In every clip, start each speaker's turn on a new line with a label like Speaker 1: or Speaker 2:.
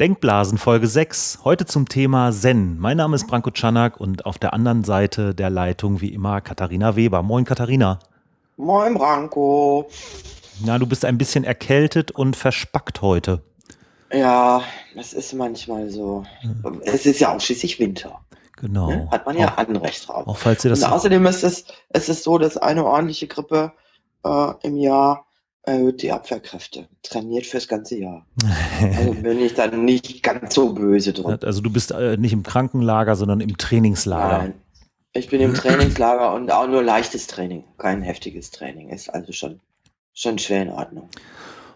Speaker 1: Denkblasen Folge 6. Heute zum Thema Zen. Mein Name ist Branko Czanak und auf der anderen Seite der Leitung wie immer Katharina Weber. Moin Katharina.
Speaker 2: Moin Branko.
Speaker 1: Na, du bist ein bisschen erkältet und verspackt heute.
Speaker 2: Ja, das ist manchmal so. Es ist ja auch schließlich Winter.
Speaker 1: Genau. Ne?
Speaker 2: Hat man ja auch, Anrecht drauf.
Speaker 1: Auch falls ihr das.
Speaker 2: Und außerdem ist es, es ist so, dass eine ordentliche Grippe äh, im Jahr erhöht die Abwehrkräfte. Trainiert fürs ganze Jahr. Also bin ich dann nicht ganz so böse drin.
Speaker 1: Also du bist äh, nicht im Krankenlager, sondern im Trainingslager. Nein,
Speaker 2: ich bin im Trainingslager und auch nur leichtes Training, kein heftiges Training. Ist also schon, schon schwer in Ordnung.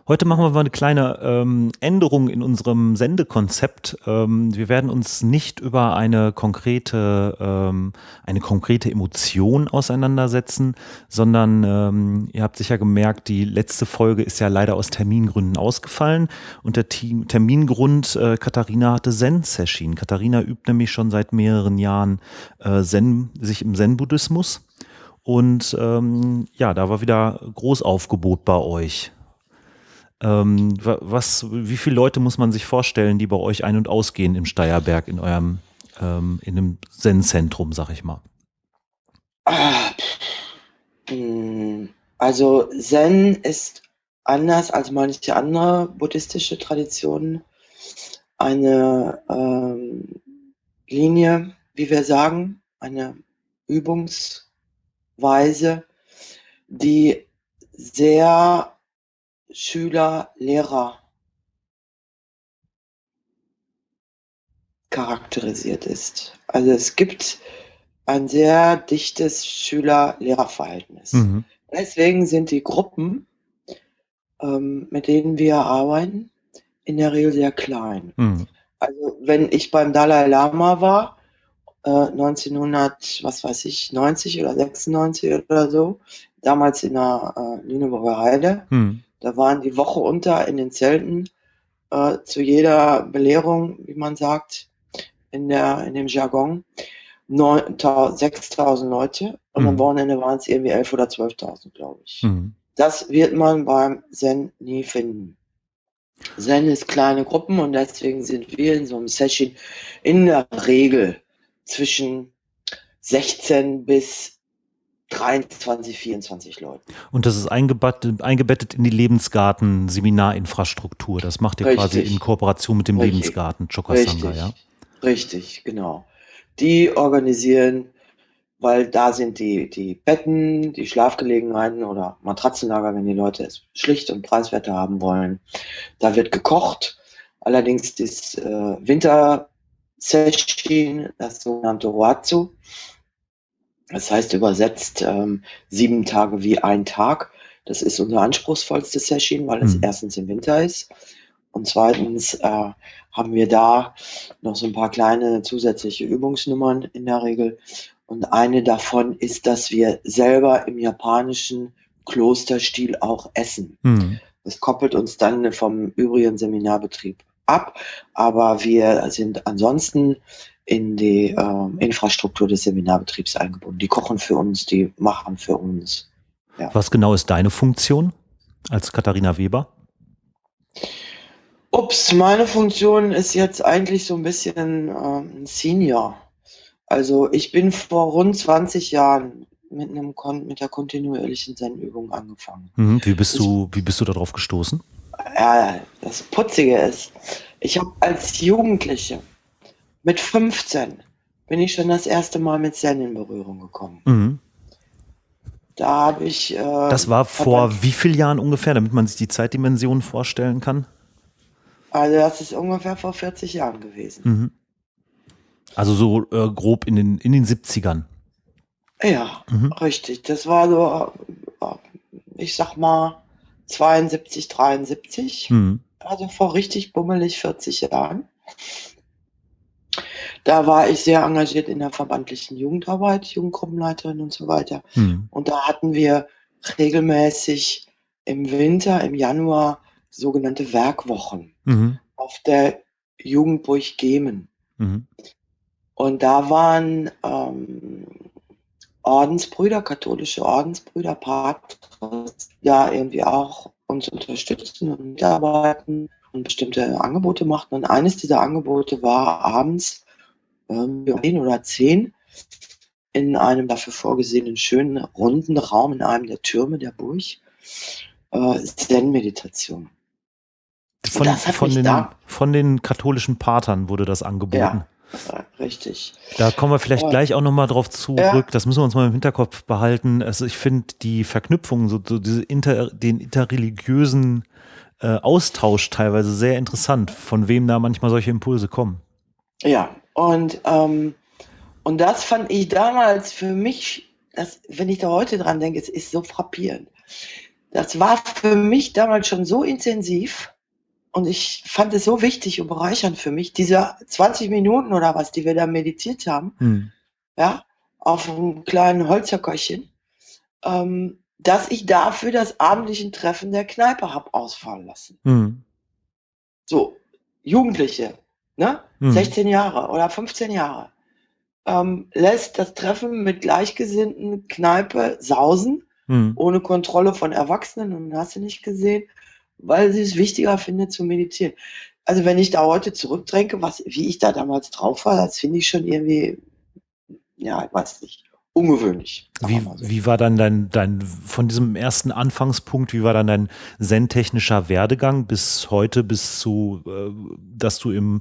Speaker 1: Heute machen wir mal eine kleine ähm, Änderung in unserem Sendekonzept. Ähm, wir werden uns nicht über eine konkrete, ähm, eine konkrete Emotion auseinandersetzen, sondern ähm, ihr habt sicher gemerkt, die letzte Folge ist ja leider aus Termingründen ausgefallen. Und der Team, Termingrund, äh, Katharina hatte Zen-Session. Katharina übt nämlich schon seit mehreren Jahren äh, Zen, sich im Zen-Buddhismus. Und ähm, ja, da war wieder Großaufgebot bei euch. Ähm, was, wie viele Leute muss man sich vorstellen, die bei euch ein- und ausgehen im Steierberg, in eurem, ähm, in einem Zen-Zentrum, sag ich mal?
Speaker 2: Also Zen ist anders als manche andere buddhistische Traditionen eine ähm, Linie, wie wir sagen, eine Übungsweise, die sehr Schüler, Lehrer charakterisiert ist. Also es gibt ein sehr dichtes Schüler-Lehrer-Verhältnis. Mhm. Deswegen sind die Gruppen, ähm, mit denen wir arbeiten, in der Regel sehr klein. Mhm. Also wenn ich beim Dalai Lama war, äh, 1900, was weiß ich, 90 oder 96 oder so, damals in der äh, Lüneburger Heide, mhm. Da waren die Woche unter in den Zelten äh, zu jeder Belehrung, wie man sagt, in, der, in dem Jargon, 6.000 Leute und mhm. am Wochenende waren es irgendwie 11.000 oder 12.000, glaube ich. Mhm. Das wird man beim Zen nie finden. Zen ist kleine Gruppen und deswegen sind wir in so einem Session in der Regel zwischen 16 bis 23, 24 Leuten.
Speaker 1: Und das ist eingebettet, eingebettet in die Lebensgarten-Seminarinfrastruktur. Das macht ihr Richtig. quasi in Kooperation mit dem Richtig. Lebensgarten Chokasanga, ja?
Speaker 2: Richtig, genau. Die organisieren, weil da sind die, die Betten, die Schlafgelegenheiten oder Matratzenlager, wenn die Leute es schlicht und preiswerter haben wollen. Da wird gekocht. Allerdings das äh, Winter-Session, das sogenannte Roatsu, das heißt übersetzt ähm, sieben Tage wie ein Tag. Das ist unser anspruchsvollste Session, weil es mhm. erstens im Winter ist und zweitens äh, haben wir da noch so ein paar kleine zusätzliche Übungsnummern in der Regel. Und eine davon ist, dass wir selber im japanischen Klosterstil auch essen. Mhm. Das koppelt uns dann vom übrigen Seminarbetrieb ab, aber wir sind ansonsten in die äh, Infrastruktur des Seminarbetriebs eingebunden. Die kochen für uns, die machen für uns.
Speaker 1: Ja. Was genau ist deine Funktion als Katharina Weber?
Speaker 2: Ups, meine Funktion ist jetzt eigentlich so ein bisschen ähm, Senior. Also ich bin vor rund 20 Jahren mit, einem Kon mit der kontinuierlichen Zen-Übung angefangen.
Speaker 1: Mhm, wie, bist du, wie bist du darauf gestoßen?
Speaker 2: Ja, das Putzige ist, ich habe als Jugendliche mit 15 bin ich schon das erste Mal mit Zen in Berührung gekommen. Mhm. Da habe ich. Äh,
Speaker 1: das war vor wie vielen Jahren ungefähr, damit man sich die Zeitdimension vorstellen kann?
Speaker 2: Also, das ist ungefähr vor 40 Jahren gewesen. Mhm.
Speaker 1: Also, so äh, grob in den, in den 70ern.
Speaker 2: Ja, mhm. richtig. Das war so, äh, ich sag mal, 72, 73. Mhm. Also vor richtig bummelig 40 Jahren. Da war ich sehr engagiert in der verbandlichen Jugendarbeit, Jugendgruppenleiterin und so weiter. Mhm. Und da hatten wir regelmäßig im Winter, im Januar, sogenannte Werkwochen mhm. auf der Jugendburg Gemen. Mhm. Und da waren ähm, Ordensbrüder, katholische Ordensbrüder, Patres, ja irgendwie auch uns unterstützen und mitarbeiten und bestimmte Angebote machten. Und eines dieser Angebote war abends ähm, zehn oder zehn in einem dafür vorgesehenen schönen runden Raum in einem der Türme der Burg äh, Zen-Meditation.
Speaker 1: Von, von, den, von den katholischen Patern wurde das angeboten. Ja,
Speaker 2: richtig.
Speaker 1: Da kommen wir vielleicht gleich auch nochmal drauf zurück. Ja. Das müssen wir uns mal im Hinterkopf behalten. Also ich finde die Verknüpfung, so, so diese inter, den interreligiösen äh, Austausch teilweise sehr interessant, von wem da manchmal solche Impulse kommen.
Speaker 2: Ja, und, ähm, und das fand ich damals für mich, das, wenn ich da heute dran denke, es ist so frappierend. Das war für mich damals schon so intensiv, und ich fand es so wichtig und bereichernd für mich, diese 20 Minuten oder was, die wir da meditiert haben, hm. ja, auf einem kleinen Holzerköchchen, ähm, dass ich dafür das abendliche Treffen der Kneipe habe ausfallen lassen. Hm. So, Jugendliche, ne? Hm. 16 Jahre oder 15 Jahre, ähm, lässt das Treffen mit Gleichgesinnten Kneipe sausen, hm. ohne Kontrolle von Erwachsenen und hast du nicht gesehen weil sie es wichtiger findet zu meditieren. Also wenn ich da heute zurückdenke, was, wie ich da damals drauf war, das finde ich schon irgendwie, ja, ich weiß nicht, ungewöhnlich.
Speaker 1: Wie, wie war dann dein, dein, von diesem ersten Anfangspunkt, wie war dann dein zen-technischer Werdegang bis heute, bis zu, äh, dass du im,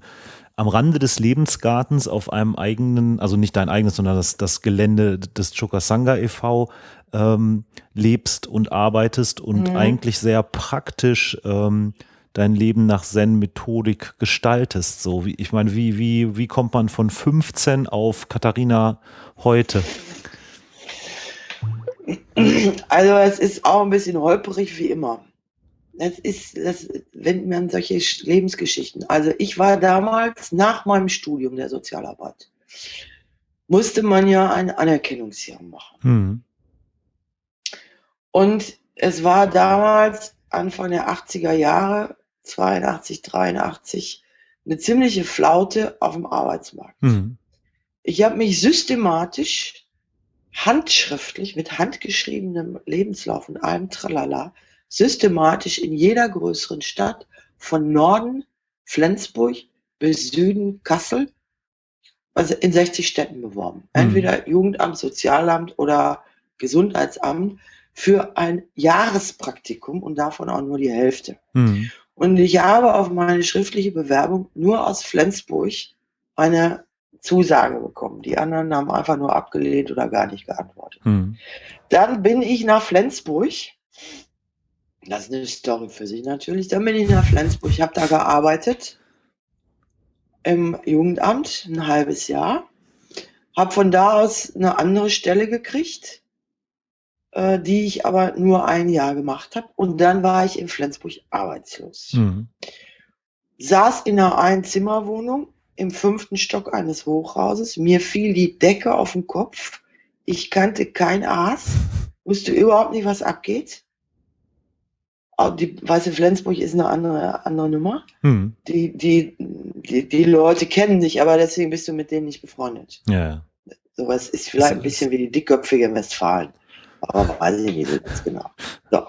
Speaker 1: am Rande des Lebensgartens auf einem eigenen, also nicht dein eigenes, sondern das, das Gelände des Chokasanga e.V ähm, lebst und arbeitest und mhm. eigentlich sehr praktisch ähm, dein Leben nach Zen-Methodik gestaltest. So wie, ich meine, wie, wie, wie kommt man von 15 auf Katharina heute?
Speaker 2: Also es ist auch ein bisschen holperig wie immer. Das ist, das, wenn man solche Lebensgeschichten. Also ich war damals nach meinem Studium der Sozialarbeit, musste man ja ein Anerkennungsjahr machen. Mhm. Und es war damals, Anfang der 80er Jahre, 82, 83, eine ziemliche Flaute auf dem Arbeitsmarkt. Mhm. Ich habe mich systematisch, handschriftlich, mit handgeschriebenem Lebenslauf und allem Tralala, systematisch in jeder größeren Stadt von Norden, Flensburg bis Süden, Kassel, also in 60 Städten beworben. Mhm. Entweder Jugendamt, Sozialamt oder Gesundheitsamt für ein Jahrespraktikum und davon auch nur die Hälfte. Mhm. Und ich habe auf meine schriftliche Bewerbung nur aus Flensburg eine Zusage bekommen. Die anderen haben einfach nur abgelehnt oder gar nicht geantwortet. Mhm. Dann bin ich nach Flensburg. Das ist eine Story für sich natürlich. Dann bin ich nach Flensburg, habe da gearbeitet im Jugendamt ein halbes Jahr, habe von da aus eine andere Stelle gekriegt äh, die ich aber nur ein Jahr gemacht habe. Und dann war ich in Flensburg arbeitslos. Mhm. Saß in einer Einzimmerwohnung im fünften Stock eines Hochhauses. Mir fiel die Decke auf den Kopf. Ich kannte kein Aas, wusste überhaupt nicht, was abgeht. Die Weiße Flensburg ist eine andere, andere Nummer. Mhm. Die, die, die, die Leute kennen dich, aber deswegen bist du mit denen nicht befreundet. Ja. Sowas ist vielleicht ein bisschen wie die dickköpfige Westfalen aber weiß ich nicht so ganz genau. So.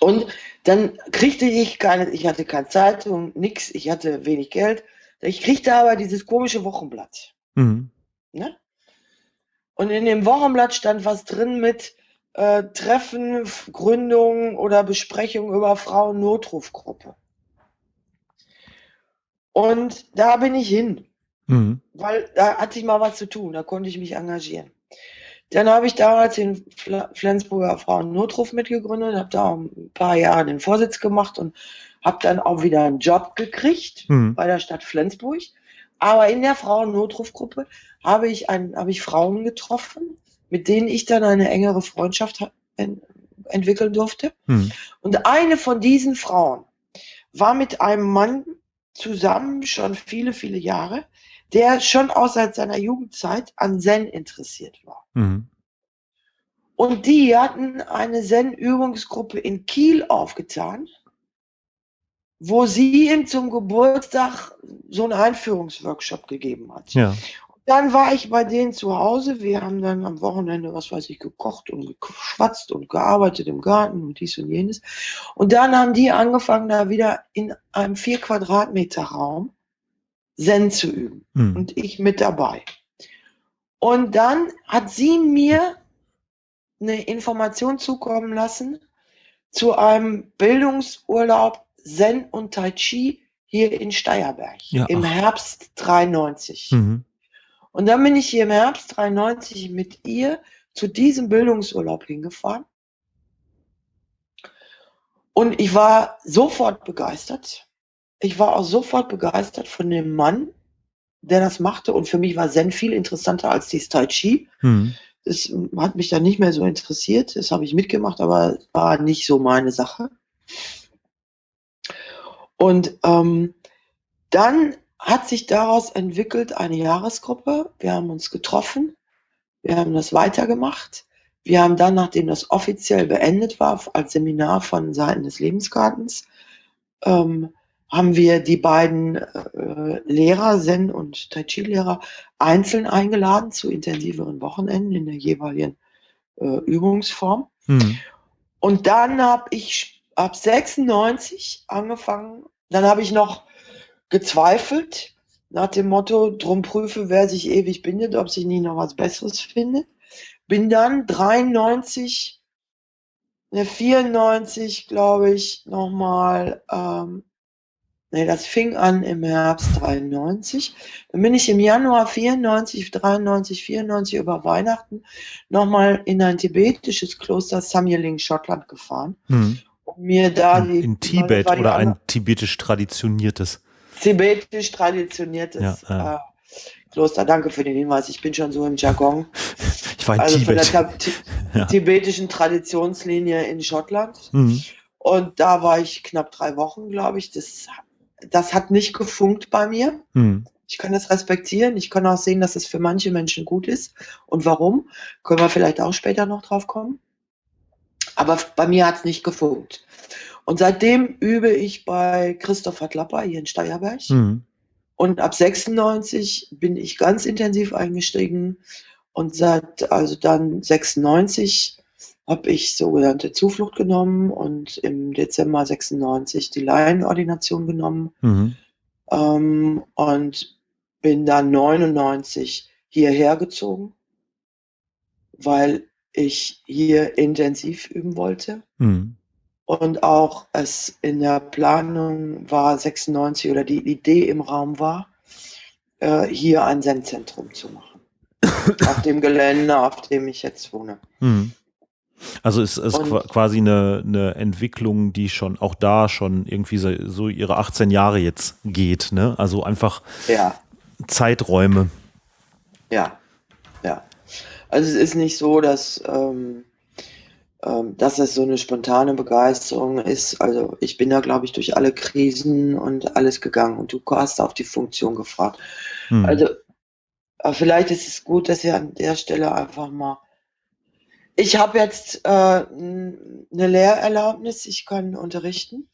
Speaker 2: Und dann kriegte ich keine, ich hatte keine Zeitung, nix, ich hatte wenig Geld. Ich kriegte aber dieses komische Wochenblatt. Mhm. Ne? Und in dem Wochenblatt stand was drin mit äh, Treffen, Gründung oder Besprechung über Frauen-Notrufgruppe. Und da bin ich hin, mhm. weil da hatte ich mal was zu tun, da konnte ich mich engagieren. Dann habe ich damals den Flensburger Frauen-Notruf mitgegründet, habe da ein paar Jahre den Vorsitz gemacht und habe dann auch wieder einen Job gekriegt mhm. bei der Stadt Flensburg. Aber in der Frauen-Notrufgruppe habe ich, ein, habe ich Frauen getroffen, mit denen ich dann eine engere Freundschaft entwickeln durfte. Mhm. Und eine von diesen Frauen war mit einem Mann zusammen schon viele, viele Jahre, der schon auch seit seiner Jugendzeit an Zen interessiert war. Mhm. Und die hatten eine Zen-Übungsgruppe in Kiel aufgetan, wo sie ihm zum Geburtstag so einen Einführungsworkshop gegeben hat. Ja. dann war ich bei denen zu Hause. Wir haben dann am Wochenende, was weiß ich, gekocht und geschwatzt und gearbeitet im Garten und dies und jenes. Und dann haben die angefangen, da wieder in einem vier Quadratmeter Raum Zen zu üben. Mhm. Und ich mit dabei. Und dann hat sie mir eine Information zukommen lassen zu einem Bildungsurlaub Zen und Tai Chi hier in Steierberg ja, im ach. Herbst 93. Mhm. Und dann bin ich hier im Herbst 93 mit ihr zu diesem Bildungsurlaub hingefahren. Und ich war sofort begeistert. Ich war auch sofort begeistert von dem Mann, der das machte. Und für mich war Zen viel interessanter als die Tai Chi. Mhm. Das hat mich dann nicht mehr so interessiert. Das habe ich mitgemacht, aber war nicht so meine Sache. Und ähm, dann hat sich daraus entwickelt eine Jahresgruppe. Wir haben uns getroffen, wir haben das weitergemacht. Wir haben dann, nachdem das offiziell beendet war, als Seminar von Seiten des Lebensgartens, ähm, haben wir die beiden äh, Lehrer, Zen und Tai Chi-Lehrer, einzeln eingeladen zu intensiveren Wochenenden in der jeweiligen äh, Übungsform. Hm. Und dann habe ich ab 96 angefangen, dann habe ich noch gezweifelt, nach dem Motto, drum prüfe, wer sich ewig bindet, ob sich nie noch was Besseres findet. Bin dann 93, ne, 94, glaube ich, nochmal, ähm, ne, das fing an im Herbst 93. Dann bin ich im Januar 94, 93, 94 über Weihnachten nochmal in ein tibetisches Kloster Samyeling, Schottland gefahren. Hm.
Speaker 1: Um mir da in, die, in Tibet oder ein tibetisch traditioniertes
Speaker 2: tibetisch traditioniertes ja. Äh, Kloster. Danke für den Hinweis. Ich bin schon so im Jargon.
Speaker 1: Ich war in also Tibet.
Speaker 2: von der ja. tibetischen Traditionslinie in Schottland. Mhm. Und da war ich knapp drei Wochen, glaube ich. Das, das hat nicht gefunkt bei mir. Mhm. Ich kann das respektieren. Ich kann auch sehen, dass es für manche Menschen gut ist. Und warum? Können wir vielleicht auch später noch drauf kommen. Aber bei mir hat es nicht gefunkt. Und seitdem übe ich bei Christopher Klapper hier in Steierberg. Mhm. Und ab 96 bin ich ganz intensiv eingestiegen. Und seit, also dann 96 habe ich sogenannte Zuflucht genommen und im Dezember 96 die Laienordination genommen. Mhm. Ähm, und bin dann 99 hierher gezogen, weil ich hier intensiv üben wollte. Mhm und auch es in der Planung war 96 oder die Idee im Raum war, äh, hier ein Sendzentrum zu machen. auf dem Gelände, auf dem ich jetzt wohne. Hm.
Speaker 1: Also es ist quasi eine, eine Entwicklung, die schon auch da schon irgendwie so, so ihre 18 Jahre jetzt geht, ne? Also einfach ja. Zeiträume.
Speaker 2: Ja. Also es ist nicht so, dass ähm, ähm, dass es so eine spontane Begeisterung ist. Also ich bin da, glaube ich, durch alle Krisen und alles gegangen und du hast auf die Funktion gefragt. Hm. Also vielleicht ist es gut, dass ihr an der Stelle einfach mal. Ich habe jetzt äh, eine Lehrerlaubnis, ich kann unterrichten.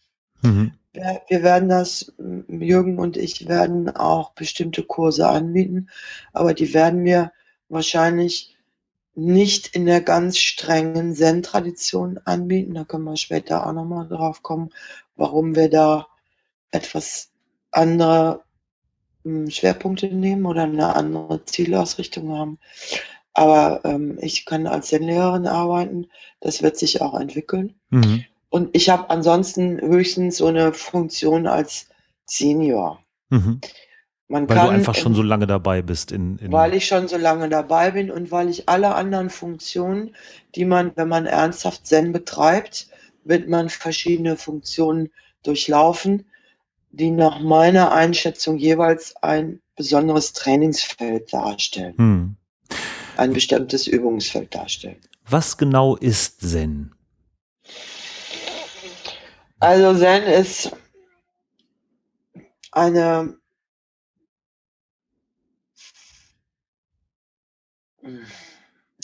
Speaker 2: Mhm. Wir, wir werden das, Jürgen und ich werden auch bestimmte Kurse anbieten, aber die werden wir wahrscheinlich nicht in der ganz strengen Zen-Tradition anbieten. Da können wir später auch nochmal drauf kommen, warum wir da etwas andere hm, Schwerpunkte nehmen oder eine andere Zielausrichtung haben. Aber ähm, ich kann als Zen-Lehrerin arbeiten. Das wird sich auch entwickeln. Mhm. Und ich habe ansonsten höchstens so eine Funktion als Senior. Mhm.
Speaker 1: Man weil kann, du einfach schon so lange dabei bist. In,
Speaker 2: in weil ich schon so lange dabei bin und weil ich alle anderen Funktionen, die man, wenn man ernsthaft Zen betreibt, wird man verschiedene Funktionen durchlaufen, die nach meiner Einschätzung jeweils ein besonderes Trainingsfeld darstellen. Hm. Ein bestimmtes Übungsfeld darstellen.
Speaker 1: Was genau ist Zen?
Speaker 2: Also Zen ist eine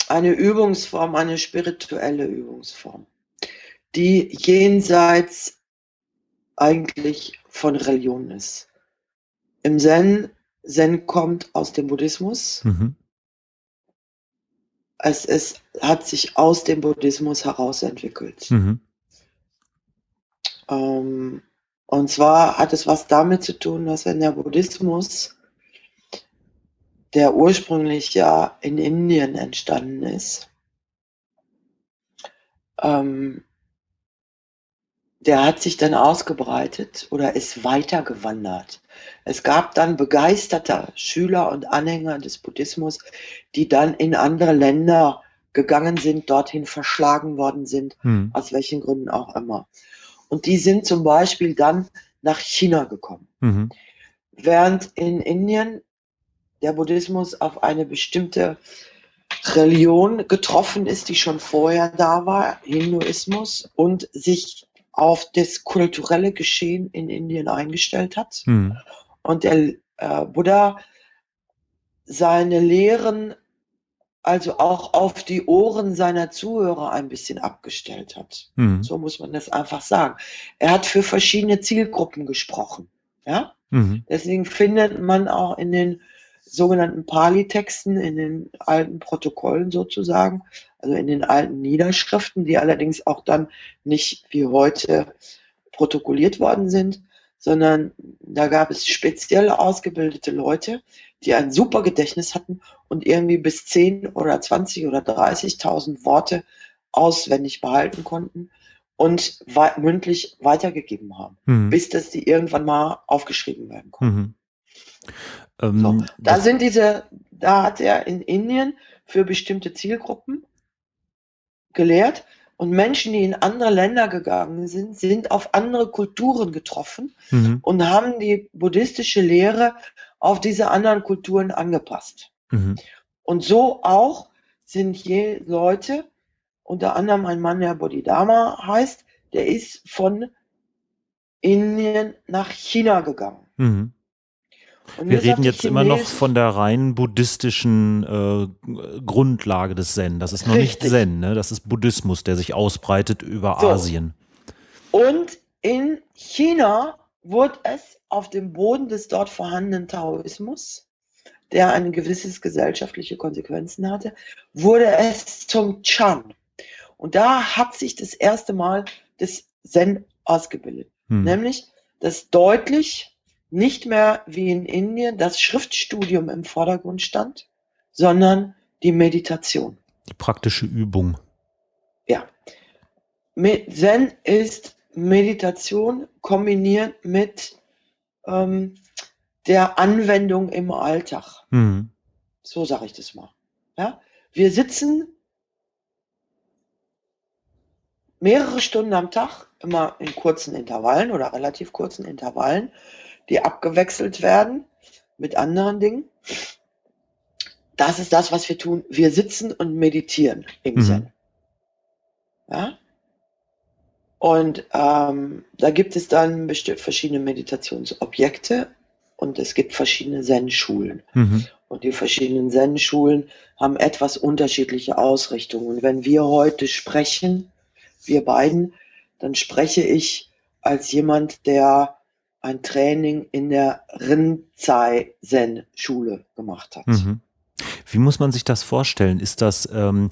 Speaker 2: eine Übungsform, eine spirituelle Übungsform, die jenseits eigentlich von Religion ist. Im Zen Zen kommt aus dem Buddhismus. Mhm. Es, es hat sich aus dem Buddhismus heraus entwickelt. Mhm. Ähm, und zwar hat es was damit zu tun, dass wenn der Buddhismus, der ursprünglich ja in Indien entstanden ist, ähm, der hat sich dann ausgebreitet oder ist weitergewandert. Es gab dann begeisterte Schüler und Anhänger des Buddhismus, die dann in andere Länder gegangen sind, dorthin verschlagen worden sind, hm. aus welchen Gründen auch immer. Und die sind zum Beispiel dann nach China gekommen. Mhm. Während in Indien der Buddhismus auf eine bestimmte Religion getroffen ist, die schon vorher da war, Hinduismus, und sich auf das kulturelle Geschehen in Indien eingestellt hat. Mhm. Und der äh, Buddha seine Lehren also auch auf die Ohren seiner Zuhörer ein bisschen abgestellt hat. Mhm. So muss man das einfach sagen. Er hat für verschiedene Zielgruppen gesprochen. Ja? Mhm. Deswegen findet man auch in den sogenannten Pali-Texten, in den alten Protokollen sozusagen, also in den alten Niederschriften, die allerdings auch dann nicht wie heute protokolliert worden sind, sondern da gab es speziell ausgebildete Leute, die ein super Gedächtnis hatten und irgendwie bis 10 oder 20 oder 30.000 Worte auswendig behalten konnten und we mündlich weitergegeben haben, mhm. bis dass die irgendwann mal aufgeschrieben werden konnten. Mhm. Ähm, so, da sind diese, da hat er in Indien für bestimmte Zielgruppen gelehrt und Menschen, die in andere Länder gegangen sind, sind auf andere Kulturen getroffen mhm. und haben die buddhistische Lehre auf diese anderen Kulturen angepasst. Mhm. Und so auch sind je Leute, unter anderem ein Mann, der Bodhidharma heißt, der ist von Indien nach China gegangen. Mhm.
Speaker 1: Wir reden jetzt immer noch von der rein buddhistischen äh, Grundlage des Zen. Das ist noch Richtig. nicht Zen, ne? das ist Buddhismus, der sich ausbreitet über so. Asien.
Speaker 2: Und in China wurde es auf dem Boden des dort vorhandenen Taoismus, der ein gewisses gesellschaftliche Konsequenzen hatte, wurde es zum Chan. Und da hat sich das erste Mal das Zen ausgebildet. Hm. Nämlich, dass deutlich nicht mehr wie in Indien das Schriftstudium im Vordergrund stand, sondern die Meditation.
Speaker 1: Die praktische Übung.
Speaker 2: Ja. Zen ist Meditation kombiniert mit ähm, der Anwendung im Alltag. Mhm. So sage ich das mal. Ja? Wir sitzen mehrere Stunden am Tag, immer in kurzen Intervallen oder relativ kurzen Intervallen die abgewechselt werden mit anderen Dingen. Das ist das, was wir tun. Wir sitzen und meditieren im mhm. Zen. Ja? Und ähm, da gibt es dann verschiedene Meditationsobjekte und es gibt verschiedene Zen-Schulen. Mhm. Und die verschiedenen Zen-Schulen haben etwas unterschiedliche Ausrichtungen. Und wenn wir heute sprechen, wir beiden, dann spreche ich als jemand, der ein Training in der Rinzai Zen Schule gemacht hat. Mhm.
Speaker 1: Wie muss man sich das vorstellen? Ist das, ähm,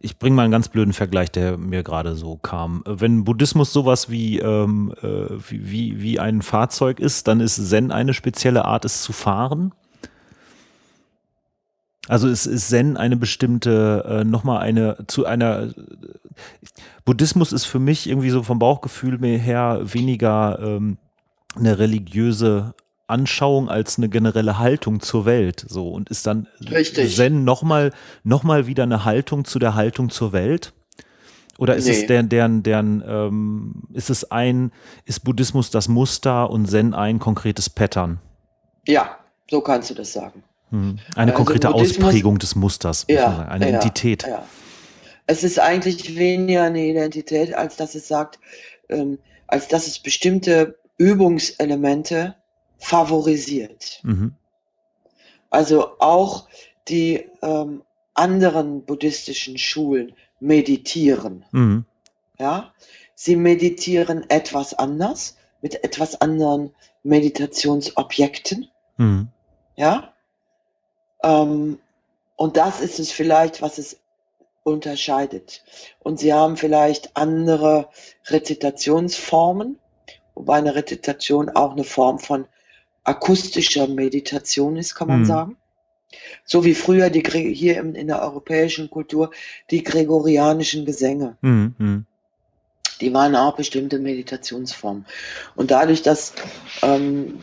Speaker 1: ich bringe mal einen ganz blöden Vergleich, der mir gerade so kam. Wenn Buddhismus sowas wie, ähm, äh, wie, wie ein Fahrzeug ist, dann ist Zen eine spezielle Art, es zu fahren? Also ist, ist Zen eine bestimmte, äh, nochmal eine, zu einer, Buddhismus ist für mich irgendwie so vom Bauchgefühl her weniger ähm, eine religiöse Anschauung als eine generelle Haltung zur Welt. So und ist dann Richtig. Zen nochmal noch mal wieder eine Haltung zu der Haltung zur Welt? Oder ist nee. es deren, deren, deren ähm, ist es ein, ist Buddhismus das Muster und Zen ein konkretes Pattern?
Speaker 2: Ja, so kannst du das sagen.
Speaker 1: Hm. Eine also konkrete Ausprägung des Musters,
Speaker 2: ja,
Speaker 1: eine ja, Entität.
Speaker 2: Ja. Es ist eigentlich weniger eine Identität, als dass es sagt, ähm, als dass es bestimmte Übungselemente favorisiert. Mhm. Also auch die ähm, anderen buddhistischen Schulen meditieren. Mhm. Ja, sie meditieren etwas anders mit etwas anderen Meditationsobjekten. Mhm. Ja? Ähm, und das ist es vielleicht, was es unterscheidet. Und sie haben vielleicht andere Rezitationsformen, wobei eine Rezitation auch eine Form von akustischer Meditation ist, kann man
Speaker 1: Mhm.
Speaker 2: sagen. So wie früher die, hier in, in der europäischen Kultur die gregorianischen Gesänge.
Speaker 1: Mhm.
Speaker 2: Die waren auch bestimmte Meditationsformen. Und dadurch, dass ähm,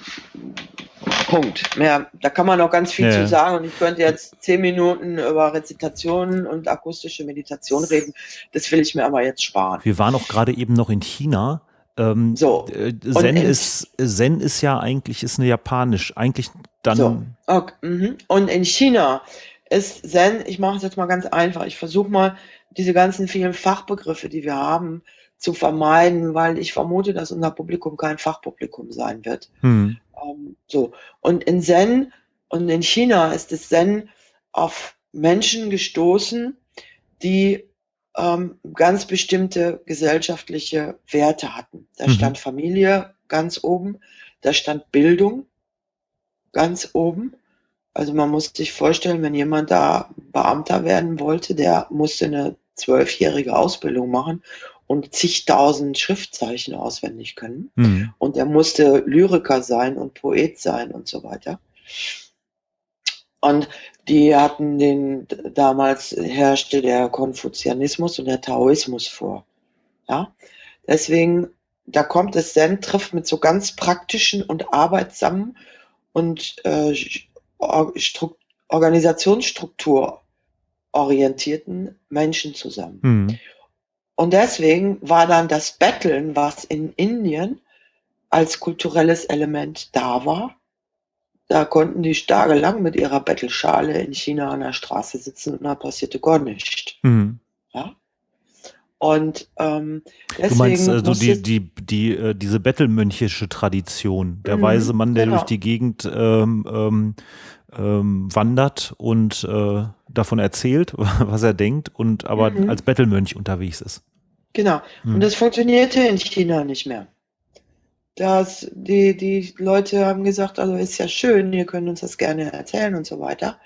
Speaker 2: Punkt. Mehr, da kann man noch ganz viel
Speaker 1: Ja,
Speaker 2: zu sagen und ich könnte jetzt zehn Minuten über Rezitationen und akustische Meditation reden. Das will ich mir aber jetzt sparen.
Speaker 1: Wir waren auch gerade eben noch in China. Ähm,
Speaker 2: So.
Speaker 1: äh, Zen ist Zen ist ja eigentlich ist eine japanisch. Eigentlich dann
Speaker 2: So. Okay. mhm. Und in China ist Zen, ich mache es jetzt mal ganz einfach, ich versuche mal diese ganzen vielen Fachbegriffe, die wir haben, zu vermeiden, weil ich vermute, dass unser Publikum kein Fachpublikum sein wird.
Speaker 1: hm,
Speaker 2: Ähm, so. Und in Zen und in China ist das Zen auf Menschen gestoßen, die ähm, ganz bestimmte gesellschaftliche Werte hatten. Da
Speaker 1: Mhm.
Speaker 2: stand Familie ganz oben, da stand Bildung ganz oben. Also man muss sich vorstellen, wenn jemand da Beamter werden wollte, der musste eine zwölfjährige Ausbildung machen und zigtausend Schriftzeichen auswendig können
Speaker 1: hm,
Speaker 2: und er musste Lyriker sein und Poet sein und so weiter. Und die hatten den, damals herrschte der Konfuzianismus und der Taoismus vor. Ja, deswegen, da kommt es Zen, trifft mit so ganz praktischen und arbeitsamen und äh, Or- Stru- Organisationsstruktur orientierten Menschen zusammen.
Speaker 1: hm,
Speaker 2: Und deswegen war dann das Betteln, was in Indien als kulturelles Element da war, da konnten die tagelang mit ihrer Bettelschale in China an der Straße sitzen und da passierte gar nichts.
Speaker 1: hm.
Speaker 2: Ja? Und ähm, deswegen
Speaker 1: Du meinst so
Speaker 2: musste-
Speaker 1: die, die, die, äh, diese bettelmönchische Tradition, der
Speaker 2: Mhm,
Speaker 1: weise Mann, der
Speaker 2: genau.
Speaker 1: durch die Gegend ähm, ähm, ähm, wandert und äh, davon erzählt, was er denkt und aber
Speaker 2: Mhm.
Speaker 1: als Bettelmönch unterwegs ist.
Speaker 2: Genau.
Speaker 1: Hm.
Speaker 2: Und das funktionierte in China nicht mehr. Das, die, die Leute haben gesagt, also ist ja schön, ihr könnt uns das gerne erzählen und so weiter.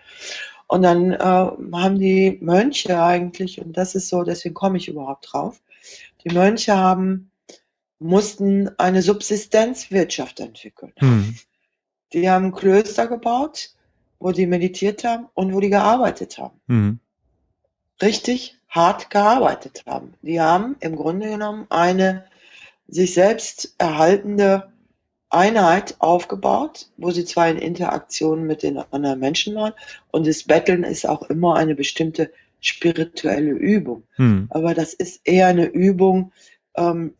Speaker 2: Und dann äh, haben die Mönche eigentlich, und das ist so, deswegen komme ich überhaupt drauf, die Mönche haben, mussten eine Subsistenzwirtschaft entwickeln.
Speaker 1: Hm.
Speaker 2: Die haben Klöster gebaut, wo die meditiert haben und wo die gearbeitet haben.
Speaker 1: Hm.
Speaker 2: richtig hart gearbeitet haben. Die haben im Grunde genommen eine sich selbst erhaltende Einheit aufgebaut, wo sie zwar in Interaktion mit den anderen Menschen waren und das Betteln ist auch immer eine bestimmte spirituelle Übung.
Speaker 1: Hm.
Speaker 2: Aber das ist eher eine Übung, ähm,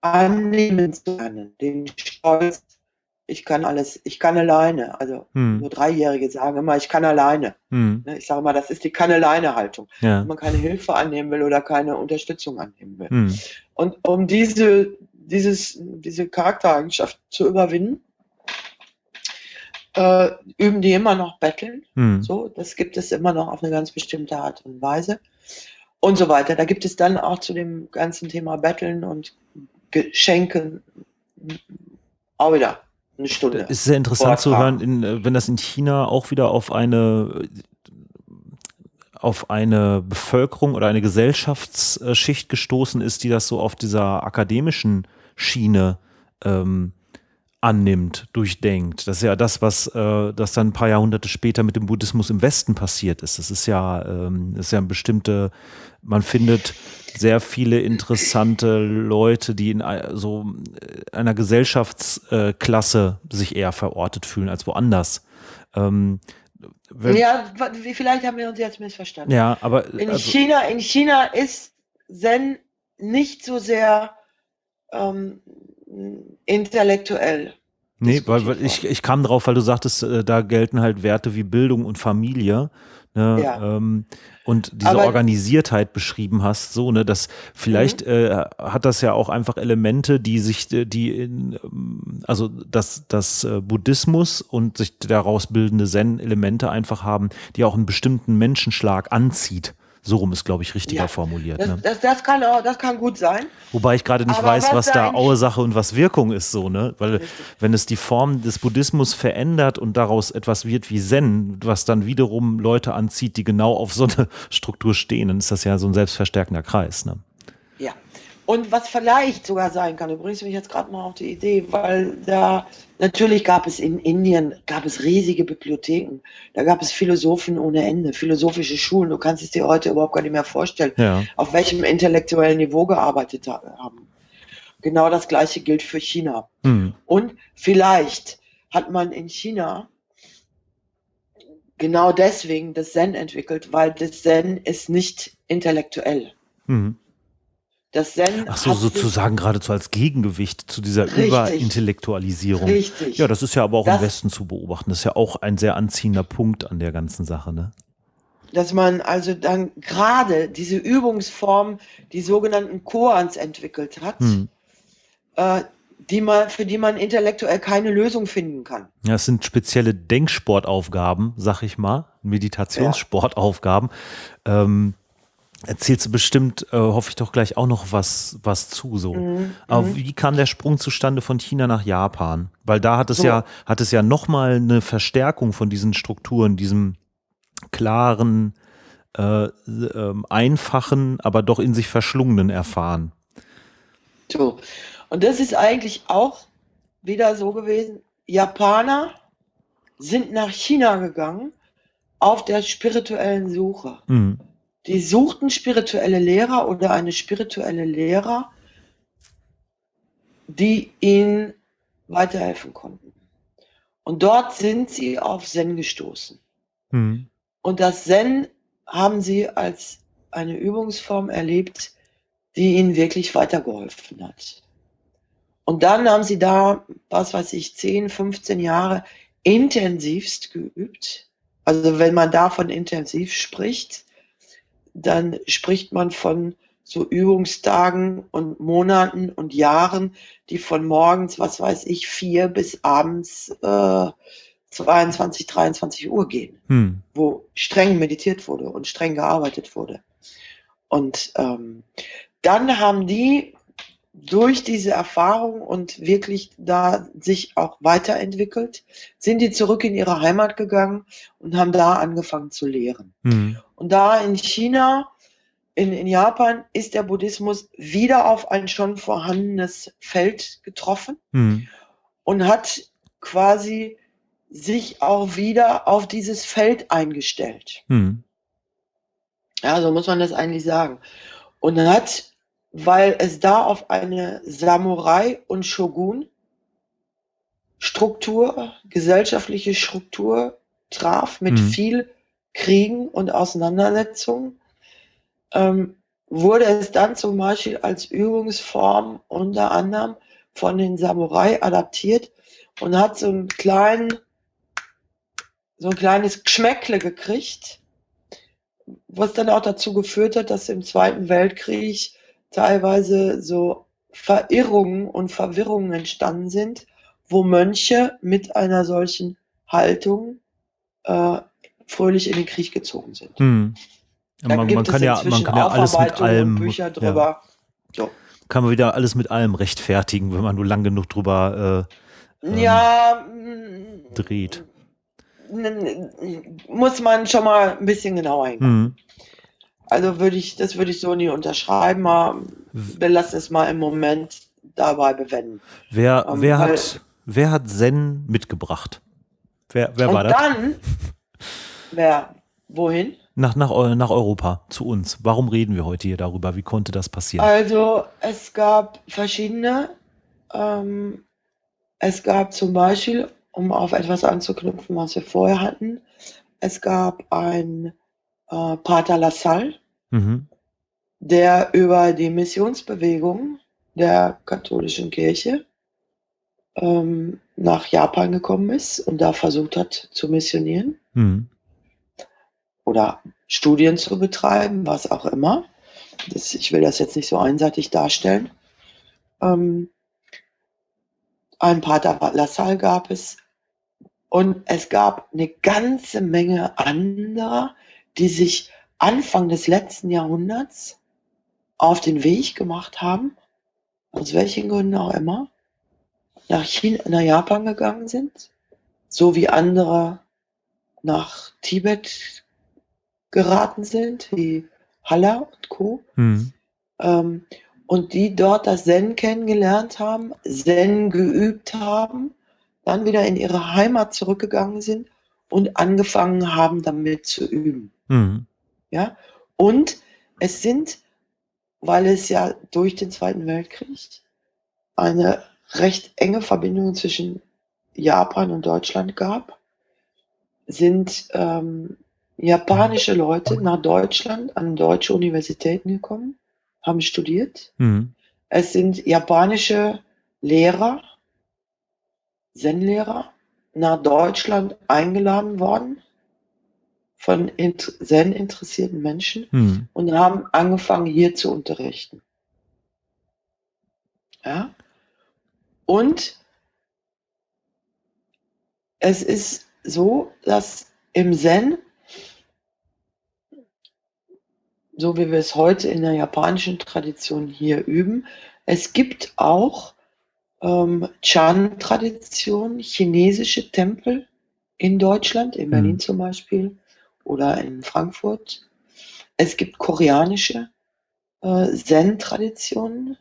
Speaker 2: annehmen zu lernen, den Stolz, ich kann alles, ich kann alleine. Also
Speaker 1: Hm.
Speaker 2: nur Dreijährige sagen immer, ich kann alleine.
Speaker 1: Hm.
Speaker 2: Ne, Ich sage mal, das ist die Kann-Alleine-Haltung
Speaker 1: Ja.
Speaker 2: wenn man keine Hilfe annehmen will oder keine Unterstützung annehmen will.
Speaker 1: Hm.
Speaker 2: Und um diese, dieses, diese Charaktereigenschaft zu überwinden, äh, üben die immer noch Betteln.
Speaker 1: Hm.
Speaker 2: So, das gibt es immer noch auf eine ganz bestimmte Art und Weise. Und so weiter. Da gibt es dann auch zu dem ganzen Thema Betteln und Geschenken auch wieder eine Stunde.
Speaker 1: Es ist sehr interessant zu hören, in, äh, wenn das in China auch wieder auf eine auf eine Bevölkerung oder eine Gesellschaftsschicht gestoßen ist, die das so auf dieser akademischen Schiene ähm, annimmt, durchdenkt. Das ist ja das, was äh, das dann ein paar Jahrhunderte später mit dem Buddhismus im Westen passiert ist. Das ist ja, ähm, das ist ja eine bestimmte, man findet sehr viele interessante Leute, die in so äh, einer Gesellschaftsklasse sich eher verortet fühlen als woanders. Ähm, ja.
Speaker 2: ja, vielleicht haben wir uns jetzt missverstanden.
Speaker 1: aber
Speaker 2: In
Speaker 1: also,
Speaker 2: China, in China ist Zen nicht so sehr ähm, intellektuell.
Speaker 1: Nee, weil, weil ich, ich kam drauf, weil du sagtest, äh, da gelten halt Werte wie Bildung und Familie. Ne,
Speaker 2: Ja.
Speaker 1: ähm, und diese
Speaker 2: Aber-
Speaker 1: Organisiertheit beschrieben hast, so, ne, dass vielleicht
Speaker 2: Mhm.
Speaker 1: äh, hat das ja auch einfach Elemente, die sich, äh, die in, ähm, also dass das äh, Buddhismus und sich daraus bildende Zen-Elemente einfach haben, die auch einen bestimmten Menschenschlag anzieht. So rum ist, glaube ich, richtiger
Speaker 2: Ja,
Speaker 1: formuliert.
Speaker 2: das,
Speaker 1: Ne?
Speaker 2: das, das, kann auch, das kann gut sein.
Speaker 1: Wobei ich gerade nicht
Speaker 2: Aber
Speaker 1: weiß,
Speaker 2: was
Speaker 1: was
Speaker 2: da
Speaker 1: Ursache und was Wirkung ist, so, ne? Weil
Speaker 2: Richtig.
Speaker 1: wenn es die Form des Buddhismus verändert und daraus etwas wird wie Zen, was dann wiederum Leute anzieht, die genau auf so eine Struktur stehen, dann ist das ja so ein selbstverstärkender Kreis, ne?
Speaker 2: Und was vielleicht sogar sein kann, du bringst mich jetzt gerade mal auf die Idee, weil da natürlich gab es in Indien gab es riesige Bibliotheken, da gab es Philosophen ohne Ende, philosophische Schulen. Du kannst es dir heute überhaupt gar nicht mehr vorstellen,
Speaker 1: Ja.
Speaker 2: auf welchem intellektuellen Niveau gearbeitet ha- haben. Genau das gleiche gilt für China.
Speaker 1: Hm.
Speaker 2: Und vielleicht hat man in China genau deswegen das Zen entwickelt, weil das Zen ist nicht intellektuell.
Speaker 1: Hm.
Speaker 2: Das Zen
Speaker 1: Ach so, sozusagen geradezu als Gegengewicht zu dieser
Speaker 2: Richtig.
Speaker 1: Überintellektualisierung.
Speaker 2: Richtig.
Speaker 1: Ja, das ist ja aber auch
Speaker 2: Das-
Speaker 1: im Westen zu beobachten. Das ist ja auch ein sehr anziehender Punkt an der ganzen Sache, ne?
Speaker 2: dass man also dann gerade diese Übungsform, die sogenannten Koans entwickelt hat,
Speaker 1: Hm.
Speaker 2: äh, die man, für die man intellektuell keine Lösung finden kann.
Speaker 1: Ja, es sind spezielle Denksportaufgaben, sag ich mal, Meditationssportaufgaben. Ähm, erzählst du bestimmt, äh, hoffe ich doch gleich auch noch was, was zu so.
Speaker 2: Mhm,
Speaker 1: Aber
Speaker 2: mhm.
Speaker 1: wie kam der Sprung zustande von China nach Japan? Weil da hat es
Speaker 2: So.
Speaker 1: ja, hat es ja nochmal eine Verstärkung von diesen Strukturen, diesem klaren, äh, ähm, einfachen, aber doch in sich verschlungenen erfahren.
Speaker 2: So. Und das ist eigentlich auch wieder so gewesen. Japaner sind nach China gegangen auf der spirituellen Suche.
Speaker 1: Mhm.
Speaker 2: Die suchten spirituelle Lehrer oder eine spirituelle Lehrer, die ihnen weiterhelfen konnten. Und dort sind sie auf Zen gestoßen.
Speaker 1: Mhm.
Speaker 2: Und das Zen haben sie als eine Übungsform erlebt, die ihnen wirklich weitergeholfen hat. Und dann haben sie da, was weiß ich, 10, 15 Jahre intensivst geübt. Also wenn man davon intensiv spricht, dann spricht man von so Übungstagen und Monaten und Jahren, die von morgens, was weiß ich, vier bis abends äh, 22, 23 Uhr gehen
Speaker 1: Mhm.
Speaker 2: wo streng meditiert wurde und streng gearbeitet wurde. Und ähm, dann haben die durch diese Erfahrung und wirklich da sich auch weiterentwickelt, sind die zurück in ihre Heimat gegangen und haben da angefangen zu lehren.
Speaker 1: Mhm.
Speaker 2: Und da in China, in, in Japan, ist der Buddhismus wieder auf ein schon vorhandenes Feld getroffen
Speaker 1: Mhm.
Speaker 2: und hat quasi sich auch wieder auf dieses Feld eingestellt.
Speaker 1: Mhm.
Speaker 2: Ja, so muss man das eigentlich sagen. Und hat, weil es da auf eine Samurai- und Shogun-Struktur, gesellschaftliche Struktur traf, mit
Speaker 1: Mhm.
Speaker 2: viel Kriegen und Auseinandersetzungen, ähm, wurde es dann zum Beispiel als Übungsform unter anderem von den Samurai adaptiert und hat so einen kleinen, so ein kleines Geschmäckle gekriegt, was dann auch dazu geführt hat, dass im Zweiten Weltkrieg teilweise so Verirrungen und Verwirrungen entstanden sind, wo Mönche mit einer solchen Haltung äh, fröhlich in den Krieg gezogen sind.
Speaker 1: Ja,
Speaker 2: Da
Speaker 1: Man,
Speaker 2: gibt
Speaker 1: man,
Speaker 2: es
Speaker 1: kann ja, man kann ja alles mit allem.
Speaker 2: Bücher
Speaker 1: Ja.
Speaker 2: drüber. So.
Speaker 1: kann man wieder alles mit allem rechtfertigen, wenn man nur lang genug drüber Ähm,
Speaker 2: Ja,
Speaker 1: dreht.
Speaker 2: muss man schon mal ein bisschen genauer
Speaker 1: äh,
Speaker 2: hingucken.
Speaker 1: hm.
Speaker 2: Also würde ich, das würde ich so nie unterschreiben. Mal, wir lassen es mal im Moment dabei bewenden.
Speaker 1: Wer,
Speaker 2: Ähm,
Speaker 1: wer, hat, wer hat Zen mitgebracht? Wer, wer war das?
Speaker 2: dann, wer, wohin?
Speaker 1: Nach, nach, nach Europa, zu uns. Warum reden wir heute hier darüber? Wie konnte das passieren?
Speaker 2: Also es gab verschiedene. Ähm, es gab zum Beispiel, um auf etwas anzuknüpfen, was wir vorher hatten, es gab ein äh, Pater Lassalle,
Speaker 1: Mhm.
Speaker 2: der über die Missionsbewegung der katholischen Kirche ähm, nach Japan gekommen ist und da versucht hat zu missionieren
Speaker 1: Mhm.
Speaker 2: oder Studien zu betreiben, was auch immer. Das, ich will das jetzt nicht so einseitig darstellen. Ähm, ein Pater Lassalle gab es und es gab eine ganze Menge anderer, die sich Anfang des letzten Jahrhunderts auf den Weg gemacht haben, aus welchen Gründen auch immer, nach China, nach Japan gegangen sind, so wie andere nach Tibet geraten sind, wie Halla und Co. Mhm. Ähm, und die dort das Zen kennengelernt haben, Zen geübt haben, dann wieder in ihre Heimat zurückgegangen sind und angefangen haben, damit zu üben. Mhm. Ja, und es sind, weil es ja durch den Zweiten Weltkrieg eine recht enge Verbindung zwischen Japan und Deutschland gab, sind ähm, japanische Leute nach Deutschland an deutsche Universitäten gekommen, haben studiert. Mhm. Es sind japanische Lehrer, Zen-Lehrer, nach Deutschland eingeladen worden von Zen interessierten Menschen mhm. und haben angefangen hier zu unterrichten. Ja? Und es ist so, dass im Zen, so wie wir es heute in der japanischen Tradition hier üben, es gibt auch ähm, Chan-Tradition, chinesische Tempel in Deutschland, in Berlin mhm. zum Beispiel oder in Frankfurt. Es gibt koreanische äh, Zen-Traditionen.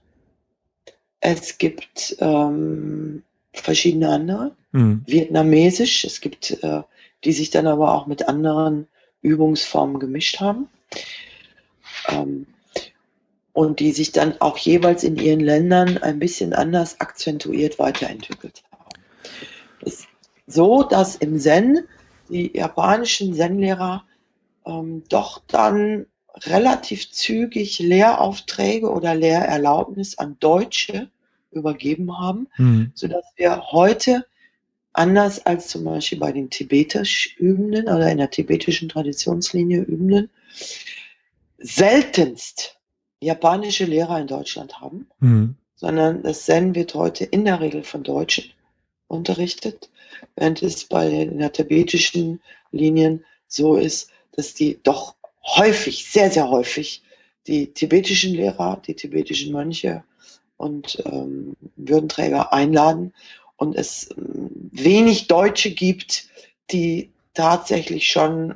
Speaker 2: Es gibt ähm, verschiedene andere, mhm. vietnamesisch. Es gibt, äh, die sich dann aber auch mit anderen Übungsformen gemischt haben. Ähm, und die sich dann auch jeweils in ihren Ländern ein bisschen anders akzentuiert weiterentwickelt haben. Es ist so, dass im Zen die japanischen Zen-Lehrer ähm, doch dann relativ zügig Lehraufträge oder Lehrerlaubnis an Deutsche übergeben haben, mhm. sodass wir heute anders als zum Beispiel bei den tibetisch Übenden oder in der tibetischen Traditionslinie Übenden seltenst japanische Lehrer in Deutschland haben, mhm. sondern das Zen wird heute in der Regel von Deutschen unterrichtet, während es bei den tibetischen Linien so ist, dass die doch häufig, sehr, sehr häufig die tibetischen Lehrer, die tibetischen Mönche und ähm, Würdenträger einladen und es ähm, wenig Deutsche gibt, die tatsächlich schon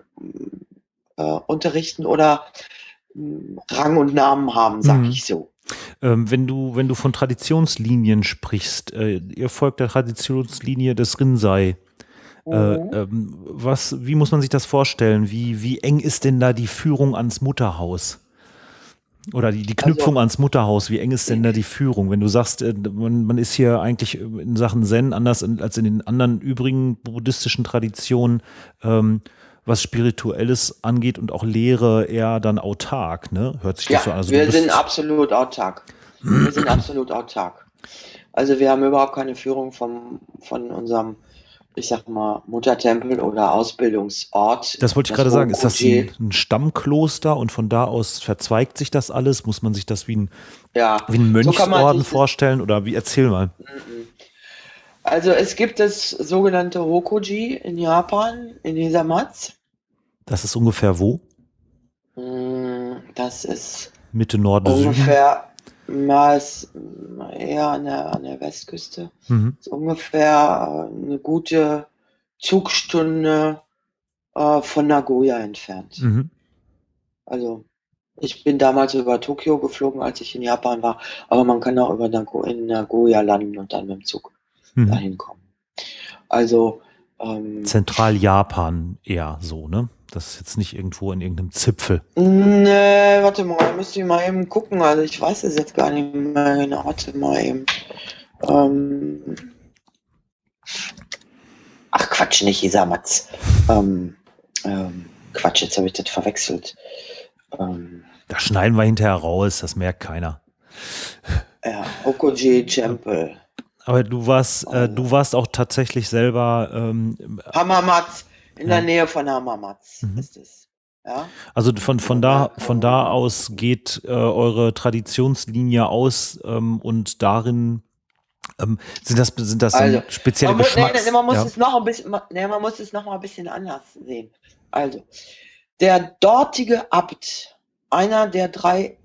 Speaker 2: äh, unterrichten oder Rang und Namen haben, sage mhm. ich so.
Speaker 1: Ähm, wenn du, wenn du von Traditionslinien sprichst, äh, ihr folgt der Traditionslinie des Rinzai. Äh, mhm. ähm, was, wie muss man sich das vorstellen? Wie, wie eng ist denn da die Führung ans Mutterhaus? Oder die, die Knüpfung also, ans Mutterhaus, wie eng ist denn da die Führung? Wenn du sagst, äh, man, man ist hier eigentlich in Sachen Zen anders als in den anderen übrigen buddhistischen Traditionen, ähm, was Spirituelles angeht und auch Lehre eher dann autark, ne?
Speaker 2: Hört sich das ja, so an? Also wir sind absolut autark. Wir sind absolut autark. Also wir haben überhaupt keine Führung vom, von unserem ich sag mal, Muttertempel oder Ausbildungsort.
Speaker 1: Das wollte ich gerade sagen. Ist das ein, ein, Stammkloster und von da aus verzweigt sich das alles? Muss man sich das wie ein, ja, wie ein Mönchsorden so vorstellen oder wie? Erzähl mal.
Speaker 2: Also es gibt das sogenannte Hokoji in Japan, in Hisamatsu.
Speaker 1: Das ist ungefähr wo?
Speaker 2: Mm, das ist
Speaker 1: Mitte Norden
Speaker 2: ungefähr ist eher an der, an der Westküste. Mhm. Ist ungefähr äh, eine gute Zugstunde äh, von Nagoya entfernt. Mhm. Also ich bin damals über Tokio geflogen, als ich in Japan war, aber man kann auch über Nago in Nagoya landen und dann mit dem Zug mhm. dahin kommen. Also
Speaker 1: ähm, Zentral-Japan eher so, ne? Das ist jetzt nicht irgendwo in irgendeinem Zipfel.
Speaker 2: Nee, warte mal, müsste ich mal eben gucken. Also ich weiß es jetzt gar nicht mehr genau. Warte mal eben. Ähm Ach Quatsch, nicht Isamatz. Ähm, ähm, Quatsch, jetzt habe ich das verwechselt.
Speaker 1: Ähm, da schneiden wir hinterher raus, das merkt keiner.
Speaker 2: Ja, Okoji Temple.
Speaker 1: Aber du warst, äh, du warst auch tatsächlich selber ähm,
Speaker 2: Hamamatsu. In ja. der Nähe von Hamamatz mhm. ist es. Ja?
Speaker 1: Also von, von, da, von da aus geht äh, eure Traditionslinie aus ähm, und darin ähm, sind das, sind das also, spezielle man
Speaker 2: muss, nee, man muss ja. es noch ein bisschen, nee, man muss es noch mal ein bisschen anders sehen. Also, Der dortige Abt, einer der drei,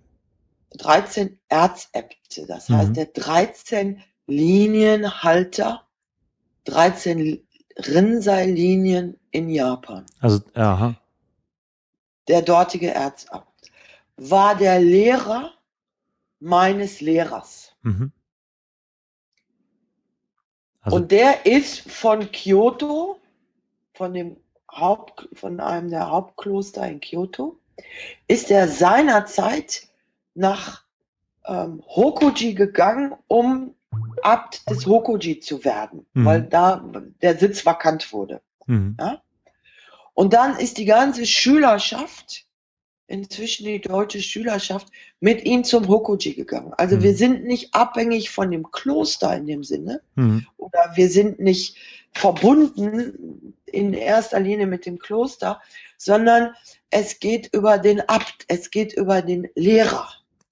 Speaker 2: 13 Erzäbte, das
Speaker 1: Mhm.
Speaker 2: heißt der 13 Linienhalter, 13 Rinzai-Linien in Japan.
Speaker 1: Also, aha.
Speaker 2: Der dortige Erzabt war der Lehrer meines Lehrers.
Speaker 1: Mhm. Also,
Speaker 2: Und der ist von Kyoto, von dem Haupt, von einem der Hauptkloster in Kyoto, ist er seinerzeit nach ähm, Hokoji gegangen, um Abt des Hokoji zu werden,
Speaker 1: Mhm.
Speaker 2: weil da der Sitz vakant wurde.
Speaker 1: mhm.
Speaker 2: Und dann ist die ganze Schülerschaft, inzwischen die deutsche Schülerschaft, mit ihm zum Hokoji gegangen. Also
Speaker 1: Mhm.
Speaker 2: wir sind nicht abhängig von dem Kloster in dem Sinne,
Speaker 1: Mhm.
Speaker 2: oder wir sind nicht verbunden in erster Linie mit dem Kloster, sondern es geht über den Abt, es geht über den Lehrer,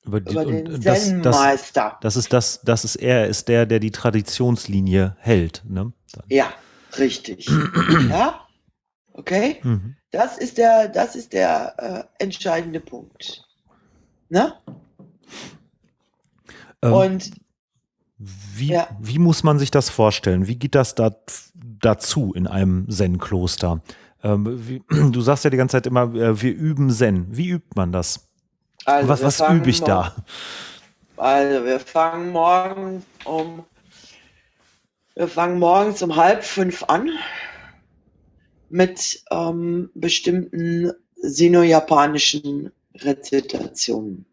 Speaker 1: Über die,
Speaker 2: über den
Speaker 1: das, das,
Speaker 2: Zen-Meister.
Speaker 1: das ist das, das ist er, ist der, der die Traditionslinie hält. Ne?
Speaker 2: Ja, richtig. ja, okay.
Speaker 1: Mhm.
Speaker 2: Das ist der, das ist der äh, entscheidende Punkt. Ne?
Speaker 1: Ähm,
Speaker 2: Und
Speaker 1: Wie,
Speaker 2: Ja.
Speaker 1: wie muss man sich das vorstellen? Wie geht das da, dazu in einem Zen-Kloster? Ähm, du sagst ja die ganze Zeit immer, äh, wir üben Zen. Wie übt man das?
Speaker 2: Also
Speaker 1: was was übe ich da?
Speaker 2: Also wir fangen morgen um wir fangen morgens um halb fünf an mit ähm, bestimmten sino-japanischen Rezitationen.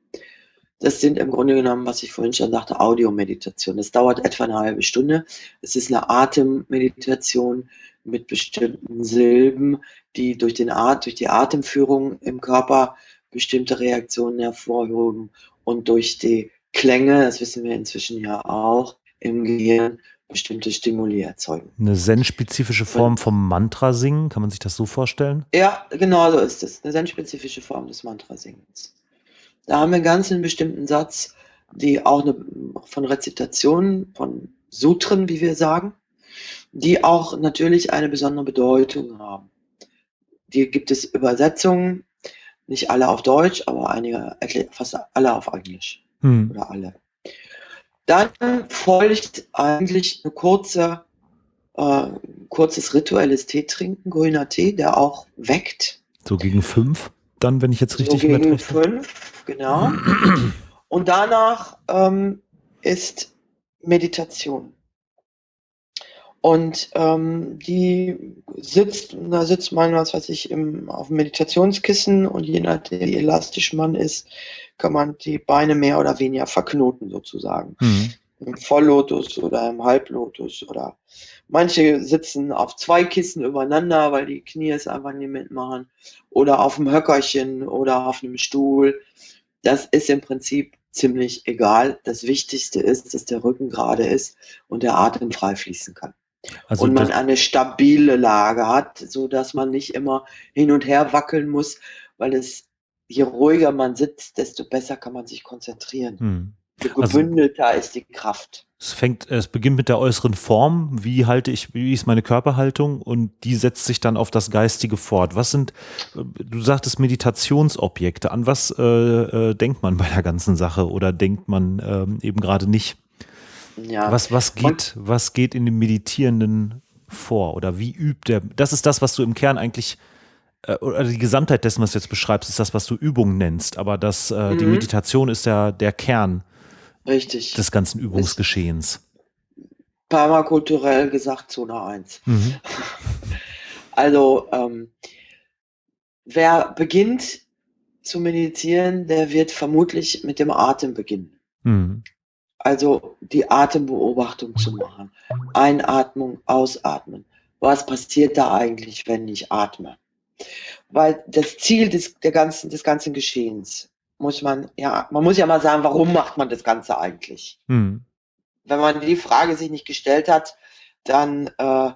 Speaker 2: Das sind im Grunde genommen, was ich vorhin schon sagte, Audiomeditation. Das dauert etwa eine halbe Stunde. Es ist eine Atemmeditation mit bestimmten Silben, die durch, den At durch die Atemführung im Körper bestimmte Reaktionen hervorrufen und durch die Klänge, das wissen wir inzwischen ja auch, im Gehirn bestimmte Stimuli erzeugen.
Speaker 1: Eine Zen-spezifische Form vom Mantra singen? Kann man sich das so vorstellen?
Speaker 2: Ja, genau so ist es. Eine sehr spezifische Form des Mantrasingens. Da haben wir ganz einen bestimmten Satz, die auch eine, von Rezitationen, von Sutren, wie wir sagen, die auch natürlich eine besondere Bedeutung haben. Die gibt es Übersetzungen, nicht alle auf Deutsch, aber einige, fast alle auf Englisch
Speaker 1: Hm.
Speaker 2: oder alle. Dann folgt eigentlich eine kurze, äh, kurzes rituelles Tee trinken, grüner Tee, der auch weckt.
Speaker 1: So gegen fünf, dann, wenn ich jetzt richtig
Speaker 2: so gegen fünf, genau. Und danach ähm, ist Meditation. Und ähm, die sitzt, da sitzt man, was weiß ich, im, auf dem Meditationskissen und je nachdem, wie elastisch man ist, kann man die Beine mehr oder weniger verknoten sozusagen.
Speaker 1: Hm.
Speaker 2: Im Volllotus oder im Halblotus oder manche sitzen auf zwei Kissen übereinander, weil die Knie es einfach nicht mitmachen oder auf dem Höckerchen oder auf einem Stuhl. Das ist im Prinzip ziemlich egal. Das Wichtigste ist, dass der Rücken gerade ist und der Atem frei fließen kann.
Speaker 1: Also
Speaker 2: und man eine stabile Lage hat, so dass man nicht immer hin und her wackeln muss, weil es je ruhiger man sitzt, desto besser kann man sich konzentrieren.
Speaker 1: hm.
Speaker 2: Je
Speaker 1: Also-
Speaker 2: gebündelter ist die Kraft.
Speaker 1: es fängt, es beginnt mit der äußeren Form. Wie halte ich, wie ist meine Körperhaltung? Und die setzt sich dann auf das Geistige fort. Was sind, äh, du sagtest Meditationsobjekte. An was äh, äh, denkt man bei der ganzen Sache oder denkt man ähm, eben gerade nicht?
Speaker 2: Ja.
Speaker 1: Was, was geht, was geht in dem Meditierenden vor? Oder wie übt er? Das ist das, was du im Kern eigentlich, äh, oder die Gesamtheit dessen, was du jetzt beschreibst, ist das, was du Übung nennst. Aber das, äh, die
Speaker 2: Mhm.
Speaker 1: Meditation ist ja der Kern
Speaker 2: Richtig.
Speaker 1: des ganzen Übungsgeschehens.
Speaker 2: Permakulturell gesagt Zone 1.
Speaker 1: Mhm.
Speaker 2: Also, ähm, wer beginnt zu meditieren, der wird vermutlich mit dem Atem beginnen.
Speaker 1: Mhm.
Speaker 2: Also die Atembeobachtung zu machen. Einatmung, Ausatmen. Was passiert da eigentlich, wenn ich atme? Weil das Ziel des, der ganzen, des ganzen Geschehens muss man, ja, man muss ja mal sagen, warum macht man das Ganze eigentlich?
Speaker 1: Mhm.
Speaker 2: Wenn man die Frage sich nicht gestellt hat, dann äh,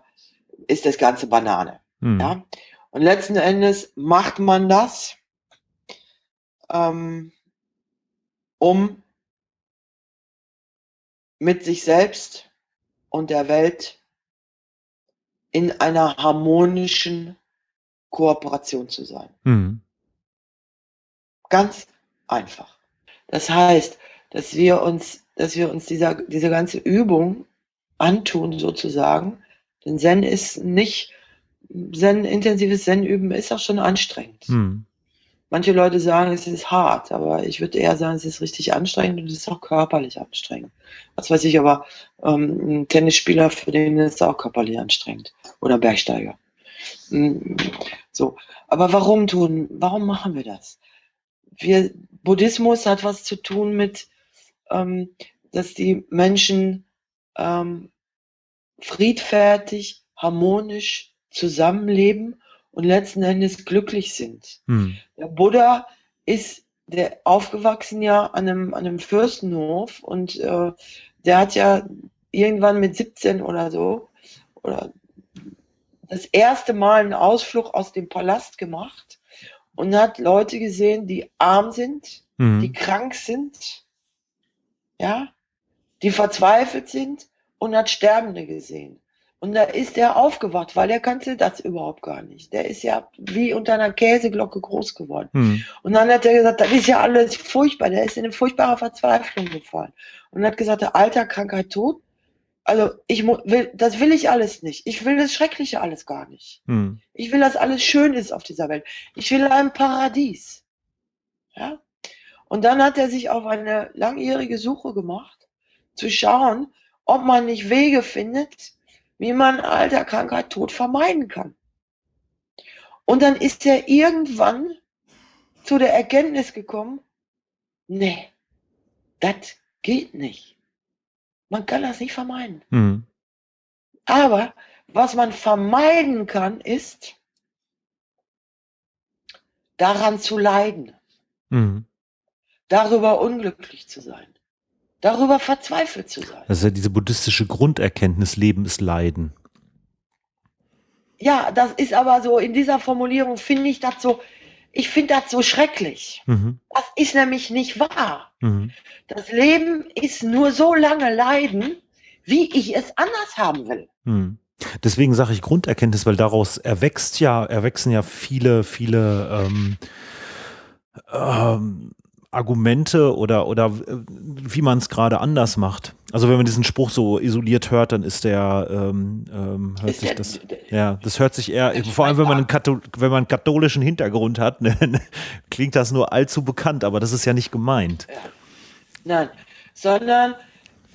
Speaker 2: ist das Ganze Banane.
Speaker 1: Mhm.
Speaker 2: Ja? Und letzten Endes macht man das, ähm, um mit sich selbst und der Welt in einer harmonischen Kooperation zu sein. Mhm. Ganz einfach. Das heißt, dass wir uns, dass wir uns dieser, diese ganze Übung antun sozusagen. Denn Zen ist nicht, Zen, intensives Zen-Üben ist auch schon anstrengend. Hm. Manche Leute sagen, es ist hart, aber ich würde eher sagen, es ist richtig anstrengend und es ist auch körperlich anstrengend. Was weiß ich, aber ähm, ein Tennisspieler, für den ist es auch körperlich anstrengend. Oder Bergsteiger. Hm, so. Aber warum tun, warum machen wir das? Wir, Buddhismus hat was zu tun mit, ähm, dass die Menschen ähm, friedfertig, harmonisch zusammenleben und letzten Endes glücklich sind. Hm. Der Buddha ist der aufgewachsen ja an einem, an einem Fürstenhof und äh, der hat ja irgendwann mit 17 oder so oder das erste Mal einen Ausflug aus dem Palast gemacht und hat Leute gesehen, die arm sind, mhm. die krank sind, ja, die verzweifelt sind und hat Sterbende gesehen. Und da ist er aufgewacht, weil er kannte das überhaupt gar nicht. Der ist ja wie unter einer Käseglocke groß geworden. Hm. Und dann hat er gesagt, das ist ja alles furchtbar. Der ist in eine furchtbare Verzweiflung gefallen. Und hat gesagt, Alter, Krankheit, Tod. Also ich will, das will ich alles nicht. Ich will das Schreckliche alles gar nicht. Hm. Ich will, dass alles schön ist auf dieser Welt. Ich will ein Paradies. Ja? Und dann hat er sich auf eine langjährige Suche gemacht, zu schauen, ob man nicht Wege findet, wie man Alter, Krankheit, Tod vermeiden kann. Und dann ist er irgendwann zu der Erkenntnis gekommen, nee, das geht nicht. Man kann das nicht vermeiden. Mhm. Aber was man vermeiden kann, ist, daran zu leiden. Mhm. Darüber unglücklich zu sein darüber verzweifelt zu sein.
Speaker 1: Das ist ja diese buddhistische Grunderkenntnis, Leben ist Leiden.
Speaker 2: Ja, das ist aber so, in dieser Formulierung finde ich das so, ich finde das so schrecklich. Mhm. Das ist nämlich nicht wahr. Mhm. Das Leben ist nur so lange Leiden, wie ich es anders haben will.
Speaker 1: Mhm. Deswegen sage ich Grunderkenntnis, weil daraus erwächst ja, erwachsen ja viele, viele ähm, ähm, Argumente oder, oder äh, wie man es gerade anders macht. Also wenn man diesen Spruch so isoliert hört, dann ist der, ähm, ähm, hört ist sich der, das, ja, das hört sich eher, vor allem wenn man, einen Kathol wenn man einen katholischen Hintergrund hat, ne, klingt das nur allzu bekannt, aber das ist ja nicht gemeint. Ja.
Speaker 2: Nein, sondern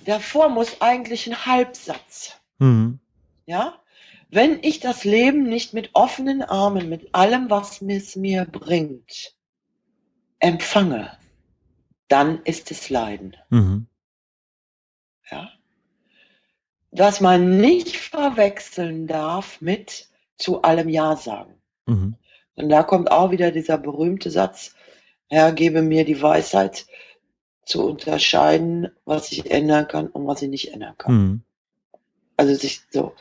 Speaker 2: davor muss eigentlich ein Halbsatz. Mhm. Ja, wenn ich das Leben nicht mit offenen Armen, mit allem, was es mir bringt, empfange, dann ist es Leiden. Mhm. Ja? Was man nicht verwechseln darf mit zu allem Ja sagen. Mhm. Und da kommt auch wieder dieser berühmte Satz, Herr, gebe mir die Weisheit zu unterscheiden, was ich ändern kann und was ich nicht ändern kann. Mhm. Also sich so,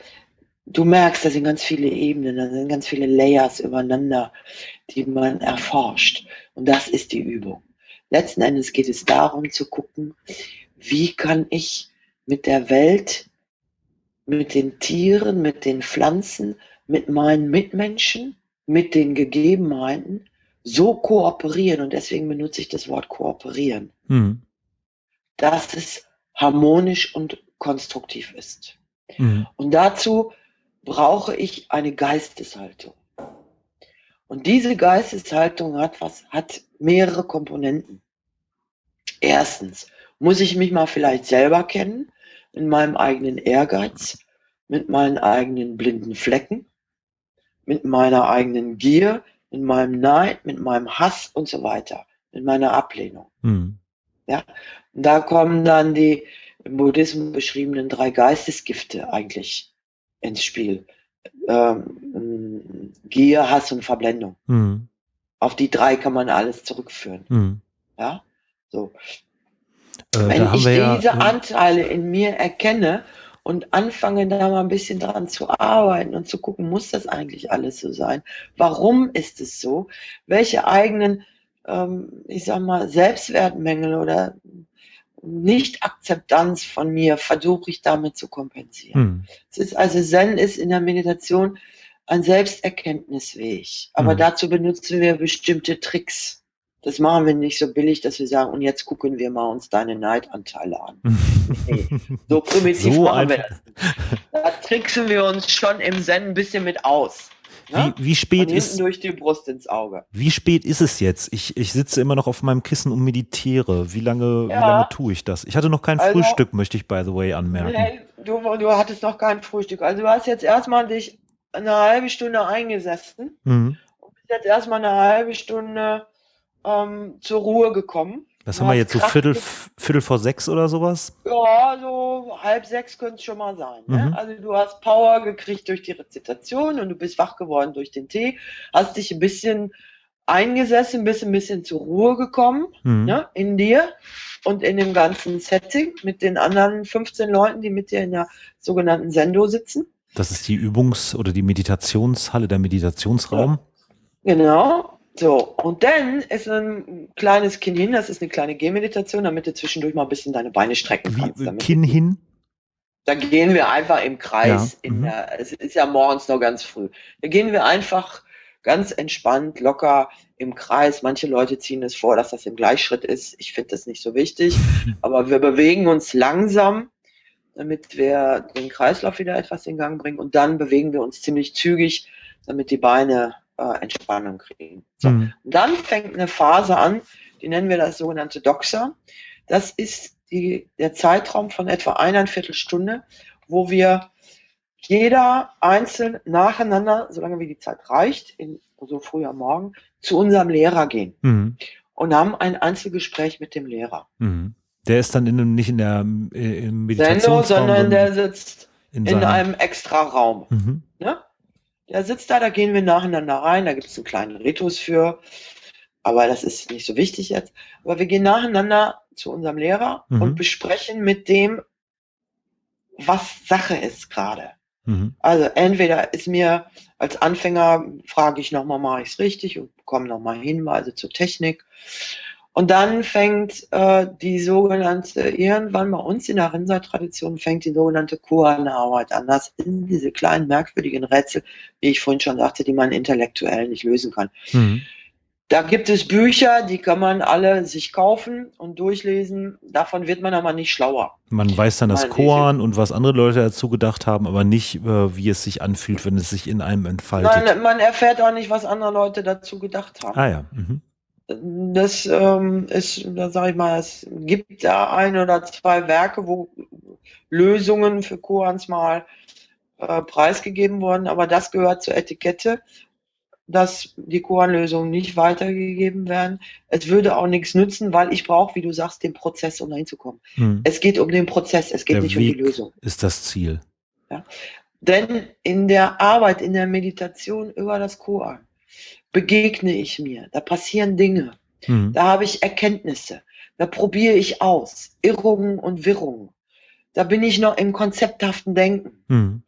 Speaker 2: du merkst, da sind ganz viele Ebenen, da sind ganz viele Layers übereinander, die man erforscht. Und das ist die Übung. Letzten Endes geht es darum zu gucken, wie kann ich mit der Welt, mit den Tieren, mit den Pflanzen, mit meinen Mitmenschen, mit den Gegebenheiten so kooperieren. Und deswegen benutze ich das Wort kooperieren. Mhm. Dass es harmonisch und konstruktiv ist. Mhm. Und dazu brauche ich eine Geisteshaltung. Und diese Geisteshaltung hat was, hat mehrere Komponenten. Erstens muss ich mich mal vielleicht selber kennen, in meinem eigenen Ehrgeiz, mit meinen eigenen blinden Flecken, mit meiner eigenen Gier, mit meinem Neid, mit meinem Hass und so weiter, mit meiner Ablehnung. Mhm. Ja, und da kommen dann die im Buddhismus beschriebenen drei Geistesgifte eigentlich ins Spiel. Ähm, Gier, Hass und Verblendung. Mhm. Auf die drei kann man alles zurückführen. Mhm. Ja, so. Äh, Wenn ich diese ja, Anteile in mir erkenne und anfange da mal ein bisschen dran zu arbeiten und zu gucken, muss das eigentlich alles so sein? Warum ist es so? Welche eigenen, ähm, ich sag mal, Selbstwertmängel oder Nicht-Akzeptanz von mir versuche ich damit zu kompensieren. Hm. Es ist also Zen ist in der Meditation ein Selbsterkenntnisweg. Aber
Speaker 1: Mhm.
Speaker 2: dazu benutzen wir bestimmte Tricks. Das machen wir nicht so billig, dass wir sagen, und jetzt gucken wir mal uns deine Neidanteile an. Nee, so primitiv
Speaker 1: So
Speaker 2: machen wir das. Da tricksen wir uns schon im Zen ein bisschen mit aus. Ne?
Speaker 1: Wie, wie spät ist,
Speaker 2: durch die Brust ins Auge.
Speaker 1: wie spät ist es jetzt? Ich, ich sitze immer noch auf meinem Kissen und meditiere. Wie lange, wie
Speaker 2: Ja.
Speaker 1: lange tue ich das? Ich hatte noch kein
Speaker 2: Also-
Speaker 1: Frühstück, möchte ich by the way anmerken.
Speaker 2: Nee, du, du hattest noch kein Frühstück. Also du hast jetzt erstmal dich eine halbe Stunde eingesessen
Speaker 1: Mhm.
Speaker 2: und bist jetzt erstmal eine halbe Stunde ähm, zur Ruhe gekommen.
Speaker 1: Was
Speaker 2: Du
Speaker 1: haben wir jetzt so Viertel, Viertel vor sechs oder sowas?
Speaker 2: Ja, so halb sechs könnte es schon mal sein.
Speaker 1: Mhm.
Speaker 2: Ne? Also du hast Power gekriegt durch die Rezitation und du bist wach geworden durch den Tee, hast dich ein bisschen eingesessen, bist ein bisschen zur Ruhe gekommen
Speaker 1: Mhm.
Speaker 2: ne? in dir und in dem ganzen Setting mit den anderen 15 Leuten, die mit dir in der sogenannten Sendo sitzen.
Speaker 1: Das ist die Übungs- oder die Meditationshalle, der Meditationsraum.
Speaker 2: Genau. So, und dann ist ein kleines Kinn hin, das ist eine kleine Gehmeditation, damit du zwischendurch mal ein bisschen deine Beine strecken kannst.
Speaker 1: Wie, Kinn hin.
Speaker 2: Da gehen wir einfach im Kreis.
Speaker 1: Ja,
Speaker 2: In
Speaker 1: mhm.
Speaker 2: der, es ist ja morgens noch ganz früh. Da gehen wir einfach ganz entspannt, locker im Kreis. Manche Leute ziehen es vor, dass das im Gleichschritt ist. Ich finde das nicht so wichtig. Aber wir bewegen uns langsam, damit wir den Kreislauf wieder etwas in Gang bringen. Und dann bewegen wir uns ziemlich zügig, damit die Beine äh, Entspannung kriegen. So.
Speaker 1: Mhm.
Speaker 2: Dann fängt eine Phase an, die nennen wir das sogenannte Doxa. Das ist die, der Zeitraum von etwa eineinviertel Stunde, wo wir jeder einzeln nacheinander, solange wie die Zeit reicht, in, so früh am Morgen, zu unserem Lehrer gehen
Speaker 1: Mhm.
Speaker 2: und haben ein Einzelgespräch mit dem Lehrer.
Speaker 1: Mhm. Der ist dann in, nicht in der äh, im
Speaker 2: Sendo,
Speaker 1: Meditationsraum,
Speaker 2: sondern der sitzt
Speaker 1: in,
Speaker 2: in einem extra Raum.
Speaker 1: Mhm.
Speaker 2: Ne? Der sitzt da, da gehen wir nacheinander rein, da gibt es einen kleinen Ritus für, aber das ist nicht so wichtig jetzt. Aber wir gehen nacheinander zu unserem Lehrer
Speaker 1: Mhm.
Speaker 2: und besprechen mit dem, was Sache ist gerade.
Speaker 1: Mhm.
Speaker 2: Also entweder ist mir als Anfänger, frage ich nochmal, mache ich es richtig und bekomme nochmal Hinweise zur Technik. Und dann fängt äh, die sogenannte, irgendwann bei uns in der Rinser-Tradition fängt die sogenannte Kuan-Arbeit an. Das sind diese kleinen merkwürdigen Rätsel, wie ich vorhin schon sagte, die man intellektuell nicht lösen kann.
Speaker 1: Mhm.
Speaker 2: Da gibt es Bücher, die kann man alle sich kaufen und durchlesen. Davon wird man aber nicht schlauer.
Speaker 1: Man weiß dann das Koan und was andere Leute dazu gedacht haben, aber nicht, äh, wie es sich anfühlt, wenn es sich in einem entfaltet.
Speaker 2: Man, man erfährt auch nicht, was andere Leute dazu gedacht haben.
Speaker 1: ah ja. Mhm.
Speaker 2: Das ähm, ist, da sage ich mal, es gibt da ein oder zwei Werke, wo Lösungen für Koans mal äh, preisgegeben wurden, aber das gehört zur Etikette, dass die Koan-Lösungen nicht weitergegeben werden. Es würde auch nichts nützen, weil ich brauche, wie du sagst, den Prozess, um dahin zu kommen.
Speaker 1: Mhm.
Speaker 2: Es geht um den Prozess, es geht
Speaker 1: Der
Speaker 2: nicht um die
Speaker 1: Weg
Speaker 2: Lösung.
Speaker 1: ist das Ziel.
Speaker 2: Denn in der Arbeit, in der Meditation über das Koan begegne ich mir, da passieren Dinge.
Speaker 1: Mhm.
Speaker 2: Da habe ich Erkenntnisse. Da probiere ich aus. Irrungen und Wirrungen. Da bin ich noch im konzepthaften Denken.
Speaker 1: Mhm.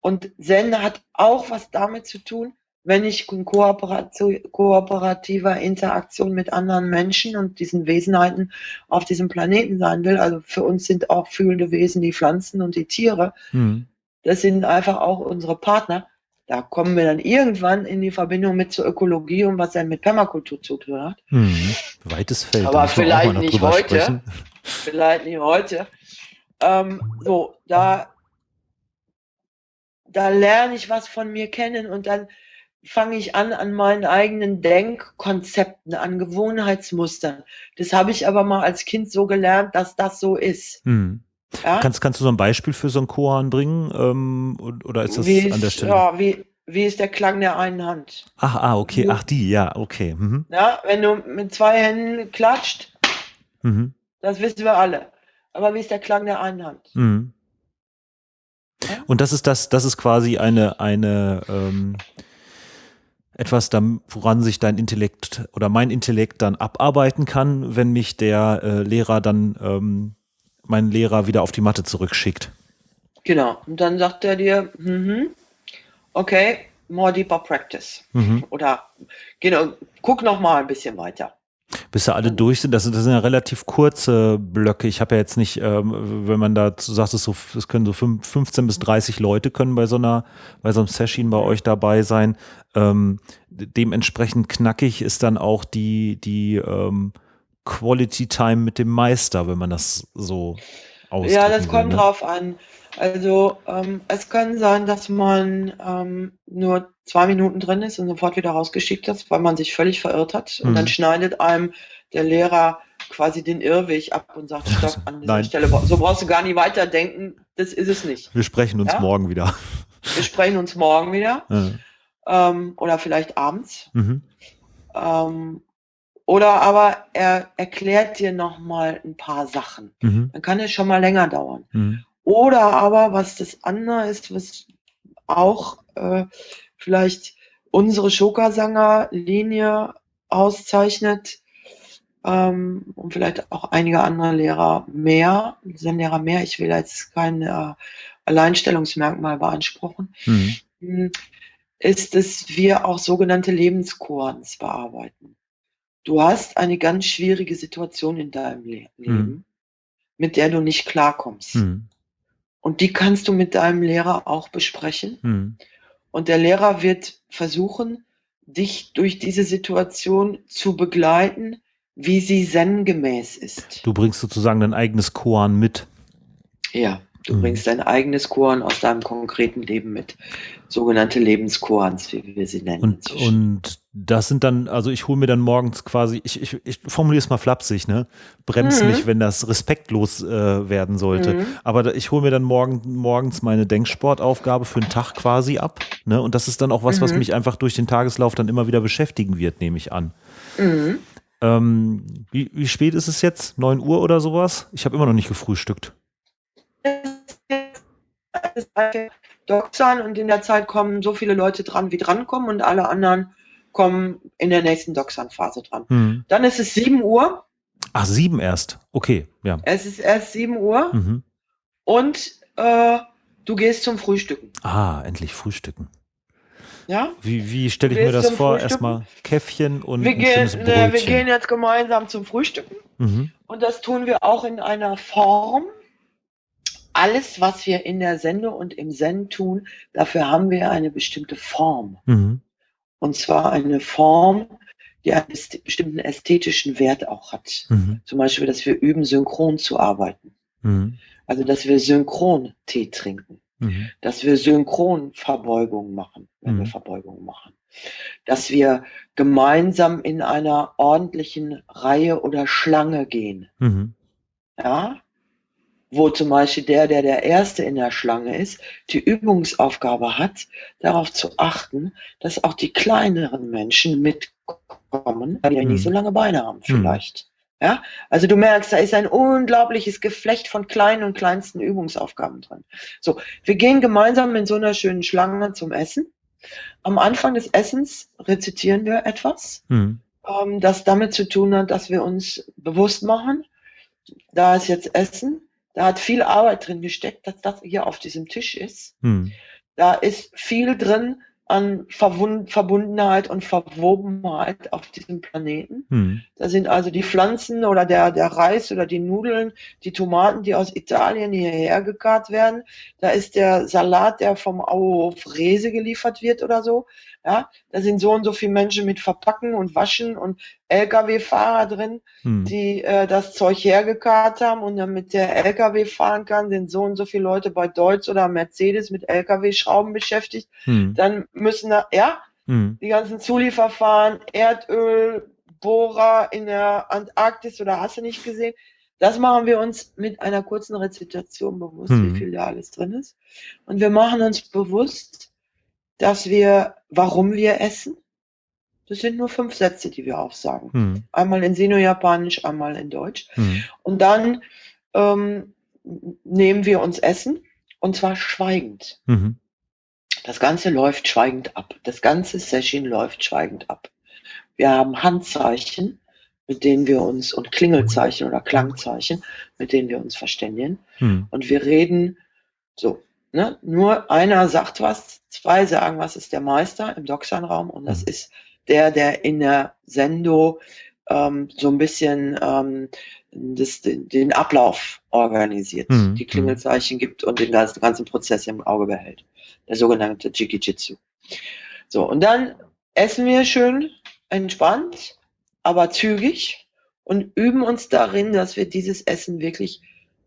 Speaker 2: Und Zen hat auch was damit zu tun, wenn ich in kooperativer Interaktion mit anderen Menschen und diesen Wesenheiten auf diesem Planeten sein will. Also für uns sind auch fühlende Wesen die Pflanzen und die Tiere.
Speaker 1: Mhm.
Speaker 2: Das sind einfach auch unsere Partner. Da kommen wir dann irgendwann in die Verbindung mit zur Ökologie und was dann mit Permakultur zu tun hat.
Speaker 1: Mhm. Weites Feld.
Speaker 2: Aber vielleicht nicht heute.
Speaker 1: sprechen.
Speaker 2: vielleicht nicht heute. Ähm, so, da, da lerne ich was von mir kennen und dann fange ich an an meinen eigenen Denkkonzepten, an Gewohnheitsmustern. Das habe ich aber mal als Kind so gelernt, dass das so ist.
Speaker 1: Mhm.
Speaker 2: Ja?
Speaker 1: Kannst, kannst du so ein Beispiel für so ein Koan bringen? Ähm, oder ist das
Speaker 2: wie,
Speaker 1: an der
Speaker 2: ist,
Speaker 1: Stelle?
Speaker 2: ja, wie, wie ist der Klang der einen Hand?
Speaker 1: Ach, ah, okay.
Speaker 2: Ja.
Speaker 1: Ach, die, ja, okay. Mhm.
Speaker 2: Ja, wenn du mit zwei Händen klatscht,
Speaker 1: Mhm.
Speaker 2: das wissen wir alle. Aber wie ist der Klang der einen Hand?
Speaker 1: Mhm.
Speaker 2: Ja?
Speaker 1: Und das ist das, das ist quasi eine, eine ähm, etwas, woran sich dein Intellekt oder mein Intellekt dann abarbeiten kann, wenn mich der äh, Lehrer dann, ähm, mein Lehrer wieder auf die Matte zurückschickt.
Speaker 2: Genau. Und dann sagt er dir, mhm, okay, more deeper practice.
Speaker 1: Mhm.
Speaker 2: Oder genau, guck noch mal ein bisschen weiter.
Speaker 1: Bis ja alle durch sind, das, sind, das sind ja relativ kurze Blöcke. Ich habe ja jetzt nicht, ähm, wenn man da sagt, es so, es können so 15 bis 30 Leute können bei so einer, bei so einem Session bei euch dabei sein. Ähm, dementsprechend knackig ist dann auch die, die ähm, Quality Time mit dem Meister, wenn man das so
Speaker 2: ausdrücken Ja, das kommt ne? drauf an. Also ähm, es kann sein, dass man ähm, nur zwei Minuten drin ist und sofort wieder rausgeschickt ist, weil man sich völlig verirrt hat. Und dann mhm. schneidet einem der Lehrer quasi den Irrweg ab und sagt, stopp, an dieser Nein. Stelle, so brauchst du gar nicht weiterdenken, das ist es nicht.
Speaker 1: Wir sprechen uns ja? morgen wieder.
Speaker 2: Wir sprechen uns morgen wieder. Ja. Ähm, oder vielleicht abends. Mhm. Ähm, oder aber er erklärt dir nochmal ein paar Sachen. Mhm. Dann kann es schon mal länger dauern. Mhm. Oder aber, was das andere ist, was auch äh, vielleicht unsere Schokasanger-Linie auszeichnet, ähm, und vielleicht auch einige andere Lehrer mehr, Lehrer mehr, ich will jetzt kein äh, Alleinstellungsmerkmal beanspruchen, mhm. Hm, ist, dass wir auch sogenannte Lebenskurens bearbeiten. Du hast eine ganz schwierige Situation in deinem Le Leben, mhm. mit der du nicht klarkommst. Mhm. Und die kannst du mit deinem Lehrer auch besprechen. Mhm. Und der Lehrer wird versuchen, dich durch diese Situation zu begleiten, wie sie zen-gemäß ist.
Speaker 1: Du bringst sozusagen dein eigenes Koan mit.
Speaker 2: Ja, du mhm. bringst dein eigenes Koan aus deinem konkreten Leben mit. Sogenannte Lebenskoans, wie wir sie nennen.
Speaker 1: Und, und das sind dann, also ich hole mir dann morgens quasi, ich, ich, ich formuliere es mal flapsig, ne? Bremst mhm. nicht, wenn das respektlos äh, werden sollte. Mhm. Aber ich hole mir dann morgen, morgens meine Denksportaufgabe für einen Tag quasi ab. Ne? Und das ist dann auch was, was mhm. mich einfach durch den Tageslauf dann immer wieder beschäftigen wird, nehme ich an. Mhm. Ähm, wie, wie spät ist es jetzt? 9 Uhr oder sowas? Ich habe immer noch nicht gefrühstückt.
Speaker 2: Doxern und in der Zeit kommen so viele Leute dran, wie drankommen und alle anderen kommen in der nächsten Doxern-Phase dran. Hm. Dann ist es 7 Uhr.
Speaker 1: Ach, 7 erst. Okay, ja.
Speaker 2: Es ist erst 7 Uhr mhm. und äh, du gehst zum Frühstücken.
Speaker 1: Ah, endlich frühstücken. Ja? Wie, wie stelle ich mir das vor? Erstmal Käffchen und
Speaker 2: wir gehen, ne, wir gehen jetzt gemeinsam zum Frühstücken. Mhm. Und das tun wir auch in einer Form. Alles, was wir in der Sende und im Zen tun, dafür haben wir eine bestimmte Form. Mhm. Und zwar eine Form, die einen bestimmten ästhetischen Wert auch hat. Mhm. Zum Beispiel, dass wir üben, synchron zu arbeiten. Mhm. Also, dass wir synchron Tee trinken. Mhm. Dass wir synchron Verbeugungen machen, wenn mhm. wir Verbeugungen machen. Dass wir gemeinsam in einer ordentlichen Reihe oder Schlange gehen. Mhm. Ja, wo zum Beispiel der, der der Erste in der Schlange ist, die Übungsaufgabe hat, darauf zu achten, dass auch die kleineren Menschen mitkommen, weil die ja nicht so mhm. lange Beine haben mhm. vielleicht. Ja, also du merkst, da ist ein unglaubliches Geflecht von kleinen und kleinsten Übungsaufgaben drin. So, wir gehen gemeinsam in so einer schönen Schlange zum Essen. Am Anfang des Essens rezitieren wir etwas, mhm. ähm, das damit zu tun hat, dass wir uns bewusst machen, da ist jetzt Essen, da hat viel Arbeit drin gesteckt, dass das hier auf diesem Tisch ist. Mhm. Da ist viel drin, an Verwund Verbundenheit und Verwobenheit auf diesem Planeten. Hm. Da sind also die Pflanzen oder der, der Reis oder die Nudeln, die Tomaten, die aus Italien hierher gekarrt werden. Da ist der Salat, der vom Auhof Rese geliefert wird oder so. Ja, da sind so und so viele Menschen mit Verpacken und Waschen und Lkw-Fahrer drin, hm. die äh, das Zeug hergekarrt haben und damit der Lkw fahren kann, sind so und so viele Leute bei Deutz oder Mercedes mit Lkw-Schrauben beschäftigt. Hm. Dann müssen da, ja, hm. die ganzen Zulieferfahren, Erdöl, Bohrer in der Antarktis oder hast du nicht gesehen? Das machen wir uns mit einer kurzen Rezitation bewusst, wie hm. viel da alles drin ist. Und wir machen uns bewusst, dass wir, warum wir essen. Das sind nur fünf Sätze, die wir aufsagen. Hm. Einmal in Sino-Japanisch, einmal in Deutsch. Hm. Und dann ähm, nehmen wir uns Essen und zwar schweigend. Mhm. Das Ganze läuft schweigend ab. Das ganze Session läuft schweigend ab. Wir haben Handzeichen, mit denen wir uns, und Klingelzeichen oder Klangzeichen, mit denen wir uns verständigen. Hm. Und wir reden so, Ne? Nur einer sagt was, zwei sagen, was ist der Meister im Doxan-Raum und das mhm. ist der, der in der Sendo ähm, so ein bisschen ähm, das, den Ablauf organisiert,
Speaker 1: Mhm.
Speaker 2: die Klingelzeichen gibt und den ganzen, ganzen Prozess im Auge behält. Der sogenannte Jikijitsu. So, und dann essen wir schön entspannt, aber zügig und üben uns darin, dass wir dieses Essen wirklich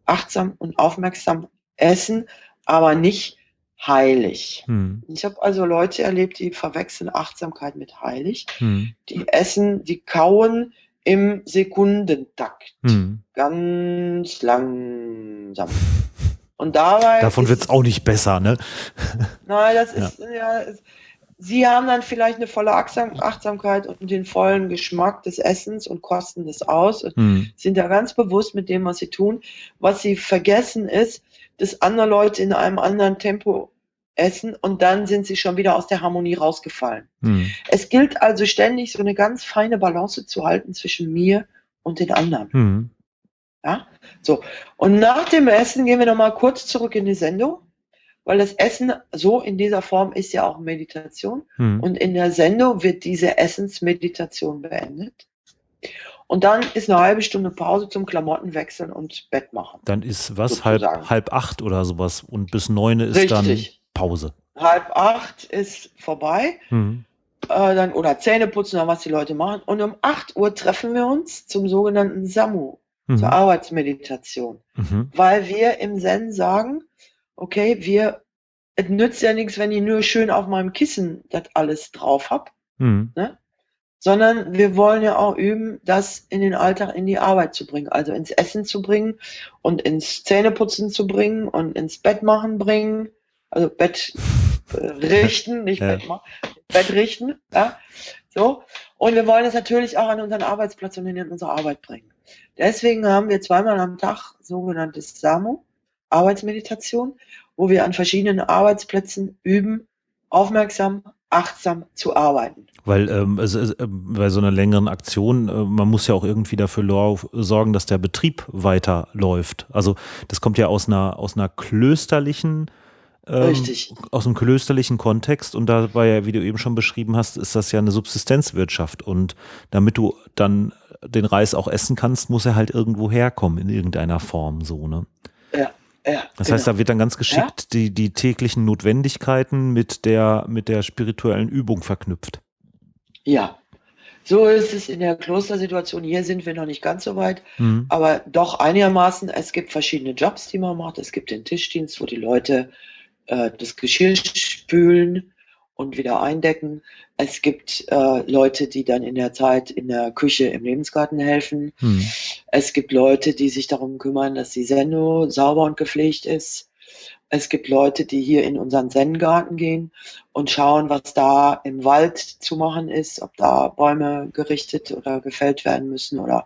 Speaker 2: achtsam und aufmerksam essen, aber nicht heilig.
Speaker 1: Hm.
Speaker 2: Ich habe also Leute erlebt, die verwechseln Achtsamkeit mit heilig.
Speaker 1: Hm.
Speaker 2: Die essen, die kauen im Sekundentakt.
Speaker 1: Hm.
Speaker 2: Ganz langsam. Und dabei.
Speaker 1: Davon wird es auch nicht besser, ne?
Speaker 2: Nein, das ist, ja. es- Sie haben dann vielleicht eine volle Achtsam Achtsamkeit und den vollen Geschmack des Essens und kosten das aus und
Speaker 1: Hm.
Speaker 2: sind da ganz bewusst mit dem, was sie tun. Was sie vergessen ist, dass andere Leute in einem anderen Tempo essen und dann sind sie schon wieder aus der Harmonie rausgefallen.
Speaker 1: Hm.
Speaker 2: Es gilt also ständig so eine ganz feine Balance zu halten zwischen mir und den anderen.
Speaker 1: Hm.
Speaker 2: Ja? So. Und nach dem Essen gehen wir nochmal kurz zurück in die Sendung, weil das Essen so in dieser Form ist ja auch Meditation.
Speaker 1: Hm.
Speaker 2: Und in der Sendung wird diese Essensmeditation beendet. Und dann ist eine halbe Stunde Pause zum Klamotten wechseln und Bett machen.
Speaker 1: Dann ist was halb,
Speaker 2: Sozusagen.
Speaker 1: halb acht oder sowas und bis neun ist
Speaker 2: Richtig.
Speaker 1: dann Pause.
Speaker 2: Halb acht ist vorbei.
Speaker 1: Hm.
Speaker 2: Äh, dann, oder Zähne putzen oder was die Leute machen. Und um 8 Uhr treffen wir uns zum sogenannten Samu,
Speaker 1: Mhm.
Speaker 2: zur Arbeitsmeditation.
Speaker 1: Mhm.
Speaker 2: weil wir im Zen sagen, okay, wir, es nützt ja nichts, wenn ich nur schön auf meinem Kissen das alles drauf hab,
Speaker 1: Mhm.
Speaker 2: Sondern wir wollen ja auch üben, das in den Alltag, in die Arbeit zu bringen, also ins Essen zu bringen und ins Zähneputzen zu bringen und ins Bett machen bringen, also Bett äh, richten, nicht
Speaker 1: Ja.
Speaker 2: Bett machen, Bett richten, ja, so. Und wir wollen es natürlich auch an unseren Arbeitsplatz und in unsere Arbeit bringen. Deswegen haben wir zweimal am Tag sogenanntes SAMU, Arbeitsmeditation, wo wir an verschiedenen Arbeitsplätzen üben, aufmerksam, achtsam zu arbeiten.
Speaker 1: Weil ähm, es, es, äh, bei so einer längeren Aktion, äh, man muss ja auch irgendwie dafür sorgen, dass der Betrieb weiterläuft. Also das kommt ja aus einer, aus einer klösterlichen, ähm, aus einem klösterlichen Kontext und dabei, ja, wie du eben schon beschrieben hast, ist das ja eine Subsistenzwirtschaft und damit du dann den Reis auch essen kannst, muss er halt irgendwo herkommen in irgendeiner Form so, ne?
Speaker 2: Ja,
Speaker 1: Das
Speaker 2: genau.
Speaker 1: heißt, da wird dann ganz geschickt die, die täglichen Notwendigkeiten mit der, mit der spirituellen Übung verknüpft.
Speaker 2: ja. So ist es in der Klostersituation. Hier sind wir noch nicht ganz so weit,
Speaker 1: Mhm.
Speaker 2: aber doch einigermaßen. Es gibt verschiedene Jobs, die man macht. Es gibt den Tischdienst, wo die Leute äh, das Geschirr spülen und wieder eindecken. Es gibt äh, Leute, die dann in der Zeit in der Küche im Lebensgarten helfen.
Speaker 1: Mhm.
Speaker 2: Es gibt Leute, die sich darum kümmern, dass die Sendung sauber und gepflegt ist. Es gibt Leute, die hier in unseren Zen-Garten gehen und schauen, was da im Wald zu machen ist, ob da Bäume gerichtet oder gefällt werden müssen oder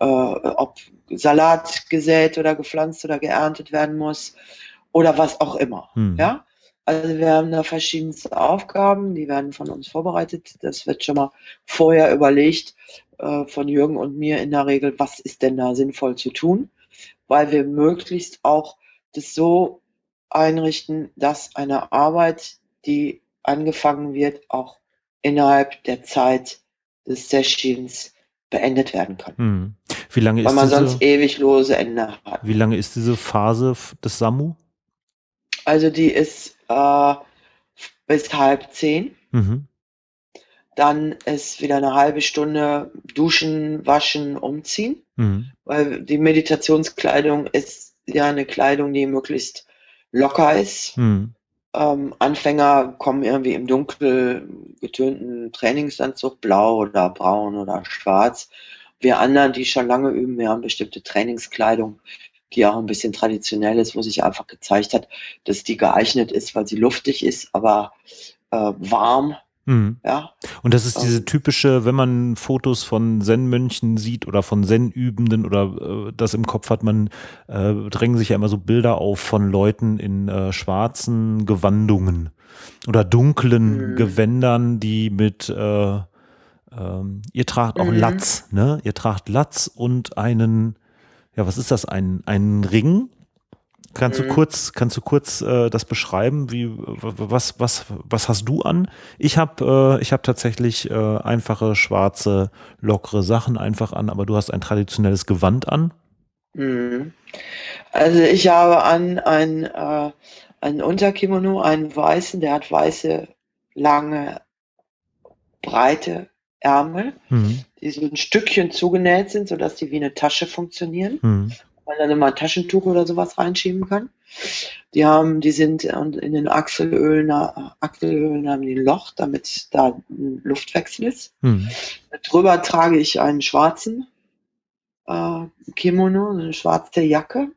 Speaker 2: äh, ob Salat gesät oder gepflanzt oder geerntet werden muss oder was auch immer.
Speaker 1: Mhm.
Speaker 2: Ja? Also wir haben da verschiedenste Aufgaben, die werden von uns vorbereitet. Das wird schon mal vorher überlegt äh, von Jürgen und mir in der Regel, was ist denn da sinnvoll zu tun, weil wir möglichst auch das so einrichten, dass eine Arbeit, die angefangen wird, auch innerhalb der Zeit des Sessions beendet werden kann.
Speaker 1: Mhm. Wie lange
Speaker 2: Weil
Speaker 1: ist
Speaker 2: man
Speaker 1: diese,
Speaker 2: sonst ewig lose Ende hat.
Speaker 1: wie lange ist diese Phase des Samu?
Speaker 2: Also die ist äh, bis halb zehn.
Speaker 1: Mhm.
Speaker 2: Dann ist wieder eine halbe Stunde duschen, waschen, umziehen.
Speaker 1: Mhm.
Speaker 2: Weil die Meditationskleidung ist ja eine Kleidung, die möglichst locker ist.
Speaker 1: Mhm.
Speaker 2: Ähm, Anfänger kommen irgendwie im dunkel getönten Trainingsanzug, blau oder braun oder schwarz. Wir anderen, die schon lange üben, wir haben bestimmte Trainingskleidung, die auch ein bisschen traditionell ist, wo sich einfach gezeigt hat, dass die geeignet ist, weil sie luftig ist, aber äh, warm.
Speaker 1: Mhm.
Speaker 2: Ja,
Speaker 1: Und das ist diese
Speaker 2: Ähm.
Speaker 1: typische, wenn man Fotos von Zen-Mönchen sieht oder von Zen-Übenden oder äh, das im Kopf hat, man äh, drängen sich ja immer so Bilder auf von Leuten in äh, schwarzen Gewandungen oder dunklen
Speaker 2: Mhm.
Speaker 1: Gewändern, die mit äh, ähm, ihr tragt auch
Speaker 2: Mhm.
Speaker 1: Latz, ne? Ihr tragt Latz und einen, ja, was ist das? Ein, einen Ring Kannst du
Speaker 2: Mhm.
Speaker 1: kurz, kannst du kurz äh, das beschreiben? Wie, was, was, was hast du an? Ich habe äh, ich hab tatsächlich äh, einfache, schwarze, lockere Sachen einfach an, aber du hast ein traditionelles Gewand an.
Speaker 2: Mhm. Also ich habe an ein, äh, einen Unterkimono, einen weißen, der hat weiße, lange, breite Ärmel,
Speaker 1: Mhm.
Speaker 2: die so ein Stückchen zugenäht sind, sodass die wie eine Tasche funktionieren.
Speaker 1: Mhm.
Speaker 2: man dann immer ein Taschentuch oder sowas reinschieben kann. Die haben, die sind in den Achselhöhlen, Achselhöhlen haben die ein Loch, damit da ein Luftwechsel ist.
Speaker 1: Mhm.
Speaker 2: Drüber trage ich einen schwarzen äh, Kimono, eine schwarze Jacke.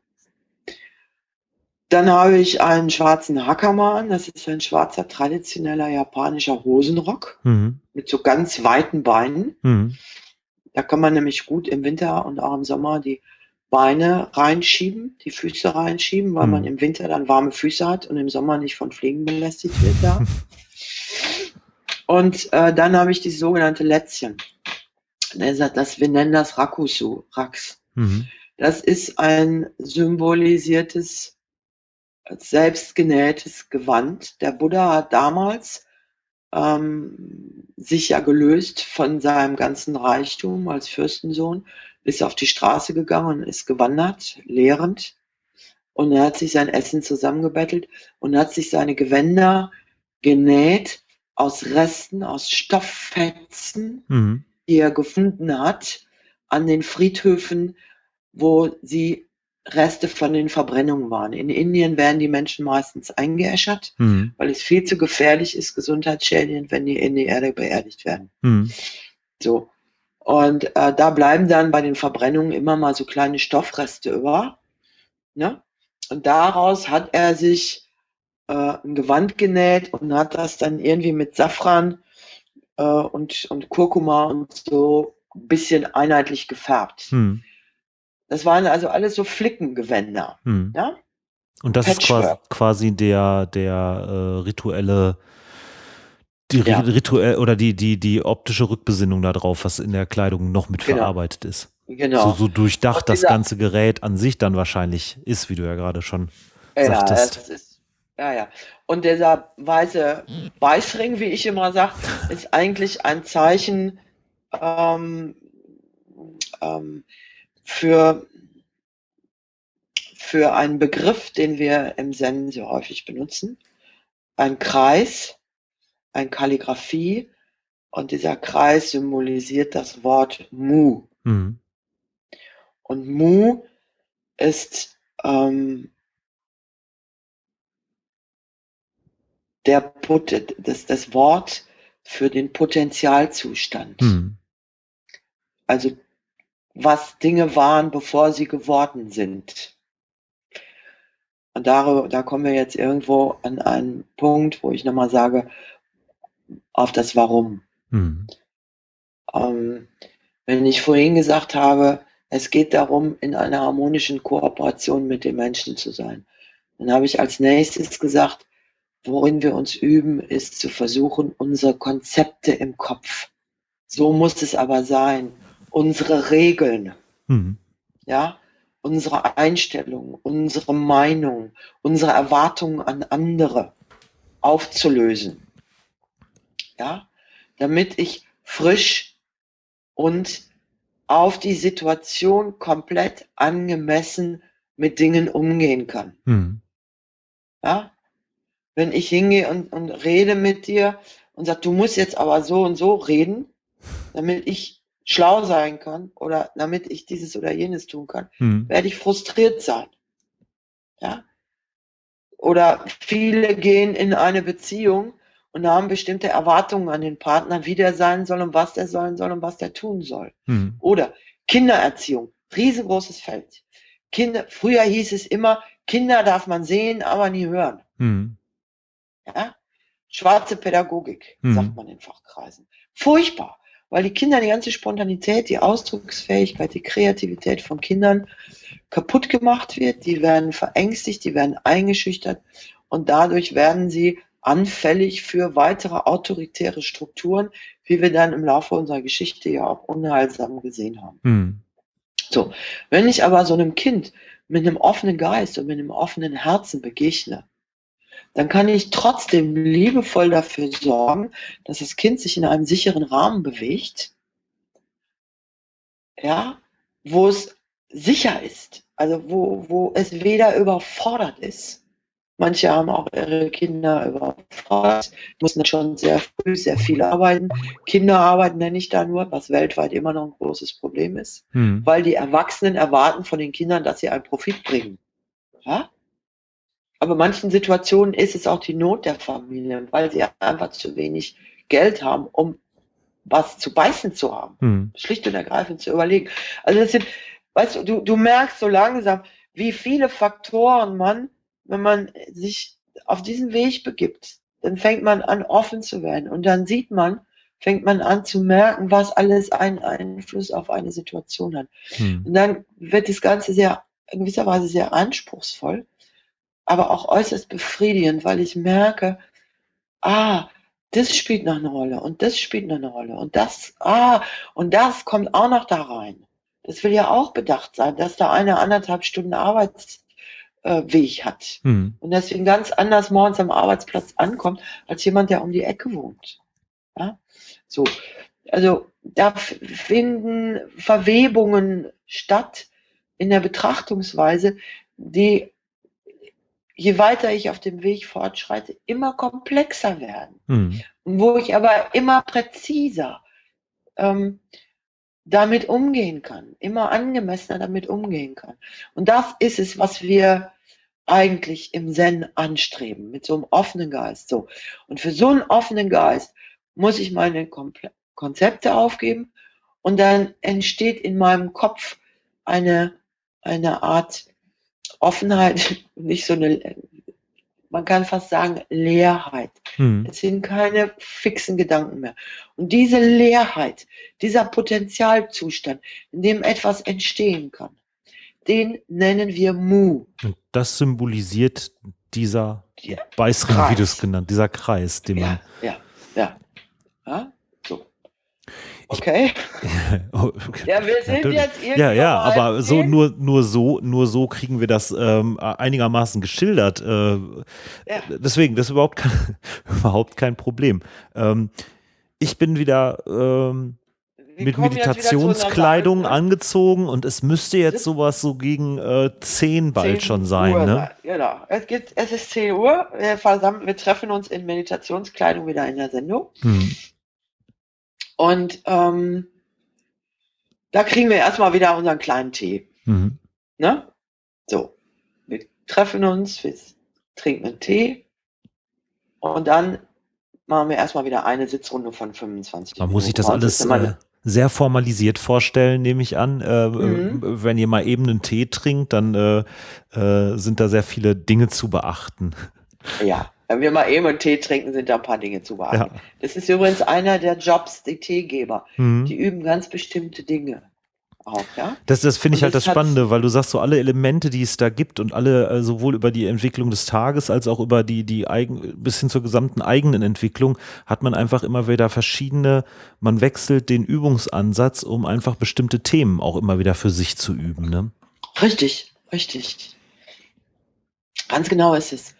Speaker 2: Dann habe ich einen schwarzen Hakama an. Das ist ein schwarzer traditioneller japanischer Hosenrock
Speaker 1: Mhm.
Speaker 2: mit so ganz weiten Beinen.
Speaker 1: Mhm.
Speaker 2: Da kann man nämlich gut im Winter und auch im Sommer die Beine reinschieben, die Füße reinschieben, weil
Speaker 1: Mhm.
Speaker 2: man im Winter dann warme Füße hat und im Sommer nicht von Fliegen belästigt wird da. und äh, dann habe ich die sogenannte Lätzchen. Das, das, wir nennen das Rakusu, Rax.
Speaker 1: Mhm.
Speaker 2: Das ist ein symbolisiertes, selbstgenähtes Gewand. Der Buddha hat damals ähm, sich ja gelöst von seinem ganzen Reichtum als Fürstensohn, ist auf die Straße gegangen und ist gewandert, lehrend. Und er hat sich sein Essen zusammengebettelt und hat sich seine Gewänder genäht aus Resten, aus Stofffetzen,
Speaker 1: Mhm.
Speaker 2: die er gefunden hat an den Friedhöfen, wo sie Reste von den Verbrennungen waren. In Indien werden die Menschen meistens eingeäschert,
Speaker 1: Mhm.
Speaker 2: weil es viel zu gefährlich ist, gesundheitsschädigend, wenn die in die Erde beerdigt werden.
Speaker 1: Mhm.
Speaker 2: So. Und äh, da bleiben dann bei den Verbrennungen immer mal so kleine Stoffreste über. Ne? Und daraus hat er sich äh, ein Gewand genäht und hat das dann irgendwie mit Safran äh, und, und Kurkuma und so ein bisschen einheitlich gefärbt.
Speaker 1: Mhm.
Speaker 2: Das waren also alles so Flickengewänder.
Speaker 1: Mhm.
Speaker 2: Ja?
Speaker 1: Und das ist quasi,
Speaker 2: Patchwork.
Speaker 1: quasi der, der äh, rituelle, die
Speaker 2: Ja.
Speaker 1: ri- rituell oder die, die, die optische Rückbesinnung darauf, was in der Kleidung noch mit
Speaker 2: Genau.
Speaker 1: verarbeitet ist.
Speaker 2: Genau.
Speaker 1: So, so durchdacht
Speaker 2: Und
Speaker 1: das
Speaker 2: dieser-
Speaker 1: ganze Gerät an sich dann wahrscheinlich ist, wie du ja gerade schon
Speaker 2: Ja,
Speaker 1: sagtest.
Speaker 2: das ist, ja, ja. Und dieser weiße Beißring, wie ich immer sage, ist eigentlich ein Zeichen ähm, ähm, für, für einen Begriff, den wir im Zen sehr häufig benutzen. Ein Kreis, ein Kalligraphie und dieser Kreis symbolisiert das Wort Mu.
Speaker 1: Mhm.
Speaker 2: Und Mu ist ähm, der Pot das, das Wort für den Potentialzustand.
Speaker 1: Mhm.
Speaker 2: Also was Dinge waren, bevor sie geworden sind. Und da, da kommen wir jetzt irgendwo an einen Punkt, wo ich nochmal sage, auf das Warum.
Speaker 1: Mhm.
Speaker 2: Ähm, wenn ich vorhin gesagt habe, es geht darum, in einer harmonischen Kooperation mit den Menschen zu sein, dann habe ich als nächstes gesagt, worin wir uns üben, ist zu versuchen, unsere Konzepte im Kopf, so muss es aber sein, unsere Regeln,
Speaker 1: Mhm.
Speaker 2: ja, unsere Einstellung, unsere Meinung, unsere Erwartungen an andere aufzulösen. Ja, damit ich frisch und auf die Situation komplett angemessen mit Dingen umgehen kann.
Speaker 1: Mhm.
Speaker 2: Ja? Wenn ich hingehe und, und rede mit dir und sage, du musst jetzt aber so und so reden, damit ich schlau sein kann oder damit ich dieses oder jenes tun kann,
Speaker 1: Mhm.
Speaker 2: werde ich frustriert sein. Ja? Oder viele gehen in eine Beziehung und haben bestimmte Erwartungen an den Partner, wie der sein soll und was der sein soll und was der tun soll.
Speaker 1: Mhm.
Speaker 2: Oder Kindererziehung, riesengroßes Feld. Kinder, früher hieß es immer, Kinder darf man sehen, aber nie hören.
Speaker 1: Mhm.
Speaker 2: Ja? Schwarze Pädagogik,
Speaker 1: Mhm.
Speaker 2: sagt man in Fachkreisen. Furchtbar, weil die Kinder die ganze Spontanität, die Ausdrucksfähigkeit, die Kreativität von Kindern kaputt gemacht wird. Die werden verängstigt, die werden eingeschüchtert und dadurch werden sie anfällig für weitere autoritäre Strukturen, wie wir dann im Laufe unserer Geschichte ja auch unheilsam gesehen haben.
Speaker 1: Mhm.
Speaker 2: So, wenn ich aber so einem Kind mit einem offenen Geist und mit einem offenen Herzen begegne, dann kann ich trotzdem liebevoll dafür sorgen, dass das Kind sich in einem sicheren Rahmen bewegt, ja, wo es sicher ist, also wo, wo es weder überfordert ist. Manche haben auch ihre Kinder überfordert, mussten schon sehr früh sehr viel arbeiten. Kinderarbeit nenne ich da nur, was weltweit immer noch ein großes Problem ist, hm. weil die Erwachsenen erwarten von den Kindern, dass sie einen Profit bringen. Ja? Aber in manchen Situationen ist es auch die Not der Familien, weil sie einfach zu wenig Geld haben, um was zu beißen zu haben. Hm. Schlicht und ergreifend zu überlegen. Also das sind, weißt du, du, du merkst so langsam, wie viele Faktoren man, wenn man sich auf diesen Weg begibt, dann fängt man an, offen zu werden. Und dann sieht man, fängt man an zu merken, was alles einen Einfluss auf eine Situation hat. Hm. Und dann wird das Ganze sehr, in gewisser Weise sehr anspruchsvoll, aber auch äußerst befriedigend, weil ich merke, ah, das spielt noch eine Rolle und das spielt noch eine Rolle und das, ah, und das kommt auch noch da rein. Das will ja auch bedacht sein, dass da eine anderthalb Stunden Arbeitsweg äh, hat hm. und deswegen ganz anders morgens am Arbeitsplatz ankommt, als jemand, der um die Ecke wohnt. Ja? So, also da finden Verwebungen statt in der Betrachtungsweise, die je weiter ich auf dem Weg fortschreite, immer komplexer werden. Mhm. Wo ich aber immer präziser ähm, damit umgehen kann, immer angemessener damit umgehen kann. Und das ist es, was wir eigentlich im Zen anstreben, mit so einem offenen Geist. So. Und für so einen offenen Geist muss ich meine Komple Konzepte aufgeben und dann entsteht in meinem Kopf eine, eine Art Offenheit, nicht so eine, man kann fast sagen, Leerheit. Hm. Es sind keine fixen Gedanken mehr. Und diese Leerheit, dieser Potenzialzustand, in dem etwas entstehen kann, den nennen wir Mu.
Speaker 1: Und das symbolisiert dieser ja, Beißring, Kreis. wie du es genannt, dieser Kreis, den man.
Speaker 2: Ja, ja, ja. Okay.
Speaker 1: Oh, ja, wir sind Natürlich. jetzt irgendwie. Ja, ja, aber so nur, nur so, nur so kriegen wir das ähm, einigermaßen geschildert. Äh, ja. Deswegen, das ist überhaupt kein, überhaupt kein Problem. Ähm, ich bin wieder ähm, mit Meditationskleidung angezogen und es müsste jetzt sowas so gegen äh, 10 bald 10 schon sein. Uhr, ne?
Speaker 2: Genau. Es, gibt, es ist 10 Uhr. Wir, wir treffen uns in Meditationskleidung wieder in der Sendung. Hm. Und ähm, da kriegen wir erstmal wieder unseren kleinen Tee. Mhm. Ne? So, wir treffen uns, wir trinken einen Tee und dann machen wir erstmal wieder eine Sitzrunde von 25
Speaker 1: Man Minuten. muss sich das alles äh, sehr formalisiert vorstellen, nehme ich an. Äh, mhm. Wenn ihr mal eben einen Tee trinkt, dann äh, äh sind da sehr viele Dinge zu beachten.
Speaker 2: Ja, wenn wir mal eben einen Tee trinken, sind da ein paar Dinge zu beachten. Ja. Das ist übrigens einer der Jobs, die Teegeber. Mhm. Die üben ganz bestimmte Dinge. Auch, ja?
Speaker 1: Das, das finde ich halt das Spannende, weil du sagst, so alle Elemente, die es da gibt und alle äh, sowohl über die Entwicklung des Tages als auch über die, die eigen, bis hin zur gesamten eigenen Entwicklung, hat man einfach immer wieder verschiedene, man wechselt den Übungsansatz, um einfach bestimmte Themen auch immer wieder für sich zu üben. Ne?
Speaker 2: Richtig, richtig. Ganz genau ist es.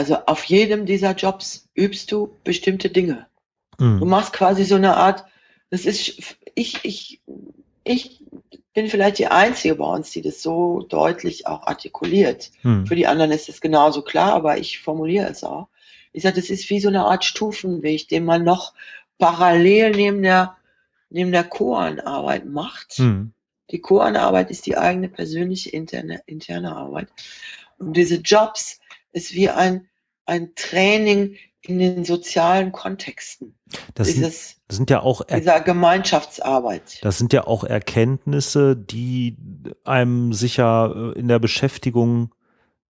Speaker 2: Also auf jedem dieser Jobs übst du bestimmte Dinge. Mhm. Du machst quasi so eine Art, das ist, ich, ich, ich bin vielleicht die Einzige bei uns, die das so deutlich auch artikuliert. Mhm. Für die anderen ist es genauso klar, aber ich formuliere es auch. Ich sage, das ist wie so eine Art Stufenweg, den man noch parallel neben der, neben der Koanarbeit macht. Mhm. Die Koanarbeit ist die eigene persönliche interne, interne Arbeit. Und diese Jobs ist wie ein, ein Training in den sozialen Kontexten.
Speaker 1: Das, Dieses, sind, das sind ja auch
Speaker 2: er dieser Gemeinschaftsarbeit.
Speaker 1: Das sind ja auch Erkenntnisse, die einem sicher äh, in der Beschäftigung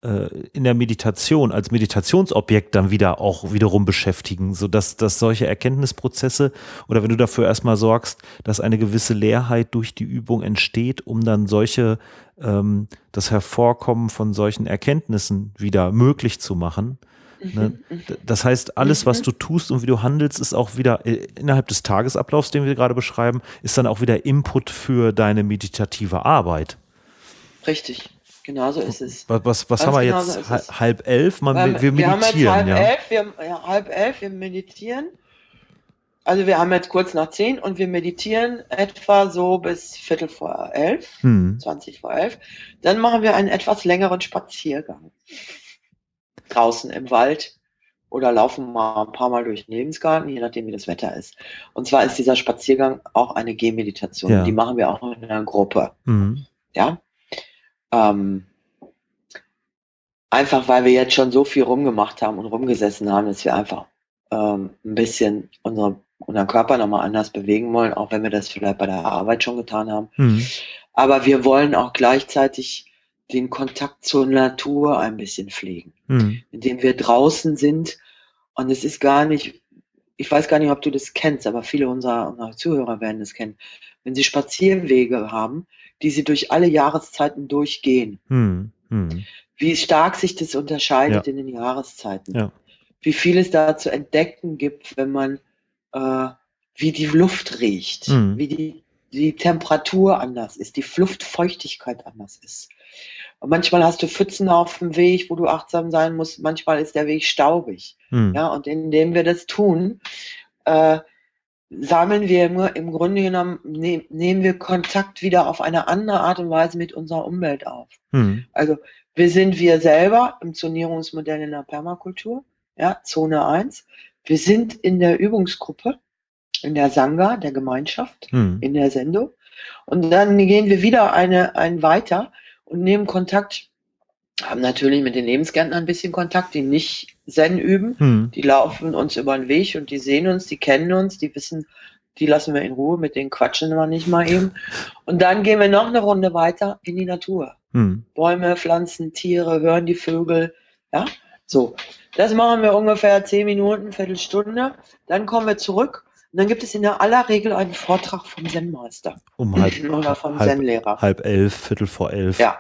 Speaker 1: äh, in der Meditation als Meditationsobjekt dann wieder auch wiederum beschäftigen, sodass dass solche Erkenntnisprozesse oder wenn du dafür erstmal sorgst, dass eine gewisse Leerheit durch die Übung entsteht, um dann solche, ähm, das Hervorkommen von solchen Erkenntnissen wieder möglich zu machen. Ne? Mhm, mhm. Das heißt, alles, was mhm. du tust und wie du handelst, ist auch wieder äh, innerhalb des Tagesablaufs, den wir gerade beschreiben, ist dann auch wieder Input für deine meditative Arbeit.
Speaker 2: Richtig. Genau so ist es.
Speaker 1: Was, was, was haben wir
Speaker 2: genau
Speaker 1: jetzt? halb elf? Man, wir, wir
Speaker 2: wir haben jetzt
Speaker 1: meditieren,
Speaker 2: halb
Speaker 1: ja.
Speaker 2: elf, wir, ja, halb elf, wir meditieren. Also wir haben jetzt kurz nach zehn und wir meditieren etwa so bis Viertel vor elf,
Speaker 1: Hm.
Speaker 2: 20 vor elf. Dann machen wir einen etwas längeren Spaziergang. Draußen im Wald oder laufen mal ein paar Mal durch den Lebensgarten, je nachdem wie das Wetter ist. Und zwar ist dieser Spaziergang auch eine Gehmeditation.
Speaker 1: Ja.
Speaker 2: Die machen wir auch in einer Gruppe.
Speaker 1: Hm.
Speaker 2: Ja. Ähm, einfach weil wir jetzt schon so viel rumgemacht haben und rumgesessen haben, dass wir einfach ähm, ein bisschen unsere, unseren Körper nochmal anders bewegen wollen, auch wenn wir das vielleicht bei der Arbeit schon getan haben.
Speaker 1: Hm.
Speaker 2: Aber wir wollen auch gleichzeitig den Kontakt zur Natur ein bisschen pflegen,
Speaker 1: Hm.
Speaker 2: indem wir draußen sind. Und es ist gar nicht, ich weiß gar nicht, ob du das kennst, aber viele unserer, unserer Zuhörer werden das kennen. Wenn sie Spazierwege haben, die sie durch alle Jahreszeiten durchgehen,
Speaker 1: Hm. Hm.
Speaker 2: wie stark sich das unterscheidet
Speaker 1: Ja.
Speaker 2: in den Jahreszeiten.
Speaker 1: Ja.
Speaker 2: Wie viel es da zu entdecken gibt, wenn man, äh, wie die Luft riecht,
Speaker 1: Mhm.
Speaker 2: wie die, die Temperatur anders ist, die Luftfeuchtigkeit anders ist. Und manchmal hast du Pfützen auf dem Weg, wo du achtsam sein musst. Manchmal ist der Weg staubig.
Speaker 1: Hm.
Speaker 2: Ja, und indem wir das tun, äh, sammeln wir im, im Grunde genommen, ne, nehmen wir Kontakt wieder auf eine andere Art und Weise mit unserer Umwelt auf.
Speaker 1: Hm.
Speaker 2: Also wir sind wir selber im Zonierungsmodell in der Permakultur, ja, Zone 1. Wir sind in der Übungsgruppe, in der Sangha, der Gemeinschaft,
Speaker 1: Hm.
Speaker 2: in der Sendung. Und dann gehen wir wieder eine, ein weiter und nehmen Kontakt, haben natürlich mit den Lebensgärtnern ein bisschen Kontakt, die nicht Zen üben.
Speaker 1: Hm.
Speaker 2: Die laufen uns über den Weg und die sehen uns, die kennen uns, die wissen, die lassen wir in Ruhe, mit denen quatschen wir nicht mal eben. Und dann gehen wir noch eine Runde weiter in die Natur.
Speaker 1: Hm.
Speaker 2: Bäume, Pflanzen, Tiere, hören die Vögel. Ja, so. Das machen wir ungefähr zehn Minuten, Viertelstunde. Dann kommen wir zurück. Und dann gibt es in der aller Regel einen Vortrag vom Zen-Meister
Speaker 1: Um halb,
Speaker 2: oder vom Zen-Lehrer.
Speaker 1: halb elf, Viertel vor elf.
Speaker 2: Ja.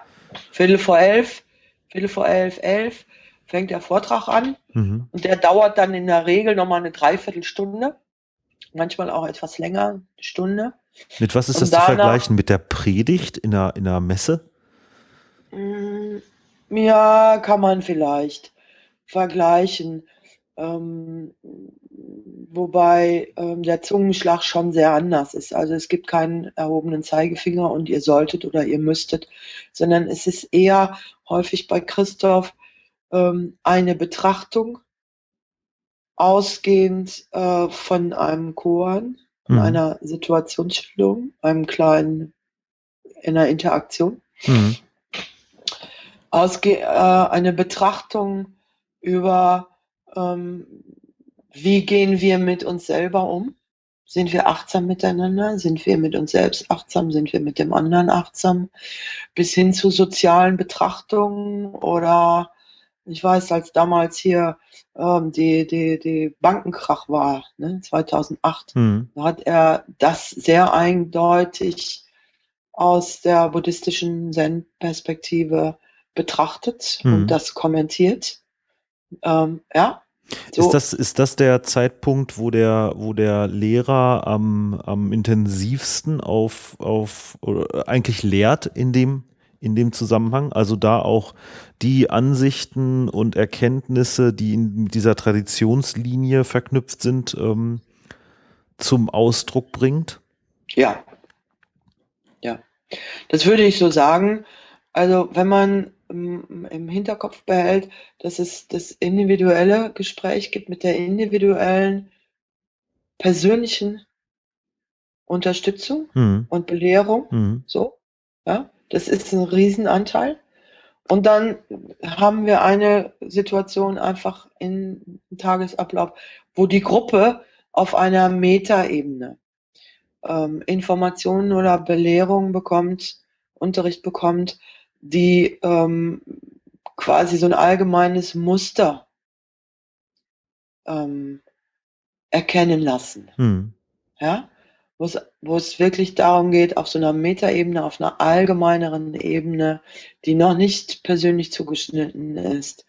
Speaker 2: Viertel vor elf, Viertel vor elf, elf fängt der Vortrag an.
Speaker 1: Mhm.
Speaker 2: Und der dauert dann in der Regel nochmal eine Dreiviertelstunde. Manchmal auch etwas länger, eine Stunde.
Speaker 1: Mit was ist
Speaker 2: Und
Speaker 1: das zu
Speaker 2: danach-
Speaker 1: vergleichen? Mit der Predigt in der, in der Messe?
Speaker 2: Mm, Ja, kann man vielleicht vergleichen. Ähm, wobei ähm, der Zungenschlag schon sehr anders ist. Also es gibt keinen erhobenen Zeigefinger und ihr solltet oder ihr müsstet, sondern es ist eher häufig bei Christoph ähm, eine Betrachtung ausgehend äh, von einem Koan,
Speaker 1: Mhm.
Speaker 2: einer Situationsschilderung, einem kleinen, in einer Interaktion
Speaker 1: Mhm.
Speaker 2: ausge äh, eine Betrachtung über, ähm, wie gehen wir mit uns selber um? Sind wir achtsam miteinander? Sind wir mit uns selbst achtsam? Sind wir mit dem anderen achtsam? Bis hin zu sozialen Betrachtungen oder ich weiß, als damals hier ähm, die, die, die Bankenkrach war, ne, 2008,
Speaker 1: Mhm.
Speaker 2: da hat er das sehr eindeutig aus der buddhistischen Zen-Perspektive betrachtet
Speaker 1: Mhm.
Speaker 2: und das kommentiert. Ähm, ja. So,
Speaker 1: Ist, das, ist das der Zeitpunkt, wo der, wo der Lehrer am, am intensivsten auf, auf oder eigentlich lehrt in dem, in dem Zusammenhang? Also da auch die Ansichten und Erkenntnisse, die in dieser Traditionslinie verknüpft sind, ähm, zum Ausdruck bringt?
Speaker 2: ja. Ja. Das würde ich so sagen. Also, wenn man ähm, im Hinterkopf behält, dass es das individuelle Gespräch gibt mit der individuellen persönlichen Unterstützung
Speaker 1: Mhm.
Speaker 2: und Belehrung,
Speaker 1: Mhm.
Speaker 2: So, ja, das ist ein Riesenanteil. Und dann haben wir eine Situation einfach im Tagesablauf, wo die Gruppe auf einer Metaebene ähm, Informationen oder Belehrungen bekommt, Unterricht bekommt, die ähm, quasi so ein allgemeines Muster ähm, erkennen lassen
Speaker 1: Mhm.
Speaker 2: ja, wo es, wo es wirklich darum geht, auf so einer Metaebene, auf einer allgemeineren Ebene, die noch nicht persönlich zugeschnitten ist,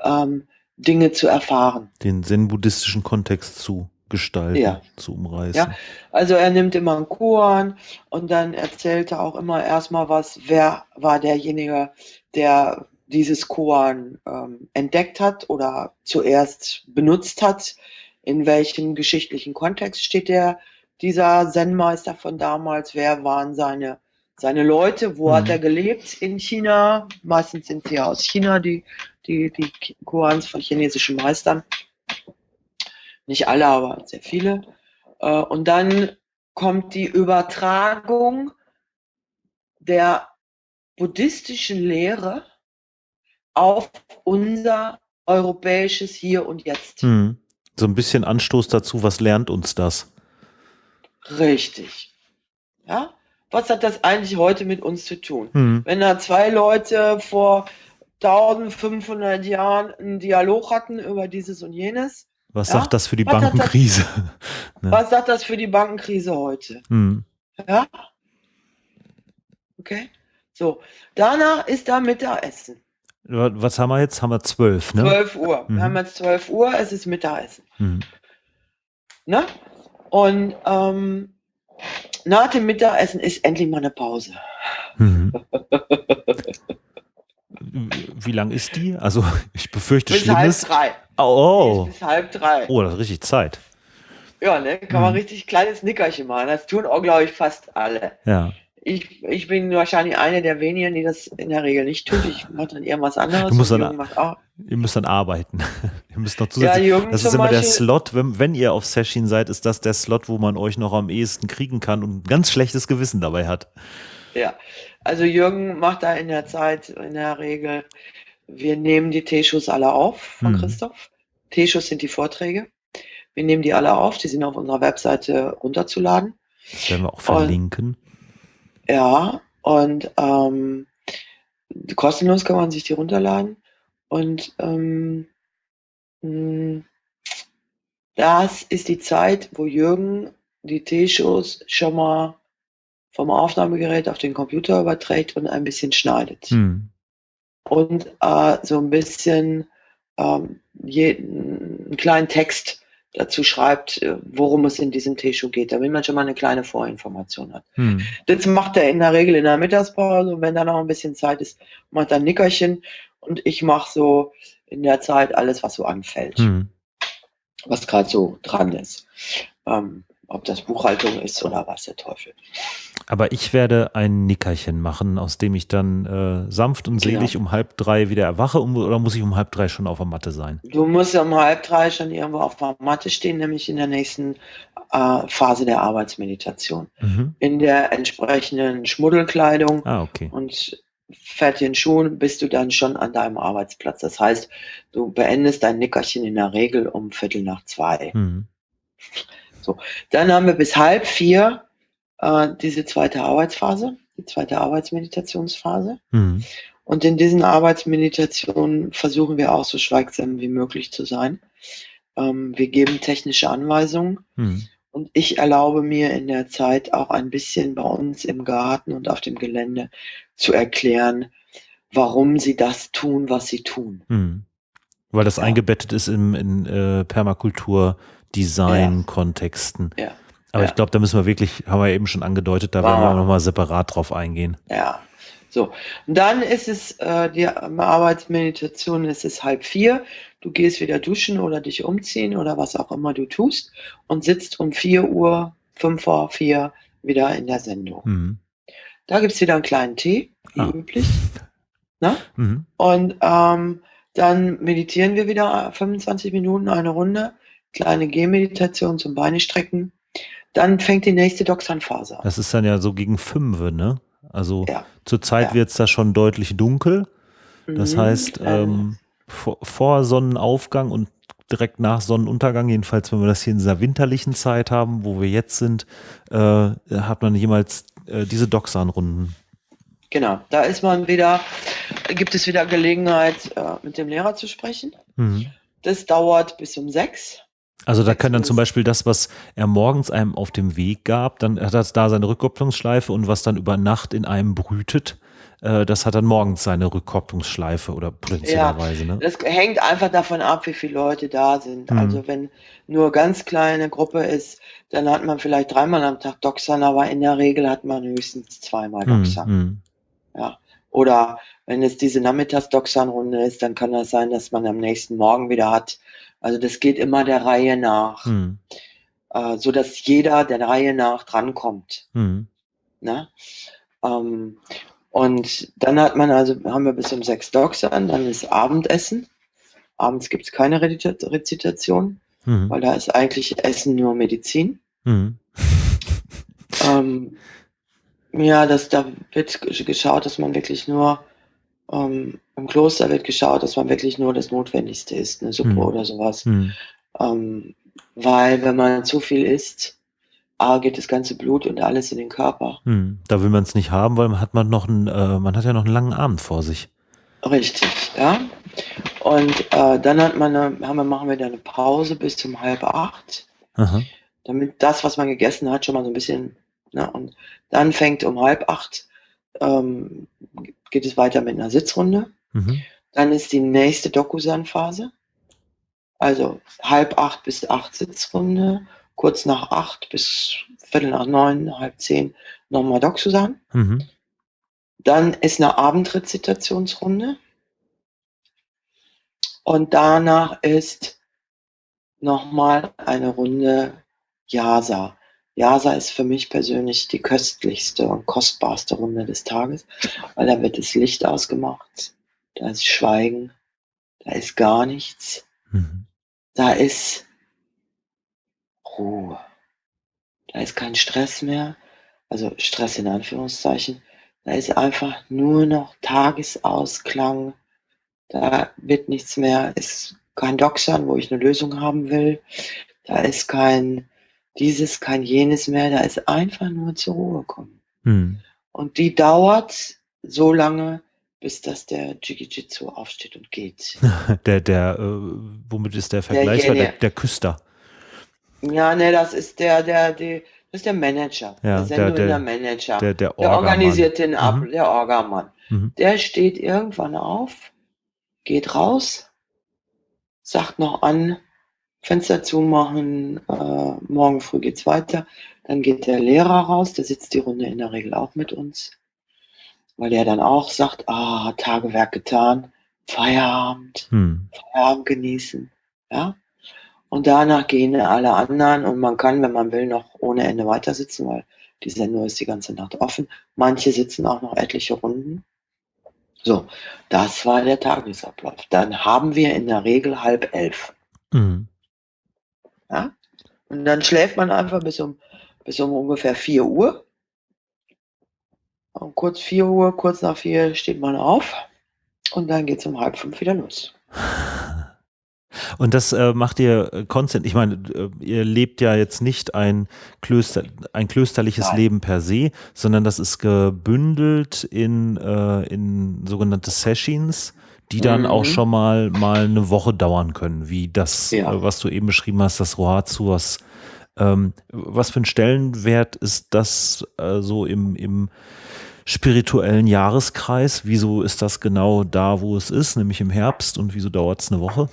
Speaker 2: ähm, Dinge zu erfahren.
Speaker 1: Den zen-buddhistischen Kontext zu gestalten,
Speaker 2: Ja.
Speaker 1: zu umreißen.
Speaker 2: Ja, also er nimmt immer einen Koan und dann erzählt er auch immer erstmal was, wer war derjenige, der dieses Koan ähm, entdeckt hat oder zuerst benutzt hat, in welchem geschichtlichen Kontext steht der, dieser Zen-Meister von damals, wer waren seine, seine Leute, wo hat
Speaker 1: Mhm.
Speaker 2: er gelebt in China, meistens sind sie ja aus China, die, die, die Koans von chinesischen Meistern, nicht alle, aber sehr viele. Äh, Und dann kommt die Übertragung der buddhistischen Lehre auf unser europäisches Hier und Jetzt.
Speaker 1: Hm. So ein bisschen Anstoß dazu, was lernt uns das?
Speaker 2: Richtig. Ja? Was hat das eigentlich heute mit uns zu tun?
Speaker 1: Hm.
Speaker 2: Wenn da zwei Leute vor 1500 Jahren einen Dialog hatten über dieses und jenes,
Speaker 1: Was
Speaker 2: Ja?
Speaker 1: sagt das für die
Speaker 2: Was hat das-
Speaker 1: Bankenkrise? Ja.
Speaker 2: was sagt das für die Bankenkrise heute?
Speaker 1: Hm.
Speaker 2: Ja? Okay? So, danach ist da Mittagessen.
Speaker 1: Wa- Was haben wir jetzt? Haben wir zwölf, ne?
Speaker 2: 12 Uhr.
Speaker 1: Mhm.
Speaker 2: Wir haben jetzt 12 Uhr, es ist Mittagessen.
Speaker 1: Hm.
Speaker 2: Ne? Und ähm, nach dem Mittagessen ist endlich mal eine Pause.
Speaker 1: Mhm. Wie lang ist die? Also ich befürchte
Speaker 2: Bis halb
Speaker 1: Schlimmes.
Speaker 2: drei.
Speaker 1: Oh,
Speaker 2: Bis halb drei.
Speaker 1: oh, das ist richtig Zeit.
Speaker 2: Ja, ne? Kann man
Speaker 1: Mhm.
Speaker 2: richtig kleines Nickerchen machen. Das tun auch, glaube ich, fast alle.
Speaker 1: Ja.
Speaker 2: Ich, ich bin wahrscheinlich eine der wenigen, die das in der Regel nicht tut. Ich mache dann irgendwas anderes.
Speaker 1: Du musst dann-. Ihr müsst dann arbeiten. ihr müsst noch
Speaker 2: Ja,
Speaker 1: zusätzlich.
Speaker 2: Jürgen
Speaker 1: das ist immer der
Speaker 2: Beispiel.
Speaker 1: Slot, wenn, wenn ihr auf Session seid, ist das der Slot, wo man euch noch am ehesten kriegen kann und ein ganz schlechtes Gewissen dabei hat.
Speaker 2: Ja, also Jürgen macht da in der Zeit in der Regel, wir nehmen die T-Shows alle auf von
Speaker 1: Mhm.
Speaker 2: Christoph. T-Shows sind die Vorträge. Wir nehmen die alle auf, die sind auf unserer Webseite runterzuladen.
Speaker 1: Das werden wir auch
Speaker 2: Und-
Speaker 1: verlinken.
Speaker 2: Ja, und ähm, kostenlos kann man sich die runterladen. Und ähm, mh, das ist die Zeit, wo Jürgen die T-Shows schon mal vom Aufnahmegerät auf den Computer überträgt und ein bisschen schneidet.
Speaker 1: Hm.
Speaker 2: Und äh, so ein bisschen ähm, je, einen kleinen Text dazu schreibt, äh, worum es in diesem T-Show geht, damit man schon mal eine kleine Vorinformation hat.
Speaker 1: Hm.
Speaker 2: Das macht er in der Regel in der Mittagspause und wenn da noch ein bisschen Zeit ist, macht er ein Nickerchen und ich mache so in der Zeit alles, was so anfällt,
Speaker 1: Hm.
Speaker 2: was gerade so dran ist. Ähm, ob das Buchhaltung ist oder was der Teufel.
Speaker 1: Aber ich werde ein Nickerchen machen, aus dem ich dann äh, sanft und
Speaker 2: Genau.
Speaker 1: selig um halb drei wieder erwache um, oder muss ich um halb drei schon auf der Matte sein?
Speaker 2: Du musst um halb drei schon irgendwo auf der Matte stehen, nämlich in der nächsten äh, Phase der Arbeitsmeditation.
Speaker 1: Mhm.
Speaker 2: In der entsprechenden Schmuddelkleidung
Speaker 1: Ah, okay.
Speaker 2: und fertigen Schuhen bist du dann schon an deinem Arbeitsplatz. Das heißt, du beendest dein Nickerchen in der Regel um Viertel nach zwei.
Speaker 1: Hm.
Speaker 2: Dann haben wir bis halb vier äh, diese zweite Arbeitsphase, die zweite Arbeitsmeditationsphase.
Speaker 1: Hm.
Speaker 2: Und in diesen Arbeitsmeditationen versuchen wir auch so schweigsam wie möglich zu sein. Ähm, wir geben technische Anweisungen
Speaker 1: Hm.
Speaker 2: und ich erlaube mir in der Zeit auch ein bisschen bei uns im Garten und auf dem Gelände zu erklären, warum sie das tun, was sie tun.
Speaker 1: Hm. Weil das
Speaker 2: Ja.
Speaker 1: eingebettet ist im, in äh, Permakultur, Design, Kontexten.
Speaker 2: Ja.
Speaker 1: Aber
Speaker 2: Ja.
Speaker 1: ich glaube, da müssen wir wirklich, haben wir eben schon angedeutet, da
Speaker 2: Wow.
Speaker 1: werden wir nochmal separat drauf eingehen.
Speaker 2: Ja, so. Und dann ist es, äh, die Arbeitsmeditation ist es halb vier. Du gehst wieder duschen oder dich umziehen oder was auch immer du tust und sitzt um vier Uhr, fünf vor vier wieder in der Sendung.
Speaker 1: Hm.
Speaker 2: Da gibt es wieder einen kleinen Tee, wie
Speaker 1: Ah.
Speaker 2: üblich. Ne?
Speaker 1: Mhm.
Speaker 2: Und ähm, dann meditieren wir wieder 25 Minuten, eine Runde. Kleine Gehmeditation zum Beine strecken. Dann fängt die nächste Doxan-Phase an.
Speaker 1: Das ist dann ja so gegen fünf, ne? Also
Speaker 2: Ja.
Speaker 1: zurzeit
Speaker 2: Ja.
Speaker 1: wird es da schon deutlich dunkel. Das
Speaker 2: Mhm.
Speaker 1: heißt,
Speaker 2: Äh,
Speaker 1: ähm, vor, vor Sonnenaufgang und direkt nach Sonnenuntergang, jedenfalls wenn wir das hier in dieser winterlichen Zeit haben, wo wir jetzt sind, äh, hat man jemals äh, diese Doxan-Runden.
Speaker 2: Genau, da ist man wieder, gibt es wieder Gelegenheit, äh, mit dem Lehrer zu sprechen.
Speaker 1: Mhm.
Speaker 2: Das dauert bis um sechs.
Speaker 1: Also da kann dann zum Beispiel das, was er morgens einem auf dem Weg gab, dann hat das da seine Rückkopplungsschleife und was dann über Nacht in einem brütet, äh, das hat dann morgens seine Rückkopplungsschleife oder potenziellerweise.
Speaker 2: Ja, ne? Das hängt einfach davon ab, wie viele Leute da sind. Mhm. Also wenn nur ganz kleine Gruppe ist, dann hat man vielleicht dreimal am Tag Doxan, aber in der Regel hat man höchstens zweimal hm, Doxan. Mhm. Ja. Oder wenn es diese Nachmittags-Doxan-Runde ist, dann kann das sein, dass man am nächsten Morgen wieder hat. Also das geht immer der Reihe nach, mhm. äh, so dass jeder der Reihe nach drankommt. Mhm. Ne? Ähm, und dann hat man also, haben wir bis um sechs Doxan, dann ist Abendessen. Abends gibt es keine Rezitation, mhm. weil da ist eigentlich Essen nur Medizin. Mhm. ähm, ja, das, da wird geschaut, dass man wirklich nur, ähm, im Kloster wird geschaut, dass man wirklich nur das Notwendigste isst, eine Suppe mhm. oder sowas. Mhm. Ähm, weil wenn man zu viel isst, A, geht das ganze Blut und alles in den Körper.
Speaker 1: Mhm. Da will man es nicht haben, weil man hat man noch einen, äh, man hat ja noch einen langen Abend vor sich.
Speaker 2: Richtig, ja. Und äh, dann hat man eine, haben wir, machen wir dann eine Pause bis um halb acht. Aha. Damit das, was man gegessen hat, schon mal so ein bisschen Ne? Und dann fängt um halb acht, ähm, geht es weiter mit einer Sitzrunde. Mhm. Dann ist die nächste Dokusan-Phase. Also halb acht bis acht Sitzrunde, kurz nach acht bis viertel nach neun, halb zehn nochmal Dokusan. Mhm. Dann ist eine Abendrezitationsrunde. Und danach ist nochmal eine Runde Yasa. Jasa ist für mich persönlich die köstlichste und kostbarste Runde des Tages, weil da wird das Licht ausgemacht, da ist Schweigen, da ist gar nichts, mhm. da ist Ruhe, da ist kein Stress mehr, also Stress in Anführungszeichen, da ist einfach nur noch Tagesausklang, da wird nichts mehr, ist kein Doxern, wo ich eine Lösung haben will, da ist kein dieses, kein jenes mehr, da ist einfach nur zur Ruhe kommen. Hm. Und die dauert so lange, bis dass der Jiu-Jitsu aufsteht und geht.
Speaker 1: der, der, äh, womit ist der Vergleich? Der, der, der Küster.
Speaker 2: Ja, ne, das ist der, der, der, das ist der Manager.
Speaker 1: Ja,
Speaker 2: der,
Speaker 1: der,
Speaker 2: der Manager.
Speaker 1: Der, der,
Speaker 2: der organisiert den ab, mhm. der Orgamann. Mhm. Der steht irgendwann auf, geht raus, sagt noch an, Fenster zumachen, äh, morgen früh geht's weiter. Dann geht der Lehrer raus, der sitzt die Runde in der Regel auch mit uns, weil der dann auch sagt, ah, Tagewerk getan, Feierabend, hm. Feierabend genießen, ja. Und danach gehen alle anderen und man kann, wenn man will, noch ohne Ende weiter sitzen, weil die Sendung ist die ganze Nacht offen. Manche sitzen auch noch etliche Runden. So, das war der Tagesablauf. Dann haben wir in der Regel halb elf. Mhm. Ja? Und dann schläft man einfach bis um, bis um ungefähr 4 Uhr. Und kurz 4 Uhr, kurz nach 4 steht man auf und dann geht es um halb fünf wieder los.
Speaker 1: Und das äh, macht ihr äh, konstant. Ich meine, äh, ihr lebt ja jetzt nicht ein, Klöster, ein klösterliches Nein. Leben per se, sondern das ist gebündelt in, äh, in sogenannte Sessions die dann mhm. auch schon mal, mal eine Woche dauern können, wie das, ja. äh, was du eben beschrieben hast, das Rohatsu, was, ähm, was für ein Stellenwert ist das äh, so im, im spirituellen Jahreskreis? Wieso ist das genau da, wo es ist, nämlich im Herbst und wieso dauert es eine Woche?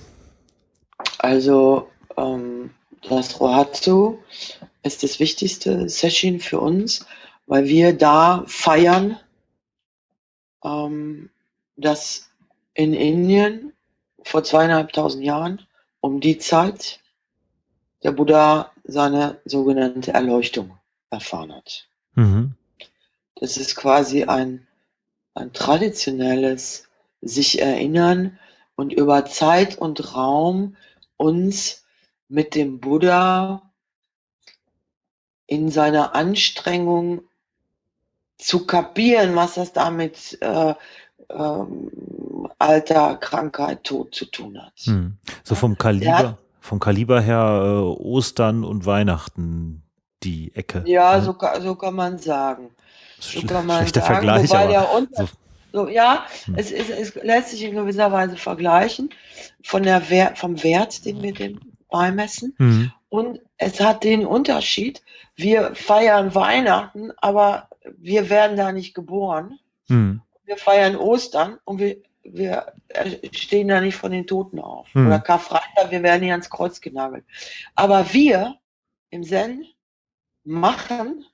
Speaker 2: Also ähm, das Rohatsu ist das wichtigste Session für uns, weil wir da feiern, ähm, dass in Indien vor zweieinhalbtausend Jahren um die Zeit der Buddha seine sogenannte Erleuchtung erfahren hat. Mhm. Das ist quasi ein, ein traditionelles sich erinnern und über Zeit und Raum uns mit dem Buddha in seiner Anstrengung zu kapieren, was das damit äh, ähm, Alter, Krankheit, Tod zu tun hat. Hm.
Speaker 1: So vom Kaliber, hat, vom Kaliber her äh, Ostern und Weihnachten die Ecke.
Speaker 2: Ja, ne? so, so kann man sagen.
Speaker 1: So kann man Schlechter sagen, Vergleich,
Speaker 2: aber unter, so. so. ja, hm. es, ist, es lässt sich in gewisser Weise vergleichen von der Wert, vom Wert, den wir dem beimessen. Hm. Und es hat den Unterschied, wir feiern Weihnachten, aber wir werden da nicht geboren. Hm wir feiern Ostern und wir, wir stehen da nicht von den Toten auf. Hm. Oder Karfreitag, wir werden hier ans Kreuz genagelt. Aber wir im Zen machen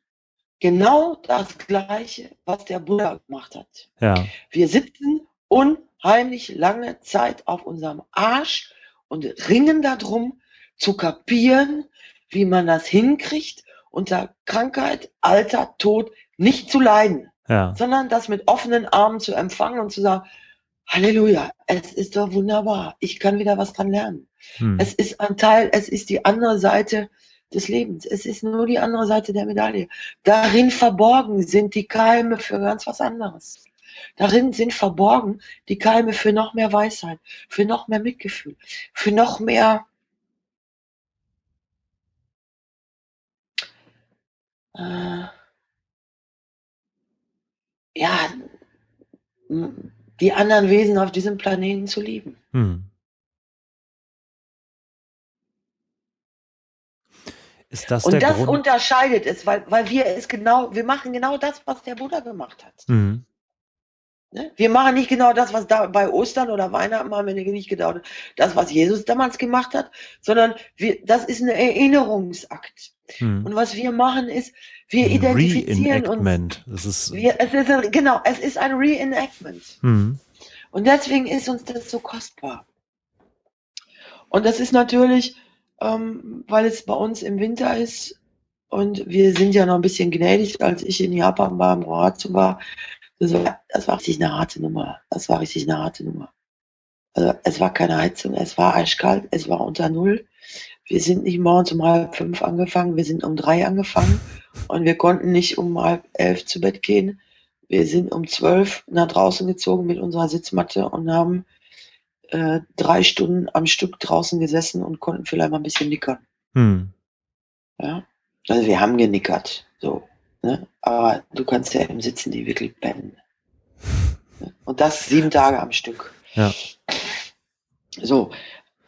Speaker 2: genau das Gleiche, was der Buddha gemacht hat.
Speaker 1: Ja.
Speaker 2: Wir sitzen unheimlich lange Zeit auf unserem Arsch und ringen darum, zu kapieren, wie man das hinkriegt, unter Krankheit, Alter, Tod nicht zu leiden,
Speaker 1: ja.
Speaker 2: sondern das mit offenen Armen zu empfangen und zu sagen, Halleluja, es ist doch wunderbar, ich kann wieder was dran lernen. Hm. Es ist ein Teil, es ist die andere Seite des Lebens. Es ist nur die andere Seite der Medaille. Darin verborgen sind die Keime für ganz was anderes. Darin sind verborgen die Keime für noch mehr Weisheit, für noch mehr Mitgefühl, für noch mehr äh, ja, die anderen Wesen auf diesem Planeten zu lieben. Hm.
Speaker 1: Ist das
Speaker 2: und das
Speaker 1: Grund?
Speaker 2: unterscheidet es, weil, weil wir es genau, wir machen genau das, was der Buddha gemacht hat.
Speaker 1: Mhm.
Speaker 2: Ne? Wir machen nicht genau das, was da bei Ostern oder Weihnachten machen wir nicht genau das, was Jesus damals gemacht hat, sondern wir, das ist ein Erinnerungsakt. Mhm. Und was wir machen ist, wir identifizieren uns.
Speaker 1: Das ist,
Speaker 2: wir, es ist ein, genau, es ist ein Reenactment.
Speaker 1: Mhm.
Speaker 2: Und deswegen ist uns das so kostbar. Und das ist natürlich ähm, weil es bei uns im Winter ist und wir sind ja noch ein bisschen gnädig, als ich in Japan beim Rohatsu war. Das war, das war richtig eine harte Nummer. Das war richtig eine harte Nummer. Also es war keine Heizung, es war eiskalt, es war unter Null. Wir sind nicht morgens um halb fünf angefangen, wir sind um drei angefangen und wir konnten nicht um halb elf zu Bett gehen. Wir sind um zwölf nach draußen gezogen mit unserer Sitzmatte und haben äh, drei Stunden am Stück draußen gesessen und konnten vielleicht mal ein bisschen nickern.
Speaker 1: Hm.
Speaker 2: Ja, also wir haben genickert, so. Ne? Aber du kannst ja im Sitzen die wirklich pennen. Und das sieben Tage am Stück.
Speaker 1: Ja.
Speaker 2: So,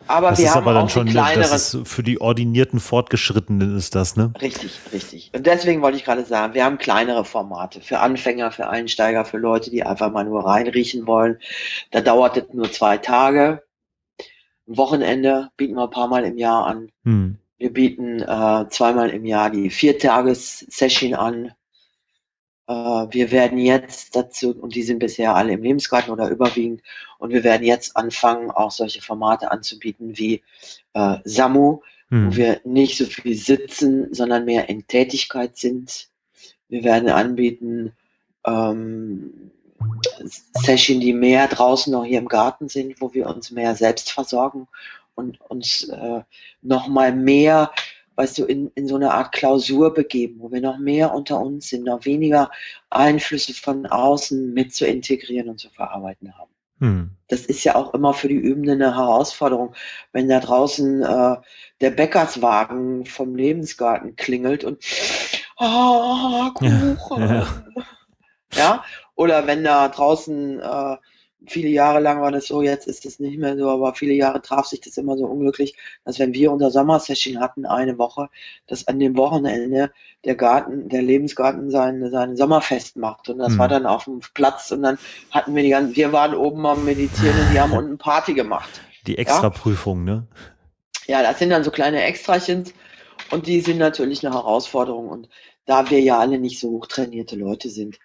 Speaker 2: aber
Speaker 1: das
Speaker 2: wir
Speaker 1: ist
Speaker 2: haben
Speaker 1: aber dann
Speaker 2: auch
Speaker 1: schon,
Speaker 2: kleinere.
Speaker 1: das ist für die ordinierten Fortgeschrittenen ist das, ne?
Speaker 2: Richtig, richtig. Und deswegen wollte ich gerade sagen, wir haben kleinere Formate für Anfänger, für Einsteiger, für Leute, die einfach mal nur reinriechen wollen. Da dauert es nur zwei Tage. Ein Wochenende bieten wir ein paar Mal im Jahr an.
Speaker 1: Hm.
Speaker 2: Wir bieten äh, zweimal im Jahr die Viertages-Session an. Äh, wir werden jetzt dazu, und die sind bisher alle im Lebensgarten oder überwiegend, und wir werden jetzt anfangen, auch solche Formate anzubieten wie äh, Samu, hm. wo wir nicht so viel sitzen, sondern mehr in Tätigkeit sind. Wir werden anbieten ähm, Session, die mehr draußen noch hier im Garten sind, wo wir uns mehr selbst versorgen und uns äh, noch mal mehr weißt du, in, in so eine Art Klausur begeben, wo wir noch mehr unter uns sind, noch weniger Einflüsse von außen mit zu integrieren und zu verarbeiten haben.
Speaker 1: Hm.
Speaker 2: Das ist ja auch immer für die Übenden eine Herausforderung, wenn da draußen äh, der Bäckerswagen vom Lebensgarten klingelt und ah, Kuchen. Ja, ja. ja, oder wenn da draußen äh, viele Jahre lang war das so, jetzt ist es nicht mehr so, aber viele Jahre traf sich das immer so unglücklich, dass wenn wir unser Sommersession hatten, eine Woche, dass an dem Wochenende der Garten, der Lebensgarten sein, sein Sommerfest macht. Und das mhm. war dann auf dem Platz und dann hatten wir die ganzen, wir waren oben am Meditieren und die haben unten Party gemacht.
Speaker 1: Die Extraprüfung,
Speaker 2: ja?
Speaker 1: ne?
Speaker 2: Ja, das sind dann so kleine Extrachens und die sind natürlich eine Herausforderung. Und da wir ja alle nicht so hochtrainierte Leute sind,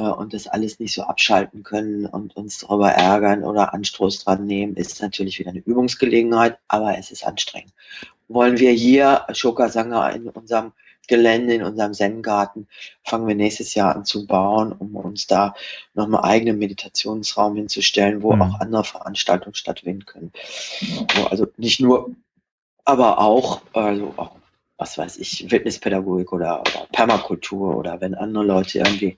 Speaker 2: und das alles nicht so abschalten können und uns darüber ärgern oder Anstoß dran nehmen, ist natürlich wieder eine Übungsgelegenheit, aber es ist anstrengend. Wollen wir hier Shokasanga in unserem Gelände, in unserem Zen-Garten, fangen wir nächstes Jahr an zu bauen, um uns da nochmal eigenen Meditationsraum hinzustellen, wo mhm. auch andere Veranstaltungen stattfinden können. Also nicht nur, aber auch, also auch was weiß ich, Wildnispädagogik oder, oder Permakultur oder wenn andere Leute irgendwie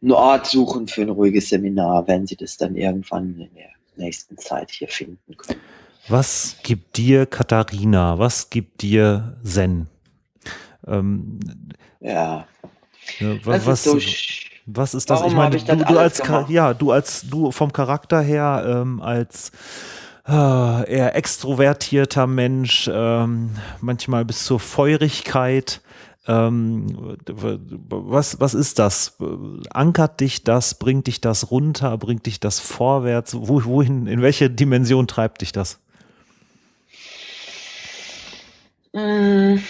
Speaker 2: einen Ort suchen für ein ruhiges Seminar, wenn sie das dann irgendwann in der nächsten Zeit hier finden können.
Speaker 1: Was gibt dir Katharina? Was gibt dir Zen? Ähm,
Speaker 2: ja.
Speaker 1: ja was, was, ist so was ist das? Ich meine, ich du, du als ja, du als du vom Charakter her ähm, als eher extrovertierter Mensch, ähm, manchmal bis zur Feurigkeit. Ähm, was, was ist das? Ankert dich das? Bringt dich das runter? Bringt dich das vorwärts? wohin, in welche Dimension treibt dich das?
Speaker 2: Hm.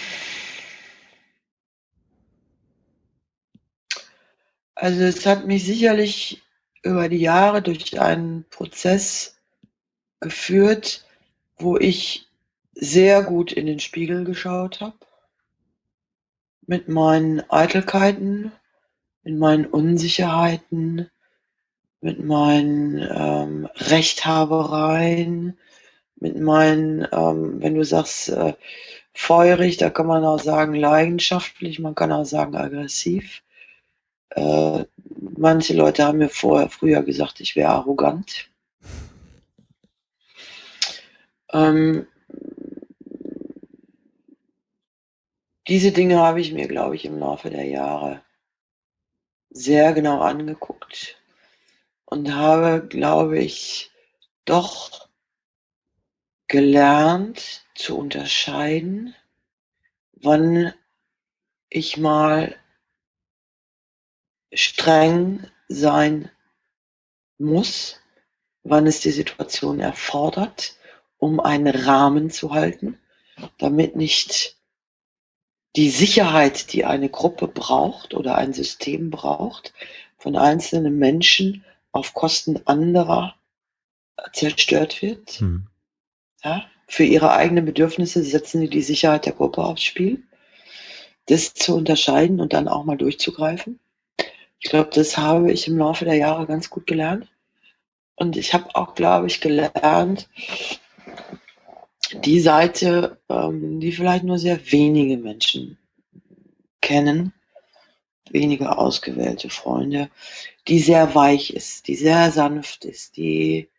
Speaker 2: Also es hat mich sicherlich über die Jahre durch einen Prozess geführt, wo ich sehr gut in den Spiegel geschaut habe. Mit meinen Eitelkeiten, mit meinen Unsicherheiten, mit meinen ähm, Rechthabereien, mit meinen, ähm, wenn du sagst, äh, feurig, da kann man auch sagen leidenschaftlich, man kann auch sagen aggressiv. Äh, manche Leute haben mir vorher früher gesagt, ich wäre arrogant. Ähm, diese Dinge habe ich mir, glaube ich, im Laufe der Jahre sehr genau angeguckt und habe, glaube ich, doch gelernt zu unterscheiden, wann ich mal streng sein muss, wann es die Situation erfordert, um einen Rahmen zu halten, damit nicht die Sicherheit, die eine Gruppe braucht oder ein System braucht, von einzelnen Menschen auf Kosten anderer zerstört wird. Hm. Ja, für ihre eigenen Bedürfnisse setzen sie die Sicherheit der Gruppe aufs Spiel. Das zu unterscheiden und dann auch mal durchzugreifen. Ich glaube, das habe ich im Laufe der Jahre ganz gut gelernt. Und ich habe auch, glaube ich, gelernt, die Seite, ähm, die vielleicht nur sehr wenige Menschen kennen, wenige ausgewählte Freunde, die sehr weich ist, die sehr sanft ist, die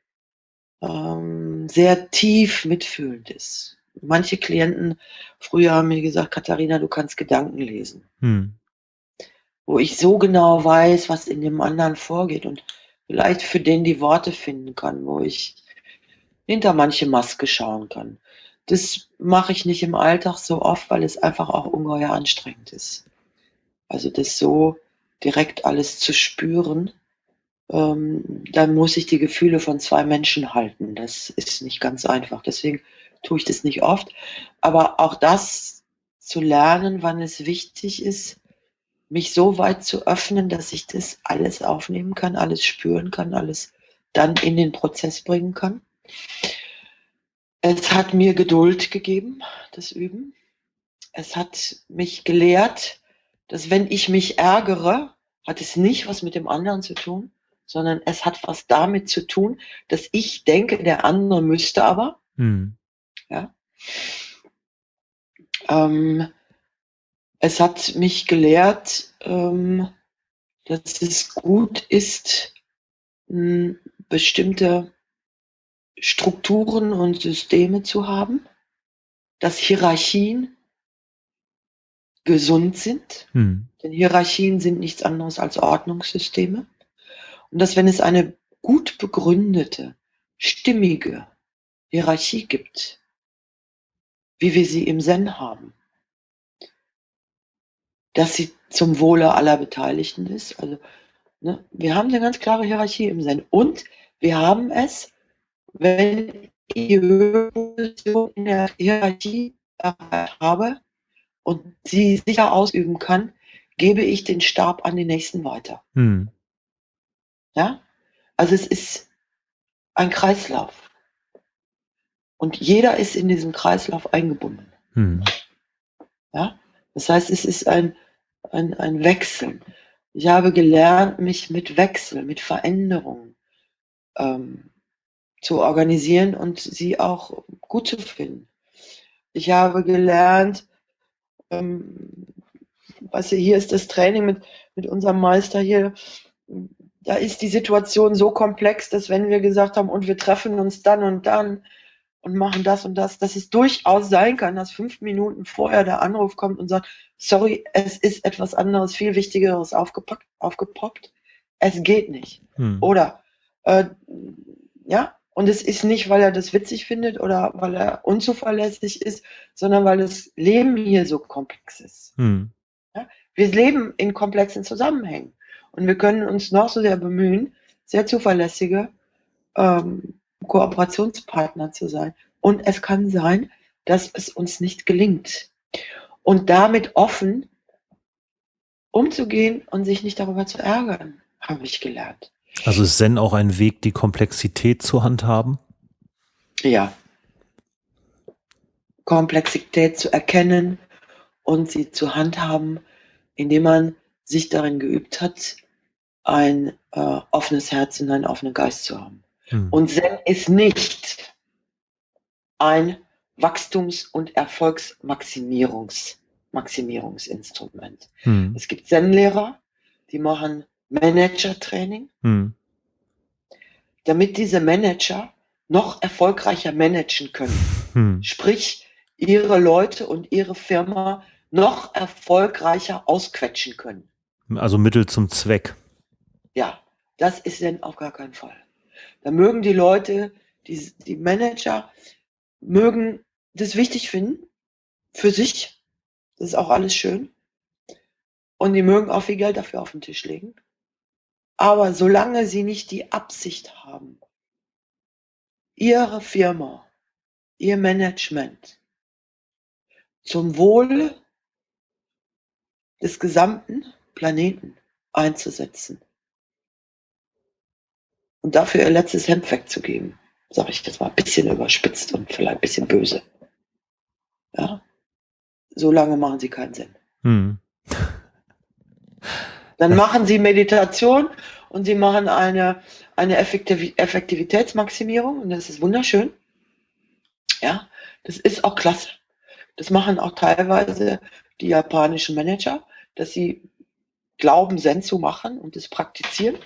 Speaker 2: ähm, sehr tief mitfühlend ist. Manche Klienten früher haben mir gesagt, Katharina, du kannst Gedanken lesen. Hm. Wo ich so genau weiß, was in dem anderen vorgeht und vielleicht für den die Worte finden kann, wo ich hinter manche Maske schauen kann. Das mache ich nicht im Alltag so oft, weil es einfach auch ungeheuer anstrengend ist. Also das so direkt alles zu spüren, ähm, dann muss ich die Gefühle von zwei Menschen halten. Das ist nicht ganz einfach. Deswegen tue ich das nicht oft. Aber auch das zu lernen, wann es wichtig ist, mich so weit zu öffnen, dass ich das alles aufnehmen kann, alles spüren kann, alles dann in den Prozess bringen kann. Es hat mir Geduld gegeben, das Üben. Es hat mich gelehrt, dass wenn ich mich ärgere, hat es nicht was mit dem anderen zu tun, sondern es hat was damit zu tun, dass ich denke, der andere müsste aber. Hm. Ja. Ähm, es hat mich gelehrt, ähm, dass es gut ist, bestimmte Strukturen und Systeme zu haben, dass Hierarchien gesund sind. Hm. Denn Hierarchien sind nichts anderes als Ordnungssysteme. Und dass wenn es eine gut begründete, stimmige Hierarchie gibt, wie wir sie im Zen haben, dass sie zum Wohle aller Beteiligten ist. Also ne, wir haben eine ganz klare Hierarchie im Zen. Und wir haben es, wenn ich die Position in der Hierarchie habe und sie sicher ausüben kann, gebe ich den Stab an den nächsten weiter. Hm. Ja? Also es ist ein Kreislauf. Und jeder ist in diesem Kreislauf eingebunden. Hm. Ja? Das heißt, es ist ein, ein, ein Wechseln. Ich habe gelernt, mich mit Wechsel, mit Veränderungen ähm, zu organisieren und sie auch gut zu finden. Ich habe gelernt, ähm, was hier ist das Training mit, mit unserem Meister hier, da ist die Situation so komplex, dass wenn wir gesagt haben, und wir treffen uns dann und dann und machen das und das, dass es durchaus sein kann, dass fünf Minuten vorher der Anruf kommt und sagt, sorry, es ist etwas anderes, viel Wichtigeres aufgepackt, aufgepoppt. Es geht nicht. Hm. Oder, äh, ja, und es ist nicht, weil er das witzig findet oder weil er unzuverlässig ist, sondern weil das Leben hier so komplex ist. Hm. Ja? Wir leben in komplexen Zusammenhängen und wir können uns noch so sehr bemühen, sehr zuverlässige ähm, Kooperationspartner zu sein. Und es kann sein, dass es uns nicht gelingt. Und damit offen umzugehen und sich nicht darüber zu ärgern, habe ich gelernt.
Speaker 1: Also ist Zen auch ein Weg, die Komplexität zu handhaben?
Speaker 2: Ja. Komplexität zu erkennen und sie zu handhaben, indem man sich darin geübt hat, ein äh, offenes Herz und einen offenen Geist zu haben. Hm. Und Zen ist nicht ein Wachstums- und Erfolgsmaximierungsinstrument. Hm. Es gibt Zen-Lehrer, die machen Manager-Training, hm. damit diese Manager noch erfolgreicher managen können. Hm. Sprich, ihre Leute und ihre Firma noch erfolgreicher ausquetschen können.
Speaker 1: Also Mittel zum Zweck.
Speaker 2: Ja, das ist denn auf gar keinen Fall. Da mögen die Leute, die, die Manager, mögen das wichtig finden für sich. Das ist auch alles schön. Und die mögen auch viel Geld dafür auf den Tisch legen. Aber solange sie nicht die Absicht haben, ihre Firma, ihr Management zum Wohl des gesamten Planeten einzusetzen und dafür ihr letztes Hemd wegzugeben, sage ich das mal ein bisschen überspitzt und vielleicht ein bisschen böse. Ja, so lange machen sie keinen Sinn. Hm. Dann machen sie Meditation und sie machen eine, eine Effektiv Effektivitätsmaximierung und das ist wunderschön. Ja, das ist auch klasse. Das machen auch teilweise die japanischen Manager, dass sie glauben, Zen zu machen und es praktizieren.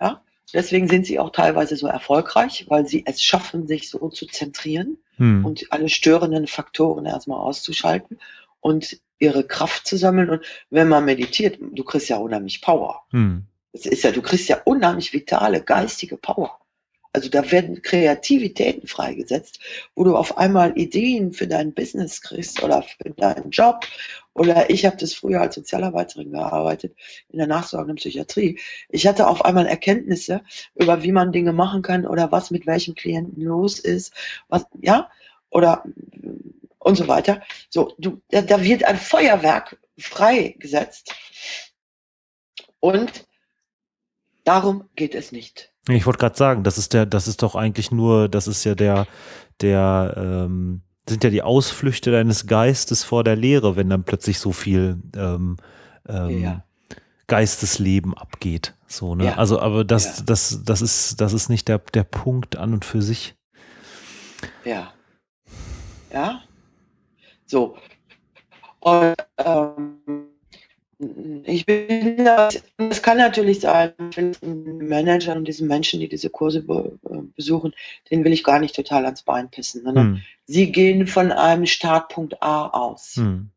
Speaker 2: Ja, deswegen sind sie auch teilweise so erfolgreich, weil sie es schaffen, sich so zu zentrieren hm. und alle störenden Faktoren erstmal auszuschalten und ihre Kraft zu sammeln. Und wenn man meditiert, du kriegst ja unheimlich Power. Hm. Das ist ja, du kriegst ja unheimlich vitale, geistige Power. Also da werden Kreativitäten freigesetzt, wo du auf einmal Ideen für dein Business kriegst oder für deinen Job. Oder ich habe das früher als Sozialarbeiterin gearbeitet in der nachsorgenden Psychiatrie. Ich hatte auf einmal Erkenntnisse über, wie man Dinge machen kann oder was mit welchem Klienten los ist, was ja oder und so weiter. So, du, da, da wird ein Feuerwerk freigesetzt und darum geht es nicht.
Speaker 1: Ich wollte gerade sagen, das ist der, das ist doch eigentlich nur, das ist ja der, der, ähm, sind ja die Ausflüchte deines Geistes vor der Lehre, wenn dann plötzlich so viel ähm, ähm, ja. Geistesleben abgeht. So, ne? Ja. Also, aber das, ja. das, das ist, das ist nicht der, der Punkt an und für sich.
Speaker 2: Ja. Ja. So. Und ähm, ich bin das, es kann natürlich sein, Managern und diesen Menschen, die diese Kurse be, äh, besuchen, den will ich gar nicht total ans Bein pissen, sondern hm. sie gehen von einem Startpunkt A aus. Hm.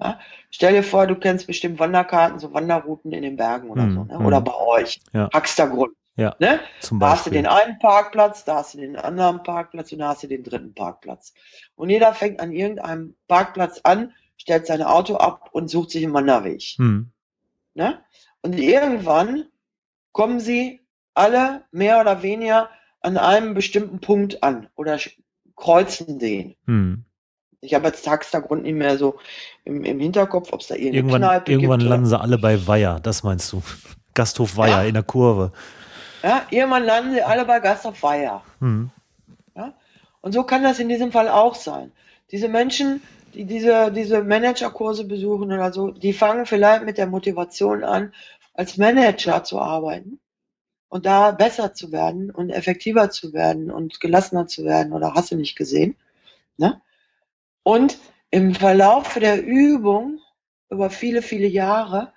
Speaker 2: Ja? Stell dir vor, du kennst bestimmt Wanderkarten, so Wanderrouten in den Bergen oder hm. so, ne? oder hm. bei euch, ja. Haxtergrund. Ja, ne? da hast du den einen Parkplatz, da hast du den anderen Parkplatz und da hast du den dritten Parkplatz. Und jeder fängt an irgendeinem Parkplatz an, stellt sein Auto ab und sucht sich einen Wanderweg. Hm. Ne? Und irgendwann kommen sie alle mehr oder weniger an einem bestimmten Punkt an oder kreuzen den. Hm. Ich habe jetzt Tagshintergrund nicht mehr so im, im Hinterkopf, ob es da irgendeine
Speaker 1: irgendwann,
Speaker 2: Kneipe
Speaker 1: Irgendwann gibt, landen sie alle bei Weiher, das meinst du. Gasthof Weiher ja. in der Kurve.
Speaker 2: Ja, irgendwann landen sie alle bei Gasthof Weiher. Hm. Ja? Und so kann das in diesem Fall auch sein. Diese Menschen die diese, diese Managerkurse besuchen oder so, die fangen vielleicht mit der Motivation an, als Manager zu arbeiten und da besser zu werden und effektiver zu werden und gelassener zu werden oder hast du nicht gesehen. Ne? Und im Verlauf der Übung über viele, viele Jahre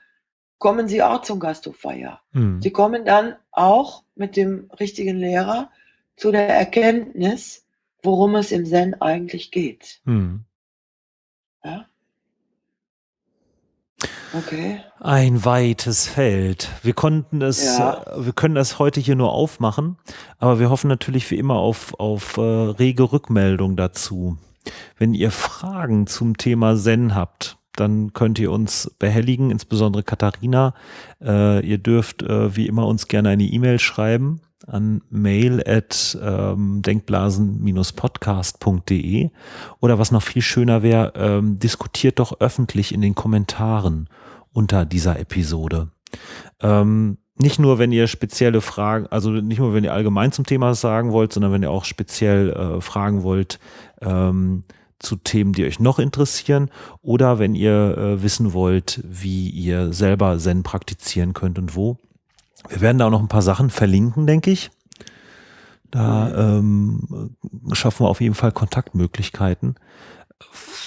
Speaker 2: kommen sie auch zum Gasthofweiher. Hm. Sie kommen dann auch mit dem richtigen Lehrer zu der Erkenntnis, worum es im Zen eigentlich geht. Hm. Ja. Okay.
Speaker 1: Ein weites Feld. Wir konnten es, ja. äh, wir können es heute hier nur aufmachen, aber wir hoffen natürlich wie immer auf, auf äh, rege Rückmeldung dazu. Wenn ihr Fragen zum Thema Zen habt, dann könnt ihr uns behelligen, insbesondere Katharina. Äh, ihr dürft äh, wie immer uns gerne eine E-Mail schreiben an mail at ähm, denkblasen-podcast.de oder was noch viel schöner wäre, ähm, diskutiert doch öffentlich in den Kommentaren unter dieser Episode. Ähm, nicht nur, wenn ihr spezielle Fragen, also nicht nur, wenn ihr allgemein zum Thema sagen wollt, sondern wenn ihr auch speziell äh, fragen wollt ähm, zu Themen, die euch noch interessieren oder wenn ihr äh, wissen wollt, wie ihr selber Zen praktizieren könnt und wo. Wir werden da auch noch ein paar Sachen verlinken, denke ich. Da ähm, schaffen wir auf jeden Fall Kontaktmöglichkeiten.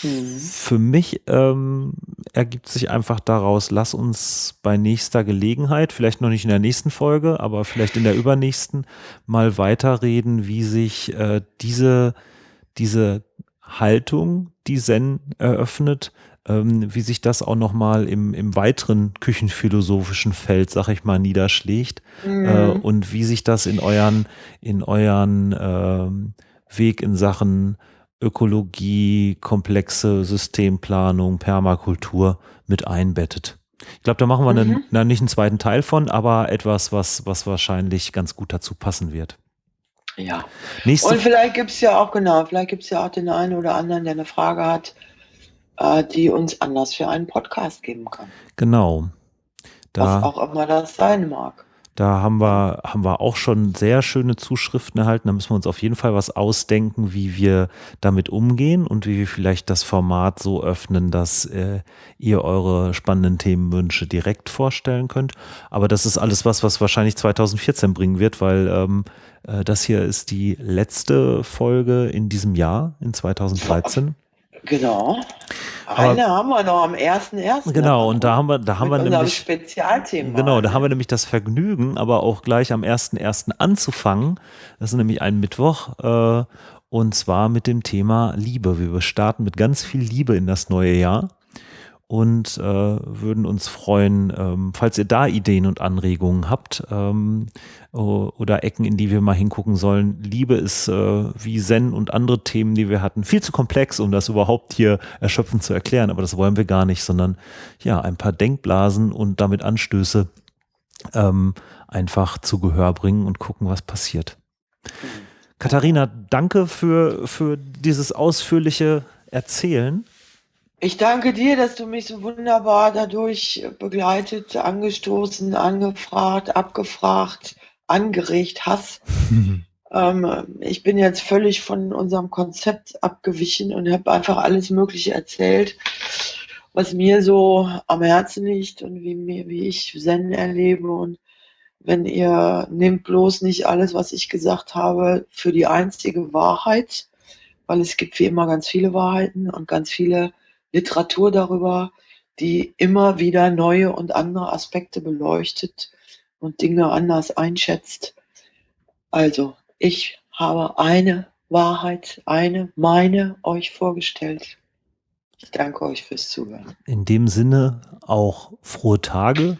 Speaker 1: Mhm. Für mich ähm, ergibt sich einfach daraus, lass uns bei nächster Gelegenheit, vielleicht noch nicht in der nächsten Folge, aber vielleicht in der übernächsten, mal weiterreden, wie sich äh, diese, diese Haltung, die Zen eröffnet, ähm, wie sich das auch nochmal im, im weiteren küchenphilosophischen Feld, sag ich mal, niederschlägt mhm. äh, und wie sich das in euren, in euren ähm, Weg in Sachen Ökologie, komplexe Systemplanung, Permakultur mit einbettet. Ich glaube, da machen wir mhm. einen, nicht einen zweiten Teil von, aber etwas, was, was wahrscheinlich ganz gut dazu passen wird.
Speaker 2: Ja. Nächste Und vielleicht gibt es ja auch, genau, vielleicht gibt es ja auch den einen oder anderen, der eine Frage hat, äh, die uns Anlass für einen Podcast geben kann.
Speaker 1: Genau.
Speaker 2: Da, was auch immer das sein mag.
Speaker 1: Da haben wir, haben wir auch schon sehr schöne Zuschriften erhalten. Da müssen wir uns auf jeden Fall was ausdenken, wie wir damit umgehen und wie wir vielleicht das Format so öffnen, dass äh, ihr eure spannenden Themenwünsche direkt vorstellen könnt. Aber das ist alles was, was wahrscheinlich 2014 bringen wird, weil ähm, äh, das hier ist die letzte Folge in diesem Jahr, in 2013.
Speaker 2: Genau. Eine Aber, haben wir noch am 1.1.
Speaker 1: Genau, und da haben wir, da haben wir nämlich.
Speaker 2: Spezialthema.
Speaker 1: Genau, da haben wir nämlich das Vergnügen, aber auch gleich am 1.1. anzufangen. Das ist nämlich ein Mittwoch. Äh, und zwar mit dem Thema Liebe. Wir starten mit ganz viel Liebe in das neue Jahr und äh, würden uns freuen, ähm, falls ihr da Ideen und Anregungen habt ähm, oder Ecken, in die wir mal hingucken sollen. Liebe ist äh, wie Zen und andere Themen, die wir hatten, viel zu komplex, um das überhaupt hier erschöpfend zu erklären, aber das wollen wir gar nicht, sondern ja, ein paar Denkblasen und damit Anstöße ähm, einfach zu Gehör bringen und gucken, was passiert. Katharina, danke für, für dieses ausführliche Erzählen.
Speaker 2: Ich danke dir, dass du mich so wunderbar dadurch begleitet, angestoßen, angefragt, abgefragt, angeregt hast. ähm, ich bin jetzt völlig von unserem Konzept abgewichen und habe einfach alles Mögliche erzählt, was mir so am Herzen liegt und wie, mir, wie ich Zen erlebe. Und wenn ihr nehmt bloß nicht alles, was ich gesagt habe, für die einzige Wahrheit, weil es gibt wie immer ganz viele Wahrheiten und ganz viele Literatur darüber, die immer wieder neue und andere Aspekte beleuchtet und Dinge anders einschätzt. Also, ich habe eine Wahrheit, eine, meine euch vorgestellt. Ich danke euch fürs Zuhören.
Speaker 1: In dem Sinne auch frohe Tage,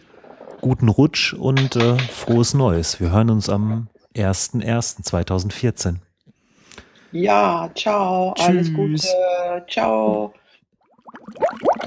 Speaker 1: guten Rutsch und äh, frohes Neues. Wir hören uns am 01.01.2014.
Speaker 2: Ja, ciao, Tschüss. alles Gute, ciao. What?